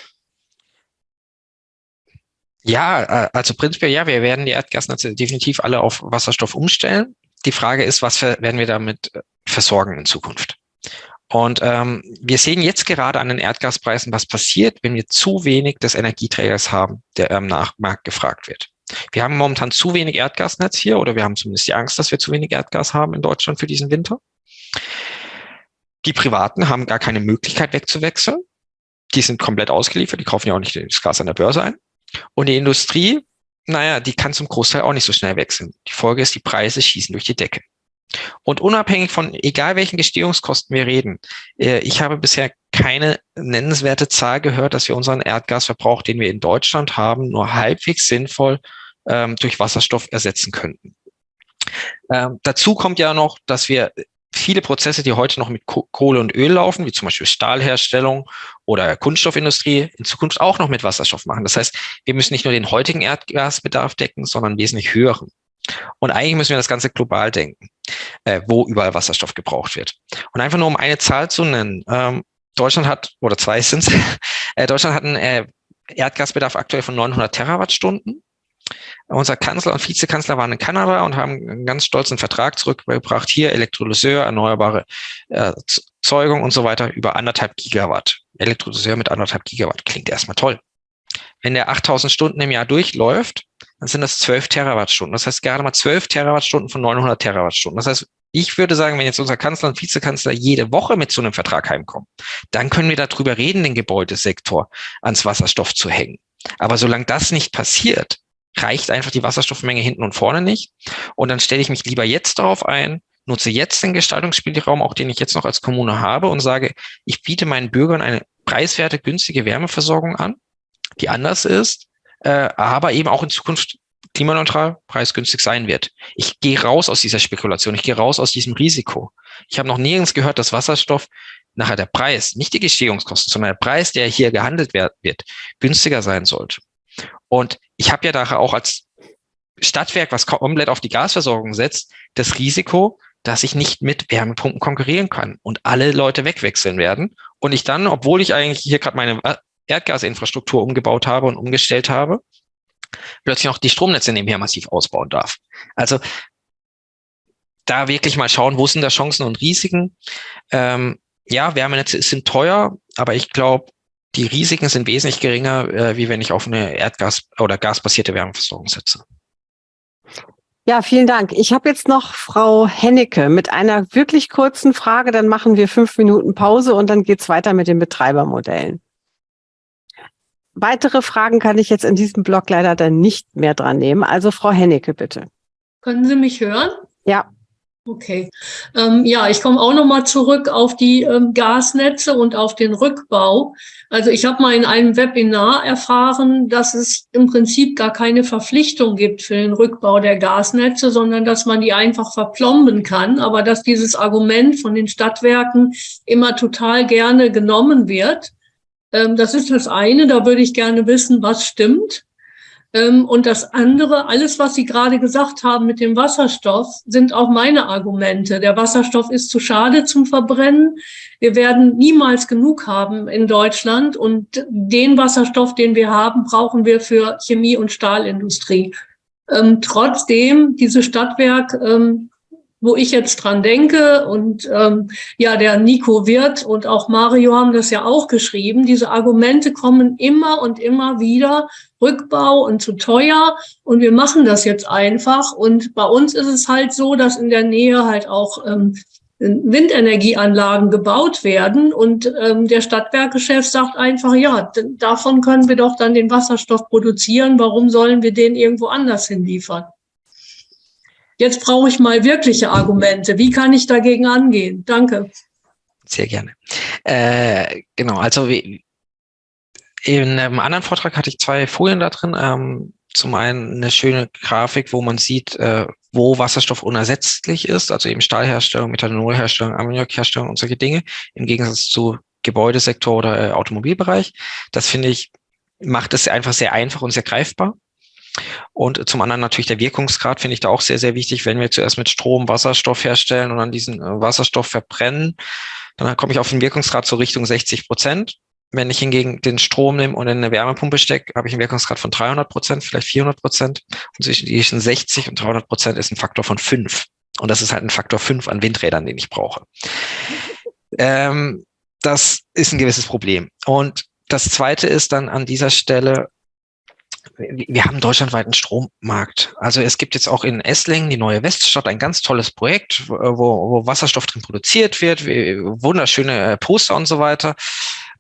Ja, äh, also prinzipiell ja, wir werden die Erdgasnetze definitiv alle auf Wasserstoff umstellen. Die Frage ist, was werden wir damit versorgen in Zukunft? Und ähm, wir sehen jetzt gerade an den Erdgaspreisen, was passiert, wenn wir zu wenig des Energieträgers haben, der am Nachmarkt gefragt wird. Wir haben momentan zu wenig Erdgasnetz hier oder wir haben zumindest die Angst, dass wir zu wenig Erdgas haben in Deutschland für diesen Winter. Die Privaten haben gar keine Möglichkeit wegzuwechseln. Die sind komplett ausgeliefert, die kaufen ja auch nicht das Gas an der Börse ein. Und die Industrie, naja, die kann zum Großteil auch nicht so schnell wechseln. Die Folge ist, die Preise schießen durch die Decke. Und unabhängig von egal welchen Gestehungskosten wir reden, äh, ich habe bisher keine nennenswerte Zahl gehört, dass wir unseren Erdgasverbrauch, den wir in Deutschland haben, nur halbwegs sinnvoll ähm, durch Wasserstoff ersetzen könnten. Ähm, dazu kommt ja noch, dass wir viele Prozesse, die heute noch mit Kohle und Öl laufen, wie zum Beispiel Stahlherstellung oder Kunststoffindustrie, in Zukunft auch noch mit Wasserstoff machen. Das heißt, wir müssen nicht nur den heutigen Erdgasbedarf decken, sondern wesentlich höheren. Und eigentlich müssen wir das Ganze global denken, äh, wo überall Wasserstoff gebraucht wird. Und einfach nur um eine Zahl zu nennen. Ähm, Deutschland hat, oder zwei (laughs) sind es, äh, Deutschland hat einen äh, Erdgasbedarf aktuell von 900 Terawattstunden. Unser Kanzler und Vizekanzler waren in Kanada und haben einen ganz stolzen Vertrag zurückgebracht. Hier Elektrolyseur, erneuerbare äh, Zeugung und so weiter über anderthalb Gigawatt. Elektrolyseur mit anderthalb Gigawatt klingt erstmal toll. Wenn der 8000 Stunden im Jahr durchläuft, dann sind das 12 Terawattstunden. Das heißt gerade mal 12 Terawattstunden von 900 Terawattstunden. Das heißt, ich würde sagen, wenn jetzt unser Kanzler und Vizekanzler jede Woche mit so einem Vertrag heimkommen, dann können wir darüber reden, den Gebäudesektor ans Wasserstoff zu hängen. Aber solange das nicht passiert, reicht einfach die Wasserstoffmenge hinten und vorne nicht. Und dann stelle ich mich lieber jetzt darauf ein, nutze jetzt den Gestaltungsspielraum, auch den ich jetzt noch als Kommune habe und sage, ich biete meinen Bürgern eine preiswerte, günstige Wärmeversorgung an, die anders ist, äh, aber eben auch in Zukunft klimaneutral, preisgünstig sein wird. Ich gehe raus aus dieser Spekulation, ich gehe raus aus diesem Risiko. Ich habe noch nirgends gehört, dass Wasserstoff nachher der Preis, nicht die Gestehungskosten, sondern der Preis, der hier gehandelt wird, günstiger sein sollte. Und ich habe ja daher auch als Stadtwerk, was komplett auf die Gasversorgung setzt, das Risiko, dass ich nicht mit Wärmepumpen konkurrieren kann und alle Leute wegwechseln werden und ich dann, obwohl ich eigentlich hier gerade meine Erdgasinfrastruktur umgebaut habe und umgestellt habe, plötzlich noch die Stromnetze nebenher massiv ausbauen darf. Also da wirklich mal schauen, wo sind da Chancen und Risiken. Ähm, ja, Wärmenetze sind teuer, aber ich glaube, die Risiken sind wesentlich geringer, äh, wie wenn ich auf eine Erdgas- oder gasbasierte Wärmeversorgung setze. Ja, vielen Dank. Ich habe jetzt noch Frau Hennecke mit einer wirklich kurzen Frage. Dann machen wir fünf Minuten Pause und dann geht's weiter mit den Betreibermodellen. Weitere Fragen kann ich jetzt in diesem Blog leider dann nicht mehr dran nehmen. Also Frau Hennecke, bitte. Können Sie mich hören? Ja. Okay. Ähm, ja, ich komme auch noch mal zurück auf die ähm, Gasnetze und auf den Rückbau. Also ich habe mal in einem Webinar erfahren, dass es im Prinzip gar keine Verpflichtung gibt für den Rückbau der Gasnetze, sondern dass man die einfach verplomben kann, aber dass dieses Argument von den Stadtwerken immer total gerne genommen wird. Ähm, das ist das eine, da würde ich gerne wissen, was stimmt. Ähm, und das andere, alles, was Sie gerade gesagt haben mit dem Wasserstoff, sind auch meine Argumente. Der Wasserstoff ist zu schade zum Verbrennen. Wir werden niemals genug haben in Deutschland. Und den Wasserstoff, den wir haben, brauchen wir für Chemie- und Stahlindustrie. Ähm, trotzdem, diese Stadtwerk wo ich jetzt dran denke. Und ähm, ja, der Nico Wirth und auch Mario haben das ja auch geschrieben, diese Argumente kommen immer und immer wieder, Rückbau und zu teuer. Und wir machen das jetzt einfach. Und bei uns ist es halt so, dass in der Nähe halt auch ähm, Windenergieanlagen gebaut werden. Und ähm, der Stadtwerkechef sagt einfach, ja, davon können wir doch dann den Wasserstoff produzieren, warum sollen wir den irgendwo anders hinliefern? Jetzt brauche ich mal wirkliche Argumente. Wie kann ich dagegen angehen? Danke. Sehr gerne. Äh, genau, also in einem anderen Vortrag hatte ich zwei Folien da drin. Ähm, zum einen eine schöne Grafik, wo man sieht, äh, wo Wasserstoff unersetzlich ist, also eben Stahlherstellung, Methanolherstellung, Ammoniakherstellung und solche Dinge, im Gegensatz zu Gebäudesektor oder äh, Automobilbereich. Das finde ich, macht es einfach sehr einfach und sehr greifbar. Und zum anderen natürlich der Wirkungsgrad finde ich da auch sehr, sehr wichtig. Wenn wir zuerst mit Strom Wasserstoff herstellen und dann diesen äh, Wasserstoff verbrennen, dann komme ich auf den Wirkungsgrad so Richtung 60 Prozent. Wenn ich hingegen den Strom nehme und in eine Wärmepumpe stecke, habe ich einen Wirkungsgrad von 300 Prozent, vielleicht 400 Prozent. Und zwischen 60 und 300 Prozent ist ein Faktor von fünf. Und das ist halt ein Faktor fünf an Windrädern, den ich brauche. Ähm, das ist ein gewisses Problem. Und das Zweite ist dann an dieser Stelle, wir haben deutschlandweit einen Strommarkt. Also es gibt jetzt auch in Esslingen, die neue Weststadt, ein ganz tolles Projekt, wo, wo Wasserstoff drin produziert wird, wunderschöne äh, Poster und so weiter.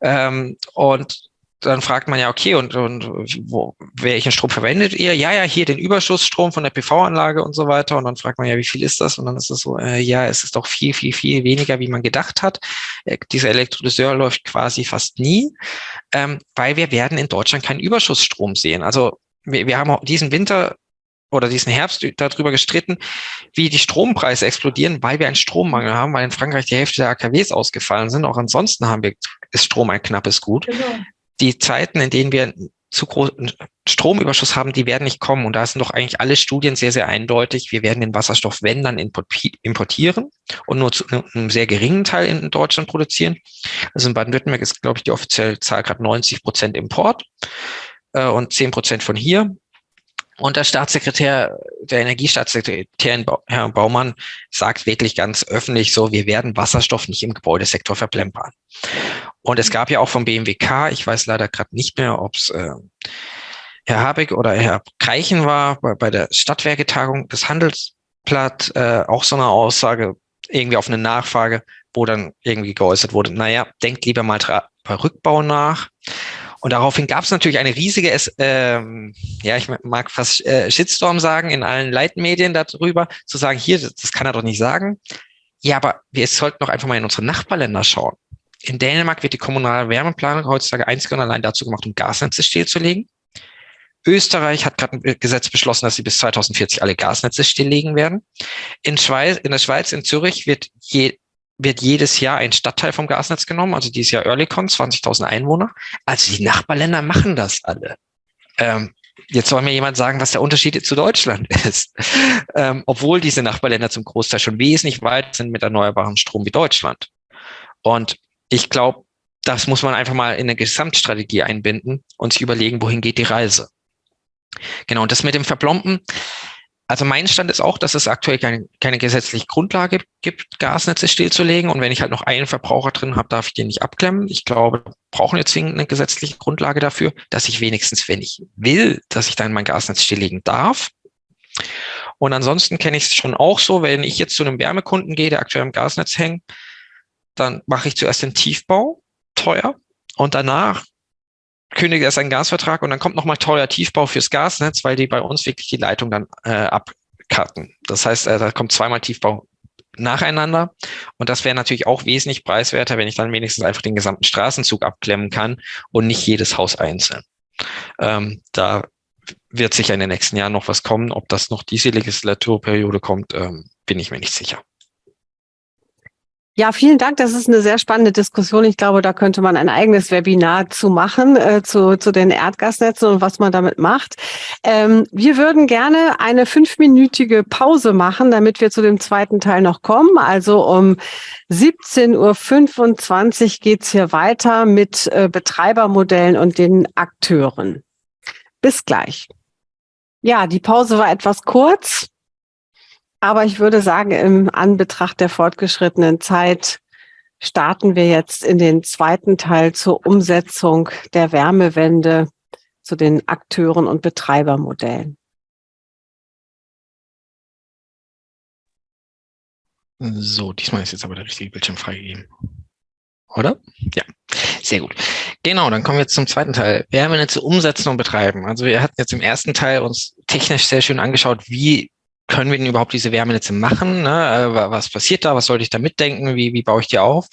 Ähm, und dann fragt man ja, okay, und, und wo, welchen Strom verwendet ihr? Ja, ja, hier den Überschussstrom von der PV-Anlage und so weiter. Und dann fragt man ja, wie viel ist das? Und dann ist es so, äh, ja, es ist doch viel, viel, viel weniger, wie man gedacht hat. Äh, dieser Elektrolyseur läuft quasi fast nie, ähm, weil wir werden in Deutschland keinen Überschussstrom sehen. Also wir, wir haben diesen Winter oder diesen Herbst darüber gestritten, wie die Strompreise explodieren, weil wir einen Strommangel haben, weil in Frankreich die Hälfte der AKWs ausgefallen sind. Auch ansonsten haben wir, ist Strom ein knappes Gut. Genau die Zeiten, in denen wir zu großen Stromüberschuss haben, die werden nicht kommen. Und da sind doch eigentlich alle Studien sehr, sehr eindeutig. Wir werden den Wasserstoff, wenn, dann importieren und nur zu einem sehr geringen Teil in Deutschland produzieren. Also in Baden-Württemberg ist, glaube ich, die offizielle Zahl gerade 90 Prozent Import äh, und 10 Prozent von hier. Und der Staatssekretär, der Energiestaatssekretär, Herr Baumann, sagt wirklich ganz öffentlich so, wir werden Wasserstoff nicht im Gebäudesektor verplempern. Und es gab ja auch vom BMWK, ich weiß leider gerade nicht mehr, ob es äh, Herr Habeck oder Herr Kreichen war, bei, bei der Stadtwerketagung des Handelsblatt, äh, auch so eine Aussage, irgendwie auf eine Nachfrage, wo dann irgendwie geäußert wurde, naja, denkt lieber mal bei Rückbau nach. Und daraufhin gab es natürlich eine riesige, ähm, ja, ich mag fast äh, Shitstorm sagen, in allen Leitmedien darüber, zu sagen, hier, das, das kann er doch nicht sagen. Ja, aber wir sollten doch einfach mal in unsere Nachbarländer schauen. In Dänemark wird die kommunale Wärmeplanung heutzutage einzig und allein dazu gemacht, um Gasnetze stillzulegen. Österreich hat gerade ein Gesetz beschlossen, dass sie bis 2040 alle Gasnetze stilllegen werden. In, Schweiz, in der Schweiz, in Zürich, wird, je, wird jedes Jahr ein Stadtteil vom Gasnetz genommen, also dieses Jahr Earlycon, 20.000 Einwohner. Also die Nachbarländer machen das alle. Ähm, jetzt soll mir jemand sagen, was der Unterschied zu Deutschland (laughs) ist. Ähm, obwohl diese Nachbarländer zum Großteil schon wesentlich weit sind mit erneuerbarem Strom wie Deutschland. Und ich glaube, das muss man einfach mal in eine Gesamtstrategie einbinden und sich überlegen, wohin geht die Reise. Genau, und das mit dem Verplomben, also mein Stand ist auch, dass es aktuell keine, keine gesetzliche Grundlage gibt, Gasnetze stillzulegen. Und wenn ich halt noch einen Verbraucher drin habe, darf ich den nicht abklemmen. Ich glaube, wir brauchen jetzt zwingend eine gesetzliche Grundlage dafür, dass ich wenigstens, wenn ich will, dass ich dann mein Gasnetz stilllegen darf. Und ansonsten kenne ich es schon auch so, wenn ich jetzt zu einem Wärmekunden gehe, der aktuell im Gasnetz hängt, dann mache ich zuerst den Tiefbau, teuer, und danach kündige erst einen Gasvertrag und dann kommt nochmal teuer Tiefbau fürs Gasnetz, weil die bei uns wirklich die Leitung dann äh, ab, cutten. Das heißt, äh, da kommt zweimal Tiefbau nacheinander. Und das wäre natürlich auch wesentlich preiswerter, wenn ich dann wenigstens einfach den gesamten Straßenzug abklemmen kann und nicht jedes Haus einzeln. Ähm, da wird sicher in den nächsten Jahren noch was kommen. Ob das noch diese Legislaturperiode kommt, ähm, bin ich mir nicht sicher. Ja, vielen Dank. Das ist eine sehr spannende Diskussion. Ich glaube, da könnte man ein eigenes Webinar zu machen, äh, zu, zu den Erdgasnetzen und was man damit macht. Ähm, wir würden gerne eine fünfminütige Pause machen, damit wir zu dem zweiten Teil noch kommen. Also um 17.25 Uhr geht's hier weiter mit äh, Betreibermodellen und den Akteuren. Bis gleich. Ja, die Pause war etwas kurz. Aber ich würde sagen, im Anbetracht der fortgeschrittenen Zeit starten wir jetzt in den zweiten Teil zur Umsetzung der Wärmewende zu den Akteuren und Betreibermodellen. So, diesmal ist jetzt aber der richtige Bildschirm freigegeben. Oder? Ja, sehr gut. Genau, dann kommen wir jetzt zum zweiten Teil. Wärmenetze umsetzen und betreiben. Also wir hatten jetzt im ersten Teil uns technisch sehr schön angeschaut, wie können wir denn überhaupt diese Wärmenetze machen? Ne? Äh, was passiert da? Was sollte ich da mitdenken? Wie, wie baue ich die auf?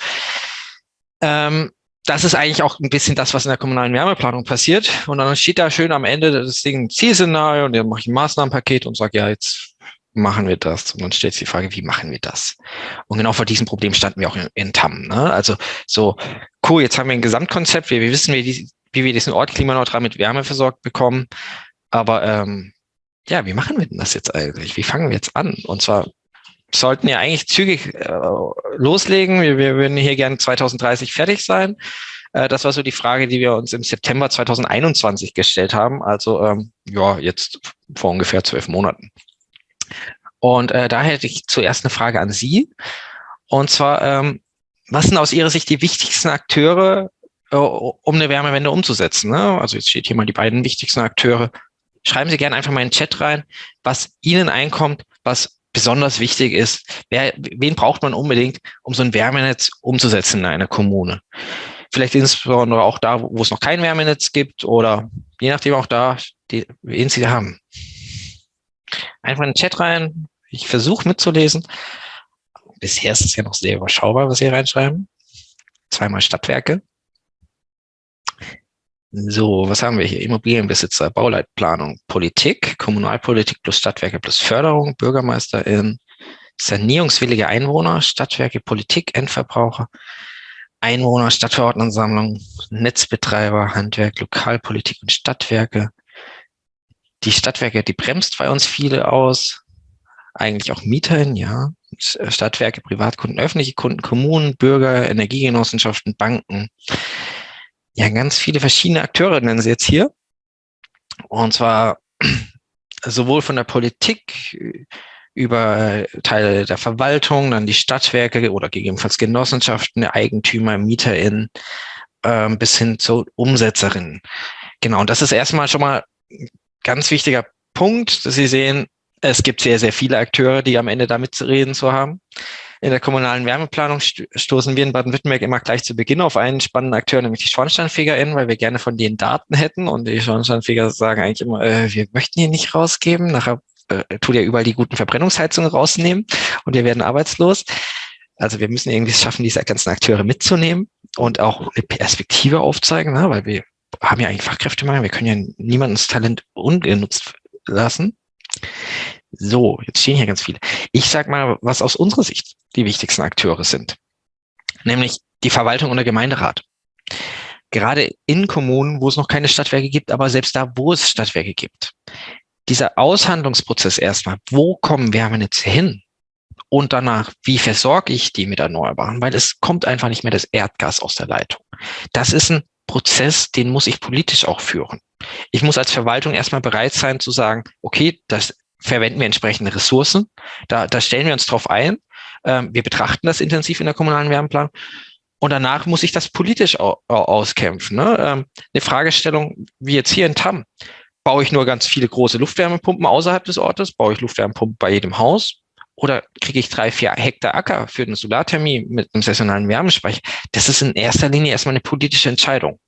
Ähm, das ist eigentlich auch ein bisschen das, was in der kommunalen Wärmeplanung passiert. Und dann steht da schön am Ende das Ding Zielszenario und dann mache ich ein Maßnahmenpaket und sage, ja, jetzt machen wir das. Und dann stellt sich die Frage, wie machen wir das? Und genau vor diesem Problem standen wir auch in, in TAM. Ne? Also so, cool, jetzt haben wir ein Gesamtkonzept, wir, wir wissen, wie, die, wie wir diesen Ort klimaneutral mit Wärme versorgt bekommen. Aber ähm, ja, wie machen wir denn das jetzt eigentlich? Wie fangen wir jetzt an? Und zwar sollten ja eigentlich zügig äh, loslegen. Wir, wir würden hier gerne 2030 fertig sein. Äh, das war so die Frage, die wir uns im September 2021 gestellt haben. Also ähm, ja, jetzt vor ungefähr zwölf Monaten. Und äh, da hätte ich zuerst eine Frage an Sie. Und zwar, ähm, was sind aus Ihrer Sicht die wichtigsten Akteure, äh, um eine Wärmewende umzusetzen? Ne? Also jetzt steht hier mal die beiden wichtigsten Akteure schreiben Sie gerne einfach mal in den Chat rein, was Ihnen einkommt, was besonders wichtig ist. Wer, wen braucht man unbedingt, um so ein Wärmenetz umzusetzen in einer Kommune? Vielleicht insbesondere auch da, wo es noch kein Wärmenetz gibt oder je nachdem auch da, die, wen Sie haben. Einfach in den Chat rein. Ich versuche mitzulesen. Bisher ist es ja noch sehr überschaubar, was Sie reinschreiben. Zweimal Stadtwerke. So, was haben wir hier? Immobilienbesitzer, Bauleitplanung, Politik, Kommunalpolitik plus Stadtwerke plus Förderung, BürgermeisterInnen, sanierungswillige Einwohner, Stadtwerke, Politik, Endverbraucher, Einwohner, Stadtverordnetensammlung, Netzbetreiber, Handwerk, Lokalpolitik und Stadtwerke. Die Stadtwerke, die bremst bei uns viele aus. Eigentlich auch MieterInnen, ja. Stadtwerke, Privatkunden, öffentliche Kunden, Kommunen, Bürger, Energiegenossenschaften, Banken ja, ganz viele verschiedene Akteure nennen sie jetzt hier. Und zwar (clears throat) sowohl von der Politik über Teile der Verwaltung, dann die Stadtwerke oder gegebenenfalls Genossenschaften, Eigentümer, MieterInnen äh, bis hin zu Umsetzerinnen. Genau, und das ist erstmal schon mal ein ganz wichtiger Punkt, dass Sie sehen, es gibt sehr, sehr viele Akteure, die am Ende damit zu reden zu haben. In der kommunalen Wärmeplanung stoßen wir in Baden-Württemberg immer gleich zu Beginn auf einen spannenden Akteur, nämlich die SchornsteinfegerInnen, weil wir gerne von denen Daten hätten. Und die Schornsteinfeger sagen eigentlich immer, äh, wir möchten die nicht rausgeben. Nachher äh, tut ja überall die guten Verbrennungsheizungen rausnehmen und wir werden arbeitslos. Also wir müssen irgendwie es schaffen, diese ganzen Akteure mitzunehmen und auch eine Perspektive aufzeigen, ne? weil wir haben ja eigentlich Fachkräftemangel. Wir können ja niemandens Talent ungenutzt lassen. So, jetzt stehen hier ganz viele. Ich sag mal, was aus unserer Sicht die wichtigsten Akteure sind, nämlich die Verwaltung und der Gemeinderat. Gerade in Kommunen, wo es noch keine Stadtwerke gibt, aber selbst da, wo es Stadtwerke gibt. Dieser Aushandlungsprozess erstmal, wo kommen Wärmenetze hin? Und danach, wie versorge ich die mit Erneuerbaren? Weil es kommt einfach nicht mehr das Erdgas aus der Leitung. Das ist ein Prozess, den muss ich politisch auch führen. Ich muss als Verwaltung erstmal bereit sein zu sagen, okay, das verwenden wir entsprechende Ressourcen. Da, da stellen wir uns drauf ein. Ähm, wir betrachten das intensiv in der kommunalen Wärmeplanung. Und danach muss ich das politisch au auskämpfen. Ne? Ähm, eine Fragestellung wie jetzt hier in Tam. Baue ich nur ganz viele große Luftwärmepumpen außerhalb des Ortes? Baue ich Luftwärmepumpen bei jedem Haus? Oder kriege ich drei, vier Hektar Acker für eine Solarthermie mit einem saisonalen Wärmespeicher? Das ist in erster Linie erstmal eine politische Entscheidung.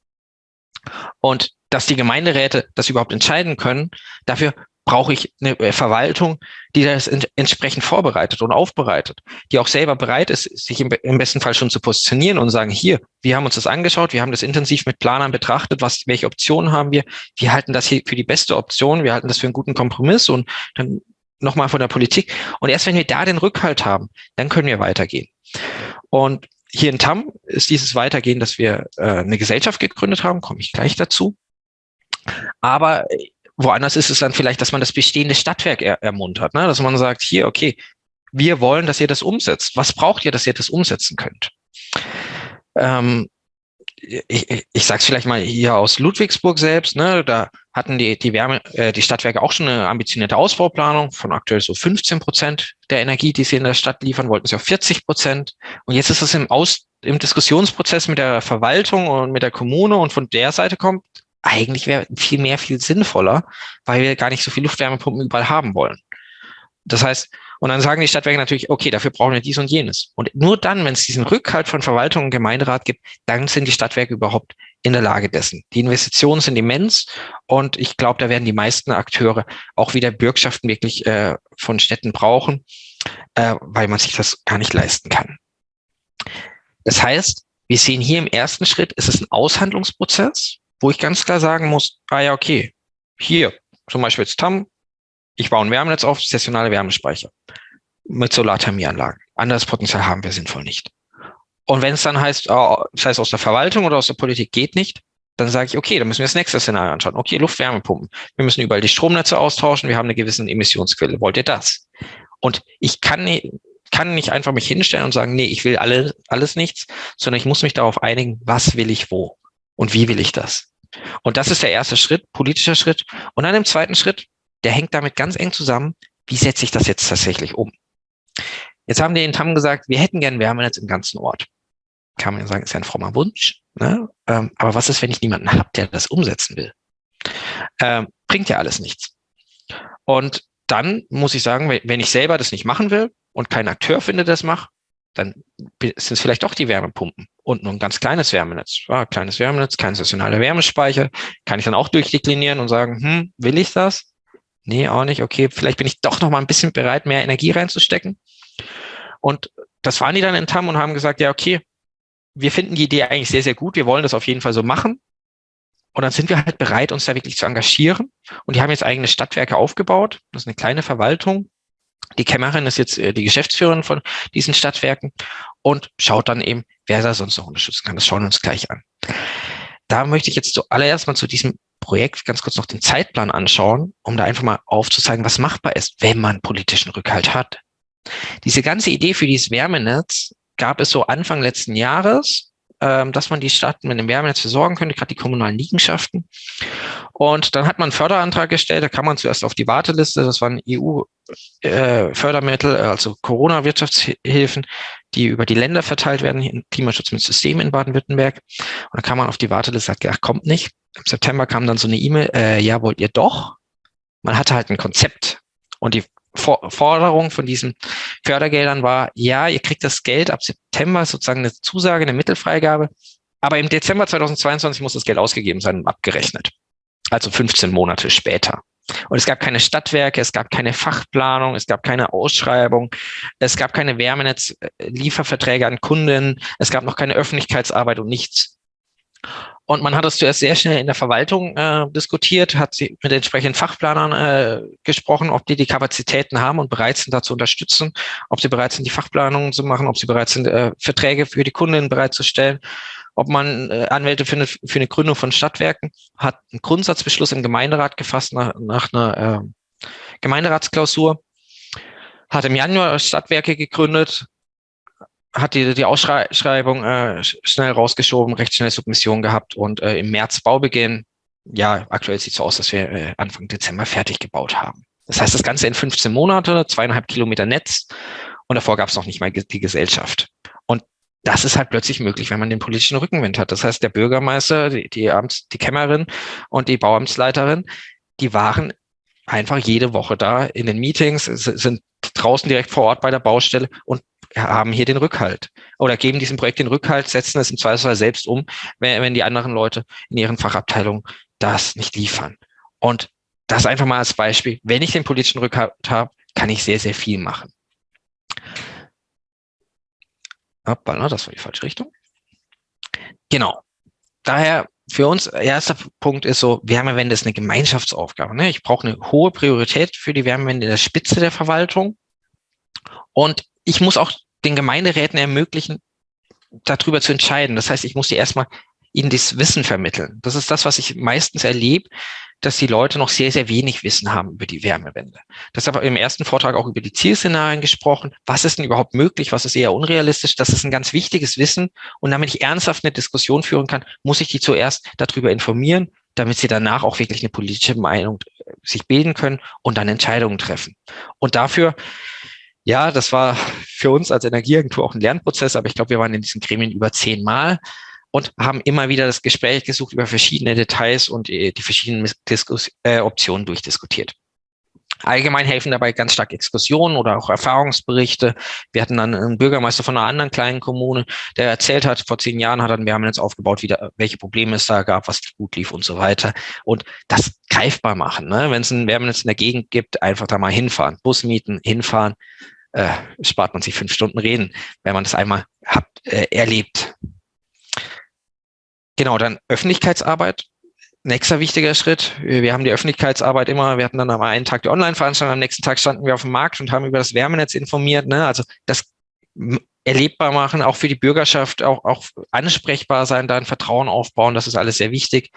Und dass die Gemeinderäte das überhaupt entscheiden können, dafür brauche ich eine äh, Verwaltung, die das entsprechend vorbereitet und aufbereitet, die auch selber bereit ist, sich im, besten Fall schon zu positionieren und sagen, hier, wir haben uns das angeschaut, wir haben das intensiv mit Planern betrachtet, was, welche Optionen haben wir, wir halten das hier für die beste Option, wir halten das für einen guten Kompromiss und dann nochmal von der Politik. Und erst wenn wir da den Rückhalt haben, dann können wir weitergehen. Und hier in TAM ist dieses Weitergehen, dass wir äh, eine Gesellschaft gegründet haben, komme ich gleich dazu. Aber Woanders ist es dann vielleicht, dass man das bestehende Stadtwerk er ermuntert, ne? dass man sagt, hier, okay, wir wollen, dass ihr das umsetzt. Was braucht ihr, dass ihr das umsetzen könnt? Ähm, ich, ich sage es vielleicht mal hier aus Ludwigsburg selbst, ne, da hatten die, die Wärme, äh, die Stadtwerke auch schon eine ambitionierte Ausbauplanung von aktuell so 15 Prozent der Energie, die sie in der Stadt liefern, wollten sie auf 40 Prozent. Und jetzt ist es im, Aus, im Diskussionsprozess mit der Verwaltung und mit der Kommune und von der Seite kommt, eigentlich wäre viel mehr, viel sinnvoller, weil wir gar nicht so viele Luftwärmepumpen überall haben wollen. Das heißt, und dann sagen die Stadtwerke natürlich, okay, dafür brauchen wir dies und jenes. Und nur dann, wenn es diesen Rückhalt von Verwaltung und Gemeinderat gibt, dann sind die Stadtwerke überhaupt in der Lage dessen. Die Investitionen sind immens und ich glaube, da werden die meisten Akteure auch wieder Bürgschaften wirklich äh, von Städten brauchen, äh, weil man sich das gar nicht leisten kann. Das heißt, wir sehen hier im ersten Schritt, ist es ein Aushandlungsprozess wo ich ganz klar sagen muss, ah ja, okay, hier zum Beispiel jetzt TAM, ich baue ein Wärmenetz auf, sessionale Wärmespeicher mit Solarthermieanlagen. Anderes Potenzial haben wir sinnvoll nicht. Und wenn es dann heißt, oh, das heißt aus der Verwaltung oder aus der Politik geht nicht, dann sage ich, okay, dann müssen wir das nächste Szenario anschauen. Okay, Luftwärmepumpen. Wir müssen überall die Stromnetze austauschen. Wir haben eine gewisse Emissionsquelle. Wollt ihr das? Und ich kann nicht, kann nicht einfach mich hinstellen und sagen, nee, ich will alle, alles nichts, sondern ich muss mich darauf einigen, was will ich wo und wie will ich das? Und das ist der erste Schritt, politischer Schritt. Und dann im zweiten Schritt, der hängt damit ganz eng zusammen, wie setze ich das jetzt tatsächlich um? Jetzt haben die in Tam gesagt, wir hätten gern Wärmenetz im ganzen Ort. Kann man ja sagen, ist ja ein frommer Wunsch. Ne? Ähm, aber was ist, wenn ich niemanden habe, der das umsetzen will? Ähm, bringt ja alles nichts. Und dann muss ich sagen, wenn ich selber das nicht machen will und kein Akteur finde, das macht, dann sind es vielleicht doch die Wärmepumpen und nur ein ganz kleines Wärmenetz. Ja, kleines Wärmenetz, kein sessionaler Wärmespeicher. Kann ich dann auch durchdeklinieren und sagen, hm, will ich das? Nee, auch nicht. Okay, vielleicht bin ich doch noch mal ein bisschen bereit, mehr Energie reinzustecken. Und das waren die dann in TAM und haben gesagt, ja, okay, wir finden die Idee eigentlich sehr, sehr gut. Wir wollen das auf jeden Fall so machen. Und dann sind wir halt bereit, uns da wirklich zu engagieren. Und die haben jetzt eigene Stadtwerke aufgebaut. Das ist eine kleine Verwaltung die Kämmerin ist jetzt äh, die Geschäftsführerin von diesen Stadtwerken und schaut dann eben, wer da sonst noch unterstützen kann. Das schauen wir uns gleich an. Da möchte ich jetzt zuallererst mal zu diesem Projekt ganz kurz noch den Zeitplan anschauen, um da einfach mal aufzuzeigen, was machbar ist, wenn man politischen Rückhalt hat. Diese ganze Idee für dieses Wärmenetz gab es so Anfang letzten Jahres, ähm, dass man die Stadt mit einem Wärmenetz versorgen könnte, gerade die kommunalen Liegenschaften. Und dann hat man einen Förderantrag gestellt, da kam man zuerst auf die Warteliste, das waren EU-Fördermittel, äh, also Corona-Wirtschaftshilfen, die über die Länder verteilt werden, im Klimaschutz mit System in Baden-Württemberg. Und dann kam man auf die Warteliste, sagt, ach, kommt nicht. Im September kam dann so eine E-Mail, äh, ja, wollt ihr doch? Man hatte halt ein Konzept. Und die Forderung von diesen Fördergeldern war, ja, ihr kriegt das Geld ab September, sozusagen eine Zusage, eine Mittelfreigabe. Aber im Dezember 2022 muss das Geld ausgegeben sein und abgerechnet also 15 Monate später. Und es gab keine Stadtwerke, es gab keine Fachplanung, es gab keine Ausschreibung, es gab keine Wärmenetz-Lieferverträge an Kunden, es gab noch keine Öffentlichkeitsarbeit und nichts. Und man hat das zuerst sehr schnell in der Verwaltung äh, diskutiert, hat sie mit entsprechenden Fachplanern äh, gesprochen, ob die die Kapazitäten haben und bereit sind, da zu unterstützen, ob sie bereit sind, die Fachplanungen zu machen, ob sie bereit sind, äh, Verträge für die Kunden bereitzustellen ob man äh, Anwälte findet für eine Gründung von Stadtwerken, hat einen Grundsatzbeschluss im Gemeinderat gefasst nach, nach einer äh, Gemeinderatsklausur, hat im Januar Stadtwerke gegründet, hat die, die Ausschreibung äh, schnell rausgeschoben, recht schnell Submission gehabt und äh, im März Baubeginn. Ja, aktuell sieht es so aus, dass wir äh, Anfang Dezember fertig gebaut haben. Das heißt, das Ganze in 15 Monate, zweieinhalb Kilometer Netz und davor gab es noch nicht mal die Gesellschaft. Und das ist halt plötzlich möglich, wenn man den politischen Rückenwind hat. Das heißt, der Bürgermeister, die, die, Amts-, die Kämmerin und die Bauamtsleiterin, die waren einfach jede Woche da in den Meetings, sind draußen direkt vor Ort bei der Baustelle und haben hier den Rückhalt oder geben diesem Projekt den Rückhalt, setzen es im Zweifelsfall selbst um, wenn, wenn die anderen Leute in ihren Fachabteilungen das nicht liefern. Und das einfach mal als Beispiel. Wenn ich den politischen Rückhalt habe, kann ich sehr, sehr viel machen. Hoppala, das war die falsche Richtung. Genau. Daher für uns, erster Punkt ist so, Wärmewende ist eine Gemeinschaftsaufgabe. Ne? Ich brauche eine hohe Priorität für die Wärmewende in der Spitze der Verwaltung. Und ich muss auch den Gemeinderäten ermöglichen, darüber zu entscheiden. Das heißt, ich muss die erstmal ihnen das Wissen vermitteln. Das ist das, was ich meistens erlebe, dass die Leute noch sehr, sehr wenig Wissen haben über die Wärmewende. Das habe im ersten Vortrag auch über die Zielszenarien gesprochen. Was ist denn überhaupt möglich? Was ist eher unrealistisch? Das ist ein ganz wichtiges Wissen. Und damit ich ernsthaft eine Diskussion führen kann, muss ich die zuerst darüber informieren, damit sie danach auch wirklich eine politische Meinung äh, sich bilden können und dann Entscheidungen treffen. Und dafür ja, das war für uns als Energieagentur auch ein Lernprozess, aber ich glaube, wir waren in diesen Gremien über zehn Mal und haben immer wieder das Gespräch gesucht über verschiedene Details und die verschiedenen Diskus äh, Optionen durchdiskutiert. Allgemein helfen dabei ganz stark Exkursionen oder auch Erfahrungsberichte. Wir hatten dann einen Bürgermeister von einer anderen kleinen Kommune, der erzählt hat, vor zehn Jahren hat er ein Wärmenetz aufgebaut, wieder, welche Probleme es da gab, was gut lief und so weiter. Und das greifbar machen. Ne? Wenn es ein Wärmenetz in der Gegend gibt, einfach da mal hinfahren, Bus mieten, hinfahren, äh, spart man sich fünf Stunden reden, wenn man das einmal hat, äh, erlebt. Genau, dann Öffentlichkeitsarbeit. Nächster wichtiger Schritt. Wir haben die Öffentlichkeitsarbeit immer, wir hatten dann am einen Tag die Online-Veranstaltung, am nächsten Tag standen wir auf dem Markt und haben über das Wärmenetz informiert. Ne? Also das erlebbar machen, auch für die Bürgerschaft, auch, auch ansprechbar sein, da ein Vertrauen aufbauen, das ist alles sehr wichtig.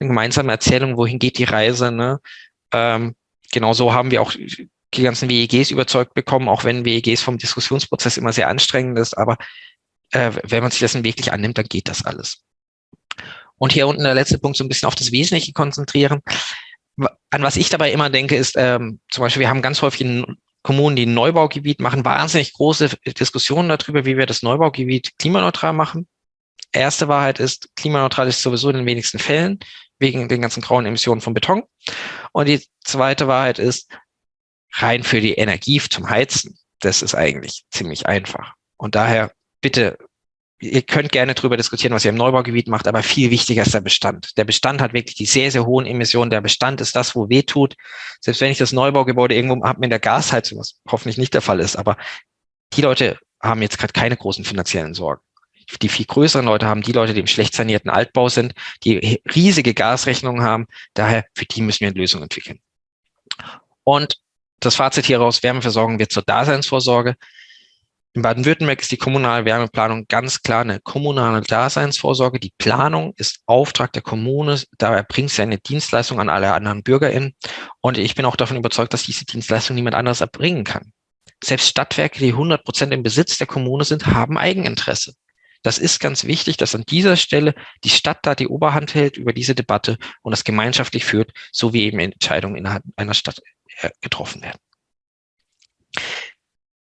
Eine gemeinsame Erzählung, wohin geht die Reise. Ne? Ähm, genau so haben wir auch die ganzen WEGs überzeugt bekommen, auch wenn WEGs vom Diskussionsprozess immer sehr anstrengend ist. Aber äh, wenn man sich dessen wirklich annimmt, dann geht das alles. Und hier unten der letzte Punkt, so ein bisschen auf das Wesentliche konzentrieren. An was ich dabei immer denke, ist ähm, zum Beispiel, wir haben ganz häufig in Kommunen, die ein Neubaugebiet machen, wahnsinnig große Diskussionen darüber, wie wir das Neubaugebiet klimaneutral machen. Erste Wahrheit ist, klimaneutral ist sowieso in den wenigsten Fällen, wegen den ganzen grauen Emissionen von Beton. Und die zweite Wahrheit ist, rein für die Energie zum Heizen, das ist eigentlich ziemlich einfach. Und daher bitte ihr könnt gerne darüber diskutieren, was ihr im Neubaugebiet macht, aber viel wichtiger ist der Bestand. Der Bestand hat wirklich die sehr, sehr hohen Emissionen. Der Bestand ist das, wo weh tut. Selbst wenn ich das Neubaugebäude irgendwo habe mit der Gasheizung, was hoffentlich nicht der Fall ist, aber die Leute haben jetzt gerade keine großen finanziellen Sorgen. Die viel größeren Leute haben die Leute, die im schlecht sanierten Altbau sind, die riesige Gasrechnungen haben. Daher, für die müssen wir eine Lösung entwickeln. Und das Fazit hieraus, Wärmeversorgung wird zur Daseinsvorsorge. In Baden-Württemberg ist die kommunale Wärmeplanung ganz klar eine kommunale Daseinsvorsorge. Die Planung ist Auftrag der Kommune. Da erbringt sie eine Dienstleistung an alle anderen BürgerInnen. Und ich bin auch davon überzeugt, dass diese Dienstleistung niemand anderes erbringen kann. Selbst Stadtwerke, die 100 Prozent im Besitz der Kommune sind, haben Eigeninteresse. Das ist ganz wichtig, dass an dieser Stelle die Stadt da die Oberhand hält über diese Debatte und das gemeinschaftlich führt, so wie eben Entscheidungen innerhalb einer Stadt getroffen werden.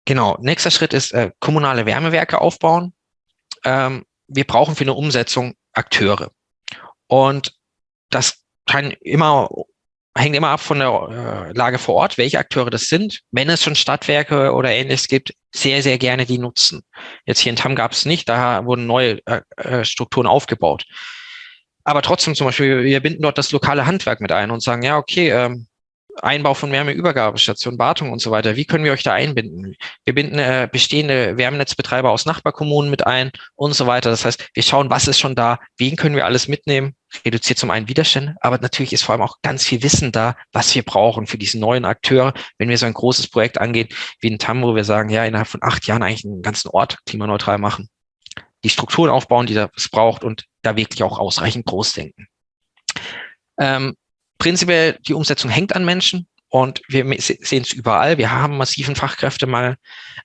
Genau, nächster Schritt ist äh, kommunale Wärmewerke aufbauen. Ähm, wir brauchen für eine Umsetzung Akteure. Und das kann immer, hängt immer ab von der äh, Lage vor Ort, welche Akteure das sind. Wenn es schon Stadtwerke oder ähnliches gibt, sehr, sehr gerne die nutzen. Jetzt hier in Tam gab es nicht, da wurden neue äh, äh, Strukturen aufgebaut. Aber trotzdem zum Beispiel, wir binden dort das lokale Handwerk mit ein und sagen, ja, okay, ähm, Einbau von Wärmeübergabestationen, Wartung und so weiter. Wie können wir euch da einbinden? Wir binden äh, bestehende Wärmenetzbetreiber aus Nachbarkommunen mit ein und so weiter. Das heißt, wir schauen, was ist schon da, wen können wir alles mitnehmen, reduziert zum einen Widerstände, aber natürlich ist vor allem auch ganz viel Wissen da, was wir brauchen für diesen neuen Akteur, wenn wir so ein großes Projekt angehen, wie in TAM, wo wir sagen, ja, innerhalb von acht Jahren eigentlich einen ganzen Ort klimaneutral machen, die Strukturen aufbauen, die das braucht und da wirklich auch ausreichend groß denken. Ähm, prinzipiell, die Umsetzung hängt an Menschen und wir sehen es überall. Wir haben massiven Fachkräftemangel.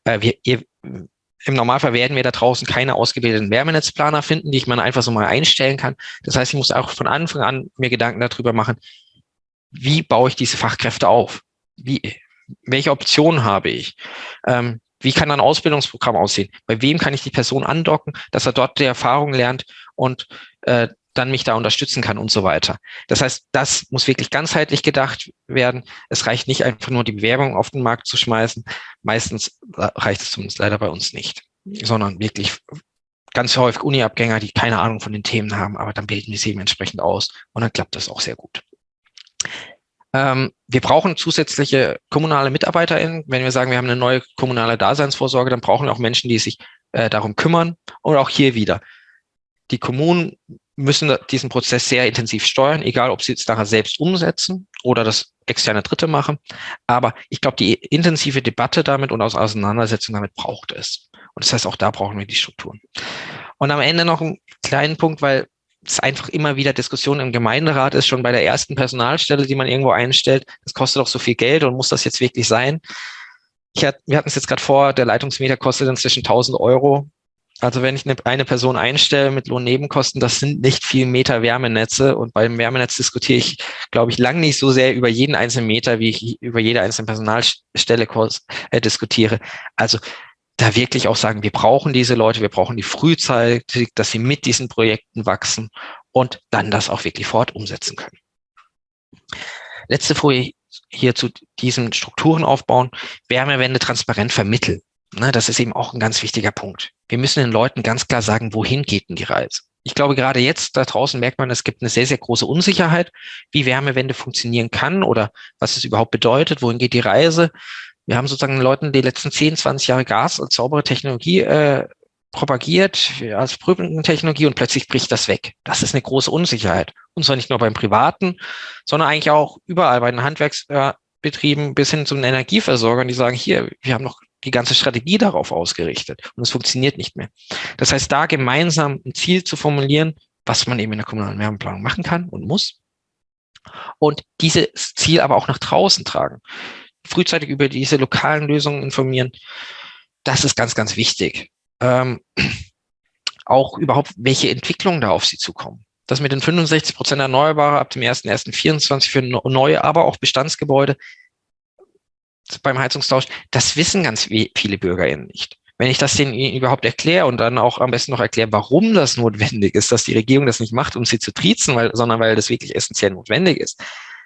Äh, wir, ihr, Im Normalfall werden wir da draußen keine ausgebildeten Wärmenetzplaner finden, die ich mal einfach so mal einstellen kann. Das heißt, ich muss auch von Anfang an mir Gedanken darüber machen, wie baue ich diese Fachkräfte auf? Wie, welche Optionen habe ich? Ähm, wie kann ein Ausbildungsprogramm aussehen? Bei wem kann ich die Person andocken, dass er dort die Erfahrung lernt und äh, dann mich da unterstützen kann und so weiter. Das heißt, das muss wirklich ganzheitlich gedacht werden. Es reicht nicht einfach nur die Bewerbung auf den Markt zu schmeißen. Meistens reicht es zumindest leider bei uns nicht, sondern wirklich ganz häufig Uni-Abgänger, die keine Ahnung von den Themen haben, aber dann bilden wir sie eben entsprechend aus und dann klappt das auch sehr gut. Ähm, wir brauchen zusätzliche kommunale MitarbeiterInnen. Wenn wir sagen, wir haben eine neue kommunale Daseinsvorsorge, dann brauchen wir auch Menschen, die sich äh, darum kümmern. Und auch hier wieder. Die Kommunen müssen diesen Prozess sehr intensiv steuern, egal ob sie es nachher selbst umsetzen oder das externe Dritte machen. Aber ich glaube, die intensive Debatte damit und aus Auseinandersetzung damit braucht es. Und das heißt, auch da brauchen wir die Strukturen. Und am Ende noch einen kleinen Punkt, weil es einfach immer wieder Diskussionen im Gemeinderat ist, schon bei der ersten Personalstelle, die man irgendwo einstellt, das kostet doch so viel Geld und muss das jetzt wirklich sein? Ich hat, wir hatten es jetzt gerade vor, der Leitungsmeter kostet inzwischen 1000 Euro. Also wenn ich eine, eine Person einstelle mit Lohnnebenkosten, das sind nicht viel Meter Wärmenetze. Und beim Wärmenetz diskutiere ich, glaube ich, lang nicht so sehr über jeden einzelnen Meter, wie ich über jede einzelne Personalstelle äh, diskutiere. Also da wirklich auch sagen, wir brauchen diese Leute, wir brauchen die frühzeitig, dass sie mit diesen Projekten wachsen und dann das auch wirklich fort umsetzen können. Letzte Folie hier zu diesen Strukturen aufbauen, Wärmewende transparent vermitteln. Ne, das ist eben auch ein ganz wichtiger Punkt. Wir müssen den Leuten ganz klar sagen, wohin geht denn die Reise? Ich glaube, gerade jetzt da draußen merkt man, es gibt eine sehr, sehr große Unsicherheit, wie Wärmewende funktionieren kann oder was es überhaupt bedeutet, wohin geht die Reise. Wir haben sozusagen den Leuten die letzten 10, 20 Jahre Gas als saubere Technologie äh, propagiert als Prüfungstechnologie und plötzlich bricht das weg. Das ist eine große Unsicherheit. Und zwar nicht nur beim Privaten, sondern eigentlich auch überall bei den Handwerksbetrieben bis hin zu den Energieversorgern, die sagen, hier, wir haben noch die ganze Strategie darauf ausgerichtet und es funktioniert nicht mehr. Das heißt, da gemeinsam ein Ziel zu formulieren, was man eben in der kommunalen Wärmeplanung machen kann und muss und dieses Ziel aber auch nach draußen tragen frühzeitig über diese lokalen Lösungen informieren. Das ist ganz, ganz wichtig. Ähm, auch überhaupt, welche Entwicklungen da auf Sie zukommen. Das mit den 65 Prozent Erneuerbare ab dem 1.1.24 für neue, aber auch Bestandsgebäude beim Heizungstausch, das wissen ganz viele BürgerInnen nicht. Wenn ich das denen überhaupt erkläre und dann auch am besten noch erkläre, warum das notwendig ist, dass die Regierung das nicht macht, um sie zu triezen, weil, sondern weil das wirklich essentiell notwendig ist,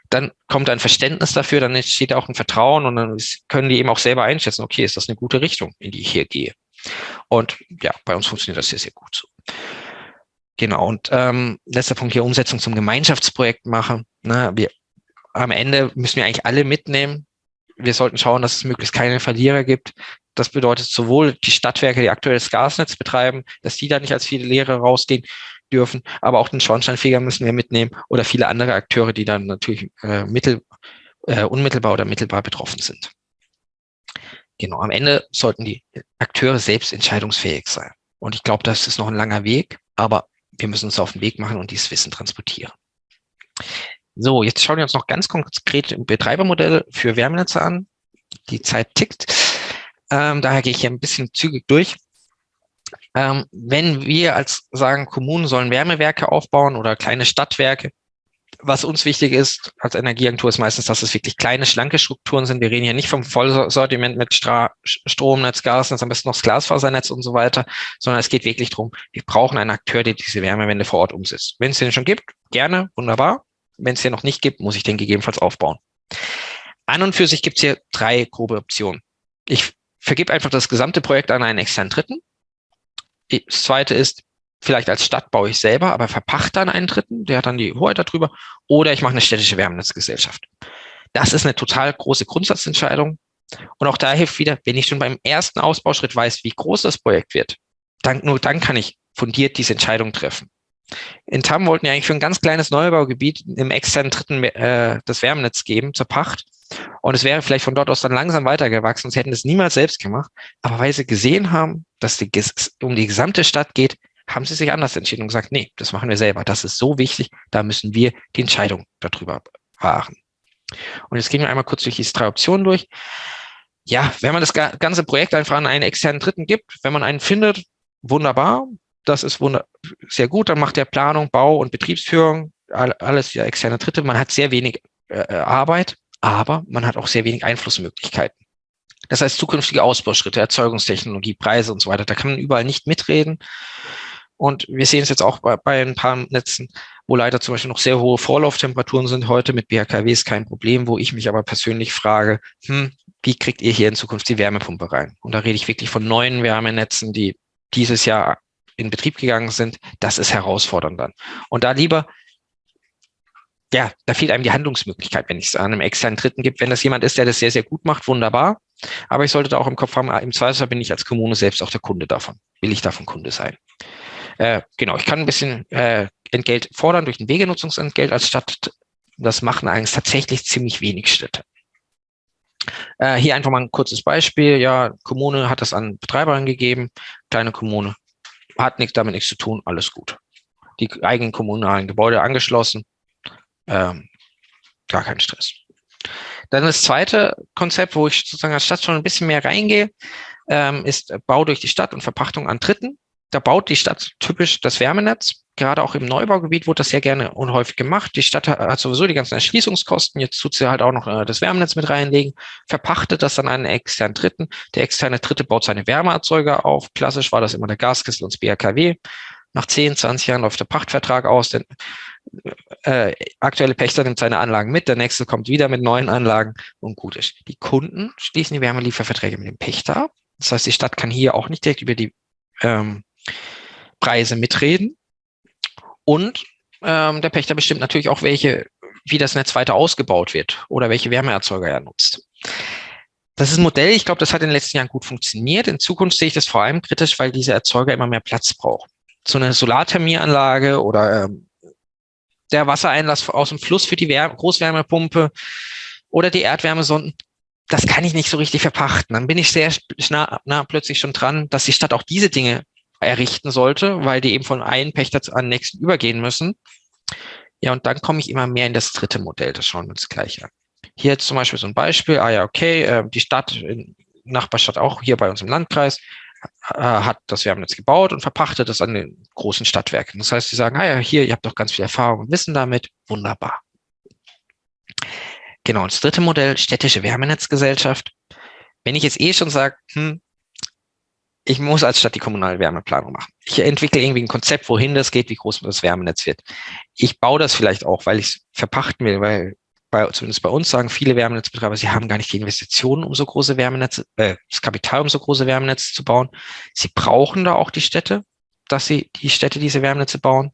dann kommt ein Verständnis dafür, dann entsteht auch ein Vertrauen und dann können die eben auch selber einschätzen, okay, ist das eine gute Richtung, in die ich hier gehe. Und ja, bei uns funktioniert das sehr, sehr gut so. Genau, und ähm, letzter Punkt hier, Umsetzung zum Gemeinschaftsprojekt machen. Ne, wir, am Ende müssen wir eigentlich alle mitnehmen. Wir sollten schauen, dass es möglichst keine Verlierer gibt. Das bedeutet sowohl die Stadtwerke, die aktuell das Gasnetz betreiben, dass die da nicht als viele Lehre rausgehen, dürfen, aber auch den Schornsteinfeger müssen wir mitnehmen oder viele andere Akteure, die dann natürlich äh, mittel, äh, unmittelbar oder mittelbar betroffen sind. Genau, am Ende sollten die Akteure selbst entscheidungsfähig sein. Und ich glaube, das ist noch ein langer Weg, aber wir müssen uns auf den Weg machen und dieses Wissen transportieren. So, jetzt schauen wir uns noch ganz konkret Betreibermodelle für Wärmenetze an. Die Zeit tickt. Ähm, daher gehe ich hier ein bisschen zügig durch. Ähm, wenn wir als sagen, Kommunen sollen Wärmewerke aufbauen oder kleine Stadtwerke, was uns wichtig ist als Energieagentur ist meistens, dass es wirklich kleine, schlanke Strukturen sind. Wir reden hier nicht vom Vollsortiment mit Stra Stromnetz, Gasnetz, am besten noch das Glasfasernetz und so weiter, sondern es geht wirklich darum, wir brauchen einen Akteur, der diese Wärmewende vor Ort umsetzt. Wenn es den schon gibt, gerne, wunderbar. Wenn es den noch nicht gibt, muss ich den gegebenenfalls aufbauen. An und für sich gibt es hier drei grobe Optionen. Ich vergebe einfach das gesamte Projekt an einen externen Dritten. Das zweite ist, vielleicht als Stadt baue ich selber, aber verpachte dann einen Dritten, der hat dann die Hoheit darüber. Oder ich mache eine städtische Wärmenetzgesellschaft. Das ist eine total große Grundsatzentscheidung. Und auch da hilft wieder, wenn ich schon beim ersten Ausbauschritt weiß, wie groß das Projekt wird, dann, nur dann kann ich fundiert diese Entscheidung treffen. In Tam wollten wir eigentlich für ein ganz kleines Neubaugebiet im externen Dritten äh, das Wärmenetz geben zur Pacht. Und es wäre vielleicht von dort aus dann langsam weitergewachsen. Sie hätten es niemals selbst gemacht. Aber weil sie gesehen haben, dass die, um die gesamte Stadt geht, haben sie sich anders entschieden und gesagt, nee, das machen wir selber. Das ist so wichtig, da müssen wir die Entscheidung darüber wahren. Und jetzt gehen wir einmal kurz durch diese drei Optionen durch. Ja, wenn man das ganze Projekt einfach an einen externen Dritten gibt, wenn man einen findet, wunderbar, das ist sehr gut, dann macht der Planung, Bau und Betriebsführung, alles ja externe Dritte. Man hat sehr wenig äh, äh, Arbeit, aber man hat auch sehr wenig Einflussmöglichkeiten. Das heißt, zukünftige Ausbauschritte, Erzeugungstechnologie, Preise und so weiter, da kann man überall nicht mitreden. Und wir sehen es jetzt auch bei, bei ein paar Netzen, wo leider zum Beispiel noch sehr hohe Vorlauftemperaturen sind heute mit BHKWs kein Problem, wo ich mich aber persönlich frage, hm, wie kriegt ihr hier in Zukunft die Wärmepumpe rein? Und da rede ich wirklich von neuen Wärmenetzen, die dieses Jahr in Betrieb gegangen sind. Das ist herausfordernd dann. Und da lieber ja, da fehlt einem die Handlungsmöglichkeit, wenn ich es an einem externen Dritten gibt. Wenn das jemand ist, der das sehr, sehr gut macht, wunderbar. Aber ich sollte da auch im Kopf haben, ah, im Zweifelsfall bin ich als Kommune selbst auch der Kunde davon. Will ich davon Kunde sein? Äh, genau, ich kann ein bisschen äh, Entgelt fordern durch ein Wegenutzungsentgelt als Stadt. Das machen eigentlich tatsächlich ziemlich wenig Städte. Äh, hier einfach mal ein kurzes Beispiel. Ja, Kommune hat das an Betreiber gegeben, kleine Kommune hat nichts damit nichts zu tun, alles gut. Die eigenen kommunalen Gebäude angeschlossen, ähm, gar kein Stress. Dann das zweite Konzept, wo ich sozusagen als Stadt schon ein bisschen mehr reingehe, ähm, ist Bau durch die Stadt und Verpachtung an Dritten. Da baut die Stadt typisch das Wärmenetz. Gerade auch im Neubaugebiet wurde das sehr gerne und häufig gemacht. Die Stadt hat sowieso die ganzen Erschließungskosten. Jetzt tut sie halt auch noch äh, das Wärmenetz mit reinlegen, verpachtet das dann an einen externen Dritten. Der externe Dritte baut seine Wärmeerzeuger auf. Klassisch war das immer der Gaskessel und das BRKW. Nach 10, 20 Jahren läuft der Pachtvertrag aus. Denn äh, aktuelle Pächter nimmt seine Anlagen mit, der nächste kommt wieder mit neuen Anlagen und gut ist. Die Kunden schließen die Wärmelieferverträge mit dem Pächter ab. Das heißt, die Stadt kann hier auch nicht direkt über die ähm, Preise mitreden. Und ähm, der Pächter bestimmt natürlich auch, welche, wie das Netz weiter ausgebaut wird oder welche Wärmeerzeuger er nutzt. Das ist ein Modell, ich glaube, das hat in den letzten Jahren gut funktioniert. In Zukunft sehe ich das vor allem kritisch, weil diese Erzeuger immer mehr Platz brauchen. So eine Solarthermieanlage oder ähm, der Wassereinlass aus dem Fluss für die Wär Großwärmepumpe oder die Erdwärmesonden, das kann ich nicht so richtig verpachten. Dann bin ich sehr nah, nah plötzlich schon dran, dass die Stadt auch diese Dinge errichten sollte, weil die eben von einem Pächter zu einem nächsten übergehen müssen. Ja, und dann komme ich immer mehr in das dritte Modell. Das schauen wir uns gleich an. Hier zum Beispiel so ein Beispiel. Ah ja, okay, äh, die Stadt, Nachbarstadt auch hier bei uns im Landkreis, äh, hat das Wärmenetz gebaut und verpachtet das an den großen Stadtwerken. Das heißt, sie sagen, ah ja, hier, ihr habt doch ganz viel Erfahrung und Wissen damit, wunderbar. Genau, das dritte Modell, städtische Wärmenetzgesellschaft. Wenn ich jetzt eh schon sage, hm, ich muss als Stadt die kommunale Wärmeplanung machen. Ich entwickle irgendwie ein Konzept, wohin das geht, wie groß das Wärmenetz wird. Ich baue das vielleicht auch, weil ich es verpachten will, weil bei, zumindest bei uns sagen viele Wärmenetzbetreiber, sie haben gar nicht die Investitionen, um so große Wärmenetze, äh, das Kapital, um so große Wärmenetze zu bauen. Sie brauchen da auch die Städte, dass sie die Städte diese Wärmenetze bauen.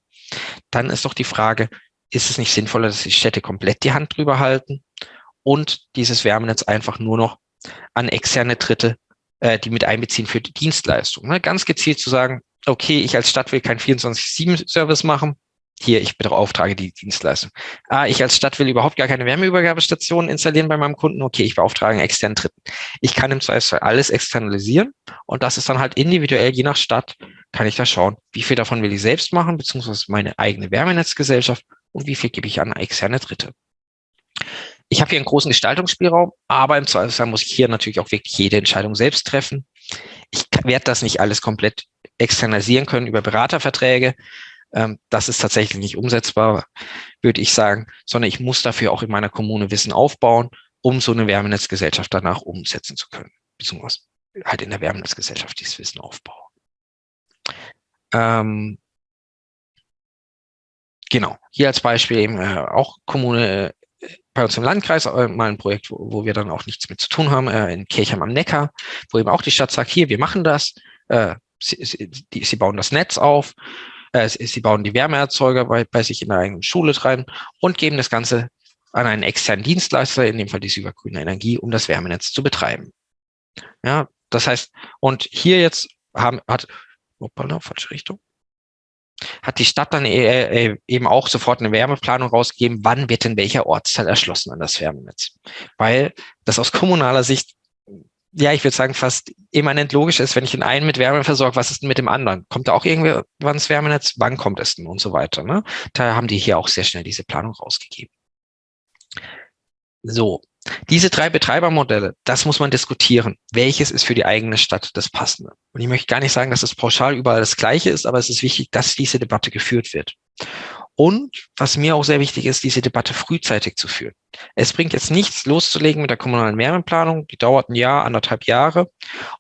Dann ist doch die Frage, ist es nicht sinnvoller, dass die Städte komplett die Hand drüber halten und dieses Wärmenetz einfach nur noch an externe Dritte, äh, die mit einbeziehen für die Dienstleistung. Ne? Ganz gezielt zu sagen, okay, ich als Stadt will kein 24-7-Service machen, hier, ich beauftrage die Dienstleistung. Ah, ich als Stadt will überhaupt gar keine Wärmeübergabestation installieren bei meinem Kunden. Okay, ich beauftrage einen externen Dritten. Ich kann im Zweifelsfall alles externalisieren und das ist dann halt individuell, je nach Stadt, kann ich da schauen, wie viel davon will ich selbst machen, beziehungsweise meine eigene Wärmenetzgesellschaft und wie viel gebe ich an externe Dritte. Ich habe hier einen großen Gestaltungsspielraum, aber im Zweifelsfall muss ich hier natürlich auch wirklich jede Entscheidung selbst treffen. Ich werde das nicht alles komplett externalisieren können über Beraterverträge, ähm, das ist tatsächlich nicht umsetzbar, würde ich sagen, sondern ich muss dafür auch in meiner Kommune Wissen aufbauen, um so eine Wärmenetzgesellschaft danach umsetzen zu können, beziehungsweise halt in der Wärmenetzgesellschaft dieses Wissen aufbauen. Ähm, genau, hier als Beispiel eben äh, auch Kommune äh, bei uns im Landkreis, äh, mal ein Projekt, wo, wo, wir dann auch nichts mit zu tun haben, äh, in Kirchheim am Neckar, wo eben auch die Stadt sagt, hier, wir machen das, äh, sie, sie, die, sie bauen das Netz auf, äh, sie bauen die Wärmeerzeuger bei, bei sich in der eigenen Schule rein und geben das Ganze an einen externen Dienstleister, in dem Fall die Süber Grüne Energie, um das Wärmenetz zu betreiben. Ja, das heißt, und hier jetzt haben, hat, hoppala, falsche Richtung, hat die Stadt dann e, e, eben auch sofort eine Wärmeplanung rausgegeben, wann wird in welcher Ortsteil erschlossen an das Wärmenetz. Weil das aus kommunaler Sicht ja, ich würde sagen, fast immanent logisch ist, wenn ich den einen mit Wärme versorge, was ist denn mit dem anderen? Kommt da auch irgendwann das Wärmenetz? Wann kommt es denn? Und so weiter. Ne? Da haben die hier auch sehr schnell diese Planung rausgegeben. So, diese drei Betreibermodelle, das muss man diskutieren. Welches ist für die eigene Stadt das Passende? Und ich möchte gar nicht sagen, dass es pauschal überall das Gleiche ist, aber es ist wichtig, dass diese Debatte geführt wird. Und was mir auch sehr wichtig ist, diese Debatte frühzeitig zu führen. Es bringt jetzt nichts loszulegen mit der kommunalen Wärmeplanung. Die dauert ein Jahr, anderthalb Jahre.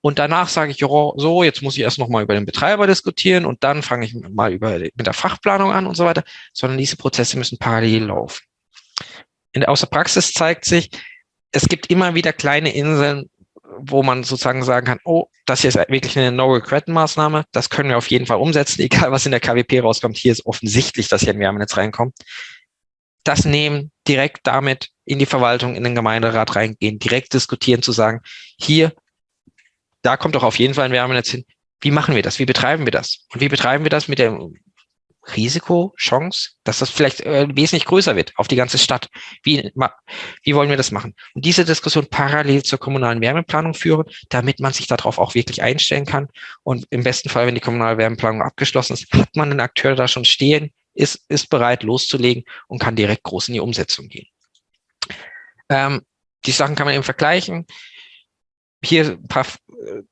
Und danach sage ich, so, jetzt muss ich erst noch mal über den Betreiber diskutieren und dann fange ich mal über, mit der Fachplanung an und so weiter. Sondern diese Prozesse müssen parallel laufen. In aus der Praxis zeigt sich, es gibt immer wieder kleine Inseln, wo man sozusagen sagen kann, oh, das hier ist wirklich eine No-Regret-Maßnahme, das können wir auf jeden Fall umsetzen, (laughs) egal was in der KWP rauskommt. Hier ist offensichtlich, dass hier ein Wärmenetz reinkommt. das nehmen, direkt damit in die Verwaltung, in den Gemeinderat reingehen, direkt diskutieren, zu sagen, hier, da kommt doch auf jeden Fall ein Wärmenetz hin. Wie machen wir das? Wie betreiben wir das? Und wie betreiben wir das mit der Risiko, Chance, dass das vielleicht äh, wesentlich größer wird auf die ganze Stadt. Wie, wie wollen wir das machen? Und diese Diskussion parallel zur kommunalen Wärmeplanung führen, damit man sich darauf auch wirklich einstellen kann. Und im besten Fall, wenn die kommunale Wärmeplanung abgeschlossen ist, hat man einen Akteur da schon stehen, ist, ist bereit loszulegen und kann direkt groß in die Umsetzung gehen. Ähm, die Sachen kann man eben vergleichen hier ein paar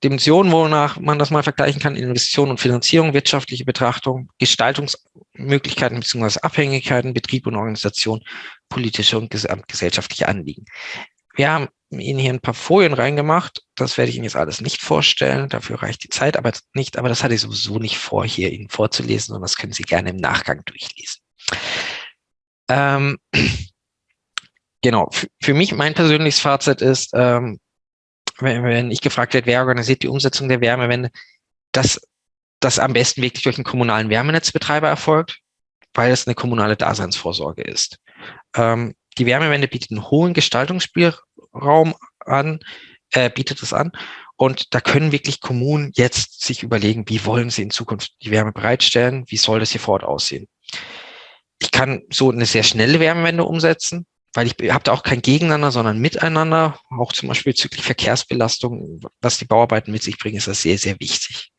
Dimensionen, wonach man das mal vergleichen kann, Investition und Finanzierung, wirtschaftliche Betrachtung, Gestaltungsmöglichkeiten bzw. Abhängigkeiten, Betrieb und Organisation, politische und gesellschaftliche Anliegen. Wir haben Ihnen hier ein paar Folien reingemacht. Das werde ich Ihnen jetzt alles nicht vorstellen. Dafür reicht die Zeit aber nicht. Aber das hatte ich sowieso nicht vor, hier Ihnen vorzulesen, und das können Sie gerne im Nachgang durchlesen. Ähm, (clears throat) genau. Für mich, mein persönliches Fazit ist, ähm, wenn, wenn ich gefragt werde, wer organisiert die Umsetzung der Wärmewende, dass das am besten wirklich durch einen kommunalen Wärmenetzbetreiber erfolgt, weil es eine kommunale Daseinsvorsorge ist. Ähm, die Wärmewende bietet einen hohen Gestaltungsspielraum an, äh, bietet es an. Und da können wirklich Kommunen jetzt sich überlegen, wie wollen sie in Zukunft die Wärme bereitstellen, wie soll das hier vor Ort aussehen. Ich kann so eine sehr schnelle Wärmewende umsetzen, weil ich habe da auch kein Gegeneinander, sondern Miteinander, auch zum Beispiel bezüglich Verkehrsbelastung, was die Bauarbeiten mit sich bringen, ist das sehr, sehr wichtig.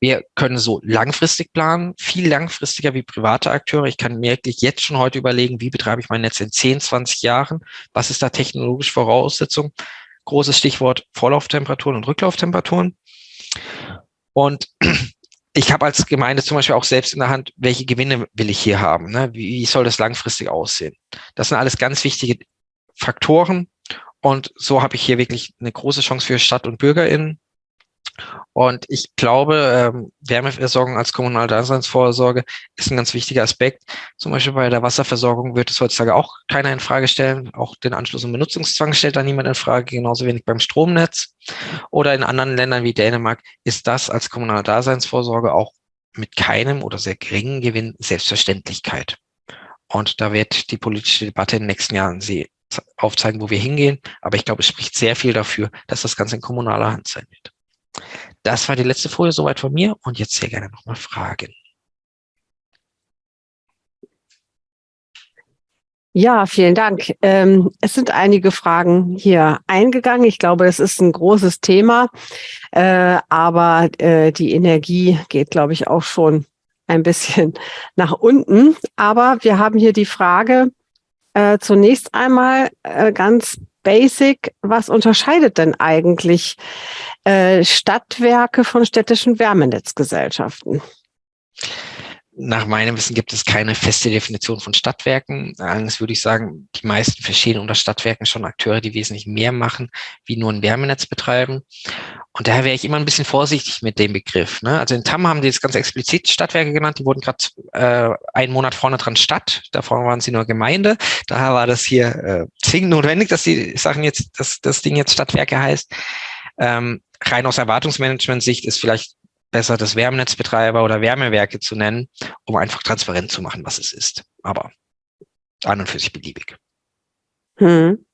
Wir können so langfristig planen, viel langfristiger wie private Akteure. Ich kann mir wirklich jetzt schon heute überlegen, wie betreibe ich mein Netz in 10, 20 Jahren? Was ist da technologisch Voraussetzung? Großes Stichwort Vorlauftemperaturen und Rücklauftemperaturen. Und ich habe als Gemeinde zum Beispiel auch selbst in der Hand, welche Gewinne will ich hier haben, ne? wie, wie soll das langfristig aussehen. Das sind alles ganz wichtige Faktoren und so habe ich hier wirklich eine große Chance für Stadt und BürgerInnen, und ich glaube, ähm, Wärmeversorgung als kommunale Daseinsvorsorge ist ein ganz wichtiger Aspekt. Zum Beispiel bei der Wasserversorgung wird es heutzutage auch keiner in Frage stellen. Auch den Anschluss und Benutzungszwang stellt da niemand in Frage, genauso wenig beim Stromnetz. Oder in anderen Ländern wie Dänemark ist das als kommunale Daseinsvorsorge auch mit keinem oder sehr geringen Gewinn Selbstverständlichkeit. Und da wird die politische Debatte in den nächsten Jahren sie aufzeigen, wo wir hingehen. Aber ich glaube, es spricht sehr viel dafür, dass das Ganze in kommunaler Hand sein wird. Das war die letzte Folie soweit von mir und jetzt sehr gerne nochmal Fragen. Ja, vielen Dank. Ähm, es sind einige Fragen hier eingegangen. Ich glaube, es ist ein großes Thema, äh, aber äh, die Energie geht, glaube ich, auch schon ein bisschen (laughs) nach unten. Aber wir haben hier die Frage äh, zunächst einmal äh, ganz basic, was unterscheidet denn eigentlich äh, Stadtwerke von städtischen Wärmenetzgesellschaften? Nach meinem Wissen gibt es keine feste Definition von Stadtwerken. Allerdings würde ich sagen, die meisten verstehen unter Stadtwerken schon Akteure, die wesentlich mehr machen, wie nur ein Wärmenetz betreiben. Und daher wäre ich immer ein bisschen vorsichtig mit dem Begriff. Ne? Also in Tam haben die jetzt ganz explizit Stadtwerke genannt. Die wurden gerade äh, einen Monat vorne dran Stadt. Davor waren sie nur Gemeinde. Daher war das hier äh, zwingend notwendig, dass die Sachen jetzt, dass das Ding jetzt Stadtwerke heißt. Ähm, rein aus Erwartungsmanagement-Sicht ist vielleicht besser, das Wärmenetzbetreiber oder Wärmewerke zu nennen, um einfach transparent zu machen, was es ist. Aber an und für sich beliebig. Hm.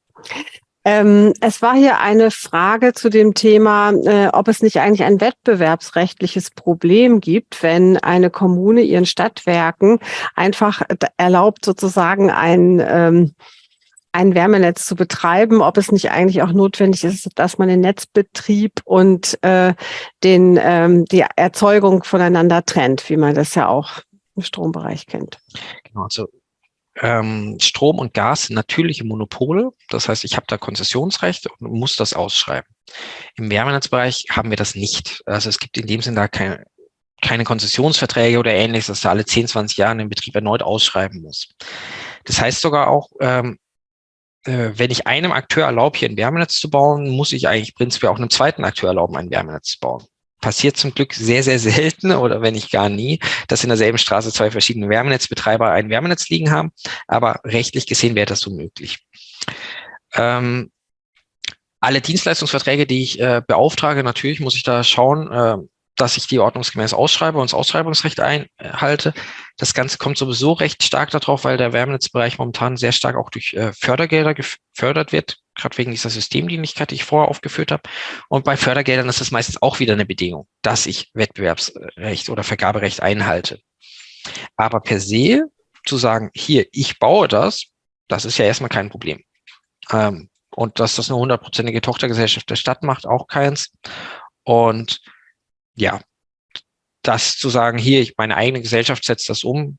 Ähm, es war hier eine Frage zu dem Thema, äh, ob es nicht eigentlich ein wettbewerbsrechtliches Problem gibt, wenn eine Kommune ihren Stadtwerken einfach erlaubt, sozusagen ein ähm, ein Wärmenetz zu betreiben, ob es nicht eigentlich auch notwendig ist, dass man den Netzbetrieb und äh, den, ähm, die Erzeugung voneinander trennt, wie man das ja auch im Strombereich kennt. Genau, also ähm, Strom und Gas sind natürliche Monopole. Das heißt, ich habe da Konzessionsrecht und muss das ausschreiben. Im Wärmenetzbereich haben wir das nicht. Also es gibt in dem Sinne da keine, keine Konzessionsverträge oder ähnliches, dass da alle 10, 20 Jahre den Betrieb erneut ausschreiben muss. Das heißt sogar auch, ähm, äh, wenn ich einem Akteur erlaube, hier ein Wärmenetz zu bauen, muss ich eigentlich prinzipiell auch einem zweiten Akteur erlauben, ein Wärmenetz zu bauen. Passiert zum Glück sehr, sehr (laughs) selten oder wenn nicht gar nie, dass in derselben Straße zwei verschiedene Wärmenetzbetreiber ein Wärmenetz liegen haben. Aber rechtlich gesehen wäre das so möglich. Ähm, alle Dienstleistungsverträge, die ich äh, beauftrage, natürlich muss ich da schauen, äh, dass ich die ordnungsgemäß ausschreibe und das Ausschreibungsrecht einhalte. Das Ganze kommt sowieso recht stark darauf, weil der Wärmenetzbereich momentan sehr stark auch durch äh, Fördergelder gefördert wird, gerade wegen dieser Systemdienlichkeit, die ich vorher aufgeführt habe. Und bei Fördergeldern ist es meistens auch wieder eine Bedingung, dass ich Wettbewerbsrecht oder Vergaberecht einhalte. Aber per se zu sagen, hier, ich baue das, das ist ja erstmal kein Problem. Ähm, und dass das eine hundertprozentige Tochtergesellschaft der Stadt macht, auch keins. Und ja, das zu sagen, hier, ich, meine eigene Gesellschaft setzt das um,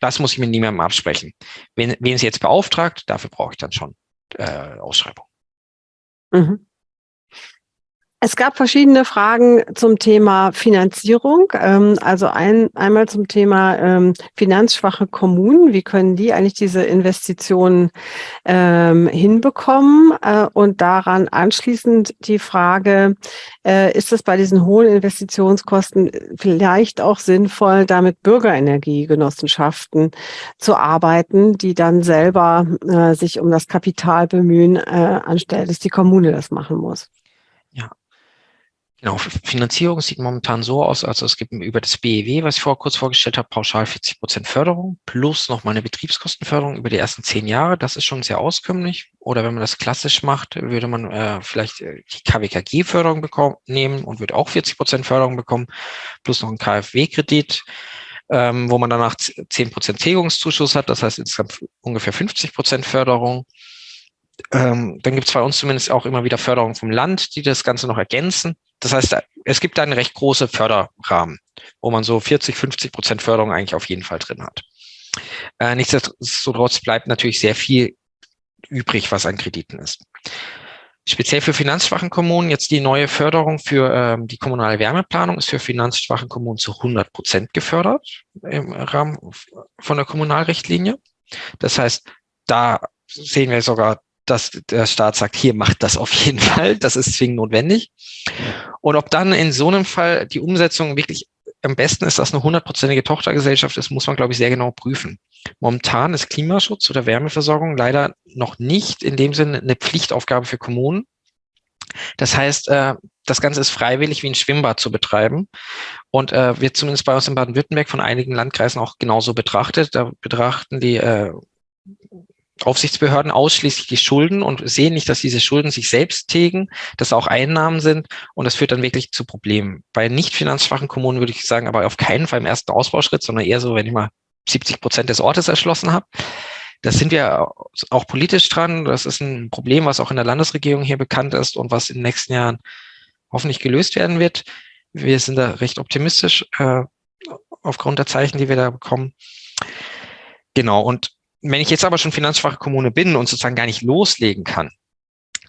das muss ich mit niemandem absprechen. Wen, wen sie jetzt beauftragt, dafür brauche ich dann schon äh, Ausschreibung. Mhm. Es gab verschiedene Fragen zum Thema Finanzierung. Ähm, also ein, einmal zum Thema ähm, finanzschwache Kommunen. Wie können die eigentlich diese Investitionen ähm, hinbekommen? Äh, und daran anschließend die Frage, äh, ist es bei diesen hohen Investitionskosten vielleicht auch sinnvoll, damit Bürgerenergiegenossenschaften zu arbeiten, die dann selber äh, sich um das Kapital bemühen, anstelle dass die Kommune das machen muss? Genau, Finanzierung sieht momentan so aus, also es gibt über das BEW, was ich vor kurz vorgestellt habe, pauschal 40 Prozent Förderung plus noch mal eine Betriebskostenförderung über die ersten zehn Jahre. Das ist schon sehr auskömmlich. Oder wenn man das klassisch macht, würde man äh, vielleicht äh, die KWKG-Förderung bekommen, nehmen und würde auch 40 Prozent Förderung bekommen, plus noch einen KfW-Kredit, ähm, wo man danach 10 Prozent Tilgungszuschuss hat. Das heißt insgesamt ungefähr 50 Prozent Förderung. Ähm, dann gibt es bei uns zumindest auch immer wieder Förderungen vom Land, die das Ganze noch ergänzen. Das heißt, es gibt einen recht große Förderrahmen, wo man so 40, 50 Prozent Förderung eigentlich auf jeden Fall drin hat. Äh, nichtsdestotrotz bleibt natürlich sehr viel übrig, was an Krediten ist. Speziell für finanzschwachen Kommunen jetzt die neue Förderung für ähm, die kommunale Wärmeplanung ist für finanzschwache Kommunen zu 100 Prozent gefördert im Rahmen von der Kommunalrichtlinie. Das heißt, da sehen wir sogar dass der Staat sagt, hier macht das auf jeden Fall, das ist zwingend notwendig. Und ob dann in so einem Fall die Umsetzung wirklich am besten ist, dass eine hundertprozentige Tochtergesellschaft ist, muss man, glaube ich, sehr genau prüfen. Momentan ist Klimaschutz oder Wärmeversorgung leider noch nicht in dem Sinne eine Pflichtaufgabe für Kommunen. Das heißt, äh, das Ganze ist freiwillig wie ein Schwimmbad zu betreiben und äh, wird zumindest bei uns in Baden-Württemberg von einigen Landkreisen auch genauso betrachtet. Da betrachten die äh, Aufsichtsbehörden ausschließlich die Schulden und sehen nicht, dass diese Schulden sich selbst tilgen, dass auch Einnahmen sind und das führt dann wirklich zu Problemen. Bei nicht finanzschwachen Kommunen würde ich sagen, aber auf keinen Fall im ersten Ausbauschritt, sondern eher so, wenn ich mal 70 Prozent des Ortes erschlossen habe. Das sind wir auch politisch dran. Das ist ein Problem, was auch in der Landesregierung hier bekannt ist und was in den nächsten Jahren hoffentlich gelöst werden wird. Wir sind da recht optimistisch äh, aufgrund der Zeichen, die wir da bekommen. Genau, und wenn ich jetzt aber schon finanzschwache Kommune bin und sozusagen gar nicht loslegen kann,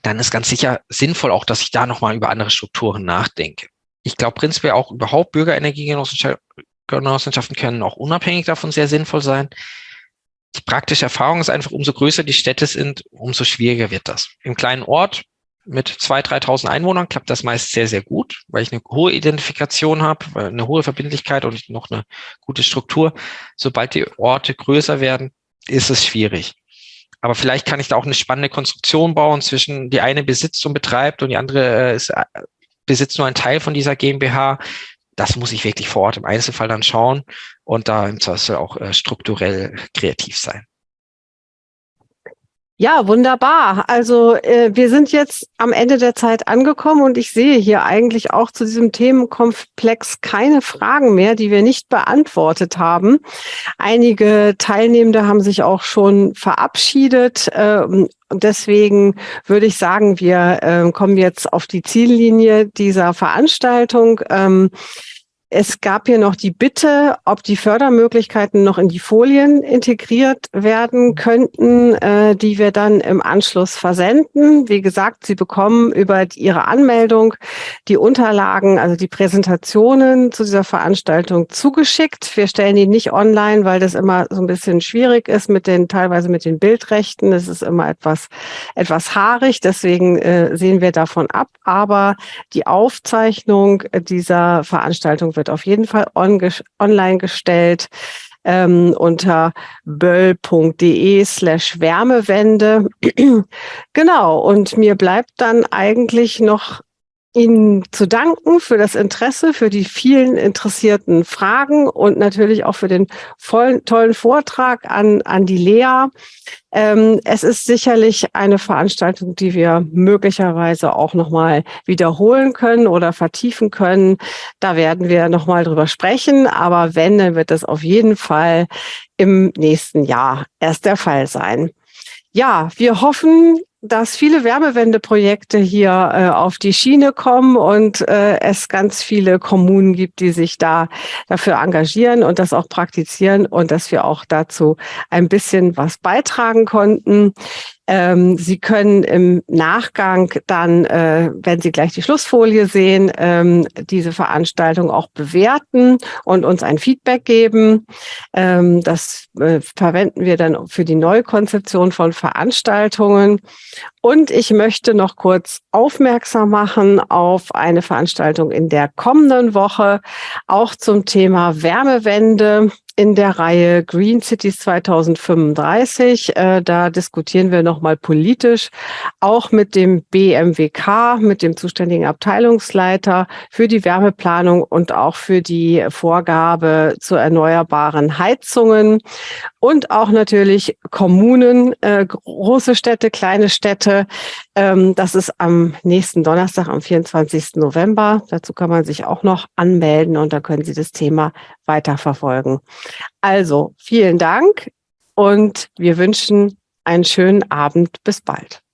dann ist ganz sicher sinnvoll auch, dass ich da nochmal über andere Strukturen nachdenke. Ich glaube prinzipiell auch überhaupt Bürgerenergiegenossenschaften können auch unabhängig davon sehr sinnvoll sein. Die praktische Erfahrung ist einfach, umso größer die Städte sind, umso schwieriger wird das. Im kleinen Ort mit 2.000, 3.000 Einwohnern klappt das meist sehr, sehr gut, weil ich eine hohe Identifikation habe, eine hohe Verbindlichkeit und noch eine gute Struktur. Sobald die Orte größer werden, ist es schwierig. Aber vielleicht kann ich da auch eine spannende Konstruktion bauen zwischen die eine besitzt und betreibt und die andere äh, ist, äh, besitzt nur einen Teil von dieser GmbH. Das muss ich wirklich vor Ort im Einzelfall dann schauen und da im Zweifel auch äh, strukturell kreativ sein. Ja, wunderbar. Also äh, wir sind jetzt am Ende der Zeit angekommen und ich sehe hier eigentlich auch zu diesem Themenkomplex keine Fragen mehr, die wir nicht beantwortet haben. Einige Teilnehmende haben sich auch schon verabschiedet. Äh, deswegen würde ich sagen, wir äh, kommen jetzt auf die Ziellinie dieser Veranstaltung. Ähm, es gab hier noch die Bitte, ob die Fördermöglichkeiten noch in die Folien integriert werden könnten, äh, die wir dann im Anschluss versenden. Wie gesagt, Sie bekommen über Ihre Anmeldung die Unterlagen, also die Präsentationen zu dieser Veranstaltung zugeschickt. Wir stellen die nicht online, weil das immer so ein bisschen schwierig ist mit den, teilweise mit den Bildrechten. Das ist immer etwas, etwas haarig. Deswegen äh, sehen wir davon ab. Aber die Aufzeichnung dieser Veranstaltung wird auf jeden Fall on online gestellt ähm, unter böll.de slash Wärmewende. (clears throat) genau, und mir bleibt dann eigentlich noch Ihnen zu danken für das Interesse, für die vielen interessierten Fragen und natürlich auch für den vollen, tollen Vortrag an, an die Lea. Ähm, es ist sicherlich eine Veranstaltung, die wir möglicherweise auch nochmal wiederholen können oder vertiefen können. Da werden wir nochmal drüber sprechen. Aber wenn, dann wird das auf jeden Fall im nächsten Jahr erst der Fall sein. Ja, wir hoffen, dass viele Wärmewendeprojekte hier äh, auf die Schiene kommen und äh, es ganz viele Kommunen gibt, die sich da dafür engagieren und das auch praktizieren und dass wir auch dazu ein bisschen was beitragen konnten. Ähm, Sie können im Nachgang dann, äh, wenn Sie gleich die Schlussfolie sehen, ähm, diese Veranstaltung auch bewerten und uns ein Feedback geben. Ähm, das äh, verwenden wir dann für die Neukonzeption von Veranstaltungen. Und ich möchte noch kurz aufmerksam machen auf eine Veranstaltung in der kommenden Woche, auch zum Thema Wärmewende in der Reihe Green Cities 2035. Äh, da diskutieren wir nochmal politisch, auch mit dem BMWK, mit dem zuständigen Abteilungsleiter für die Wärmeplanung und auch für die Vorgabe zu erneuerbaren Heizungen und auch natürlich Kommunen, äh, große Städte, kleine Städte. Ähm, das ist am nächsten Donnerstag, am 24. November. Dazu kann man sich auch noch anmelden und da können Sie das Thema weiterverfolgen. Also vielen Dank und wir wünschen einen schönen Abend. Bis bald.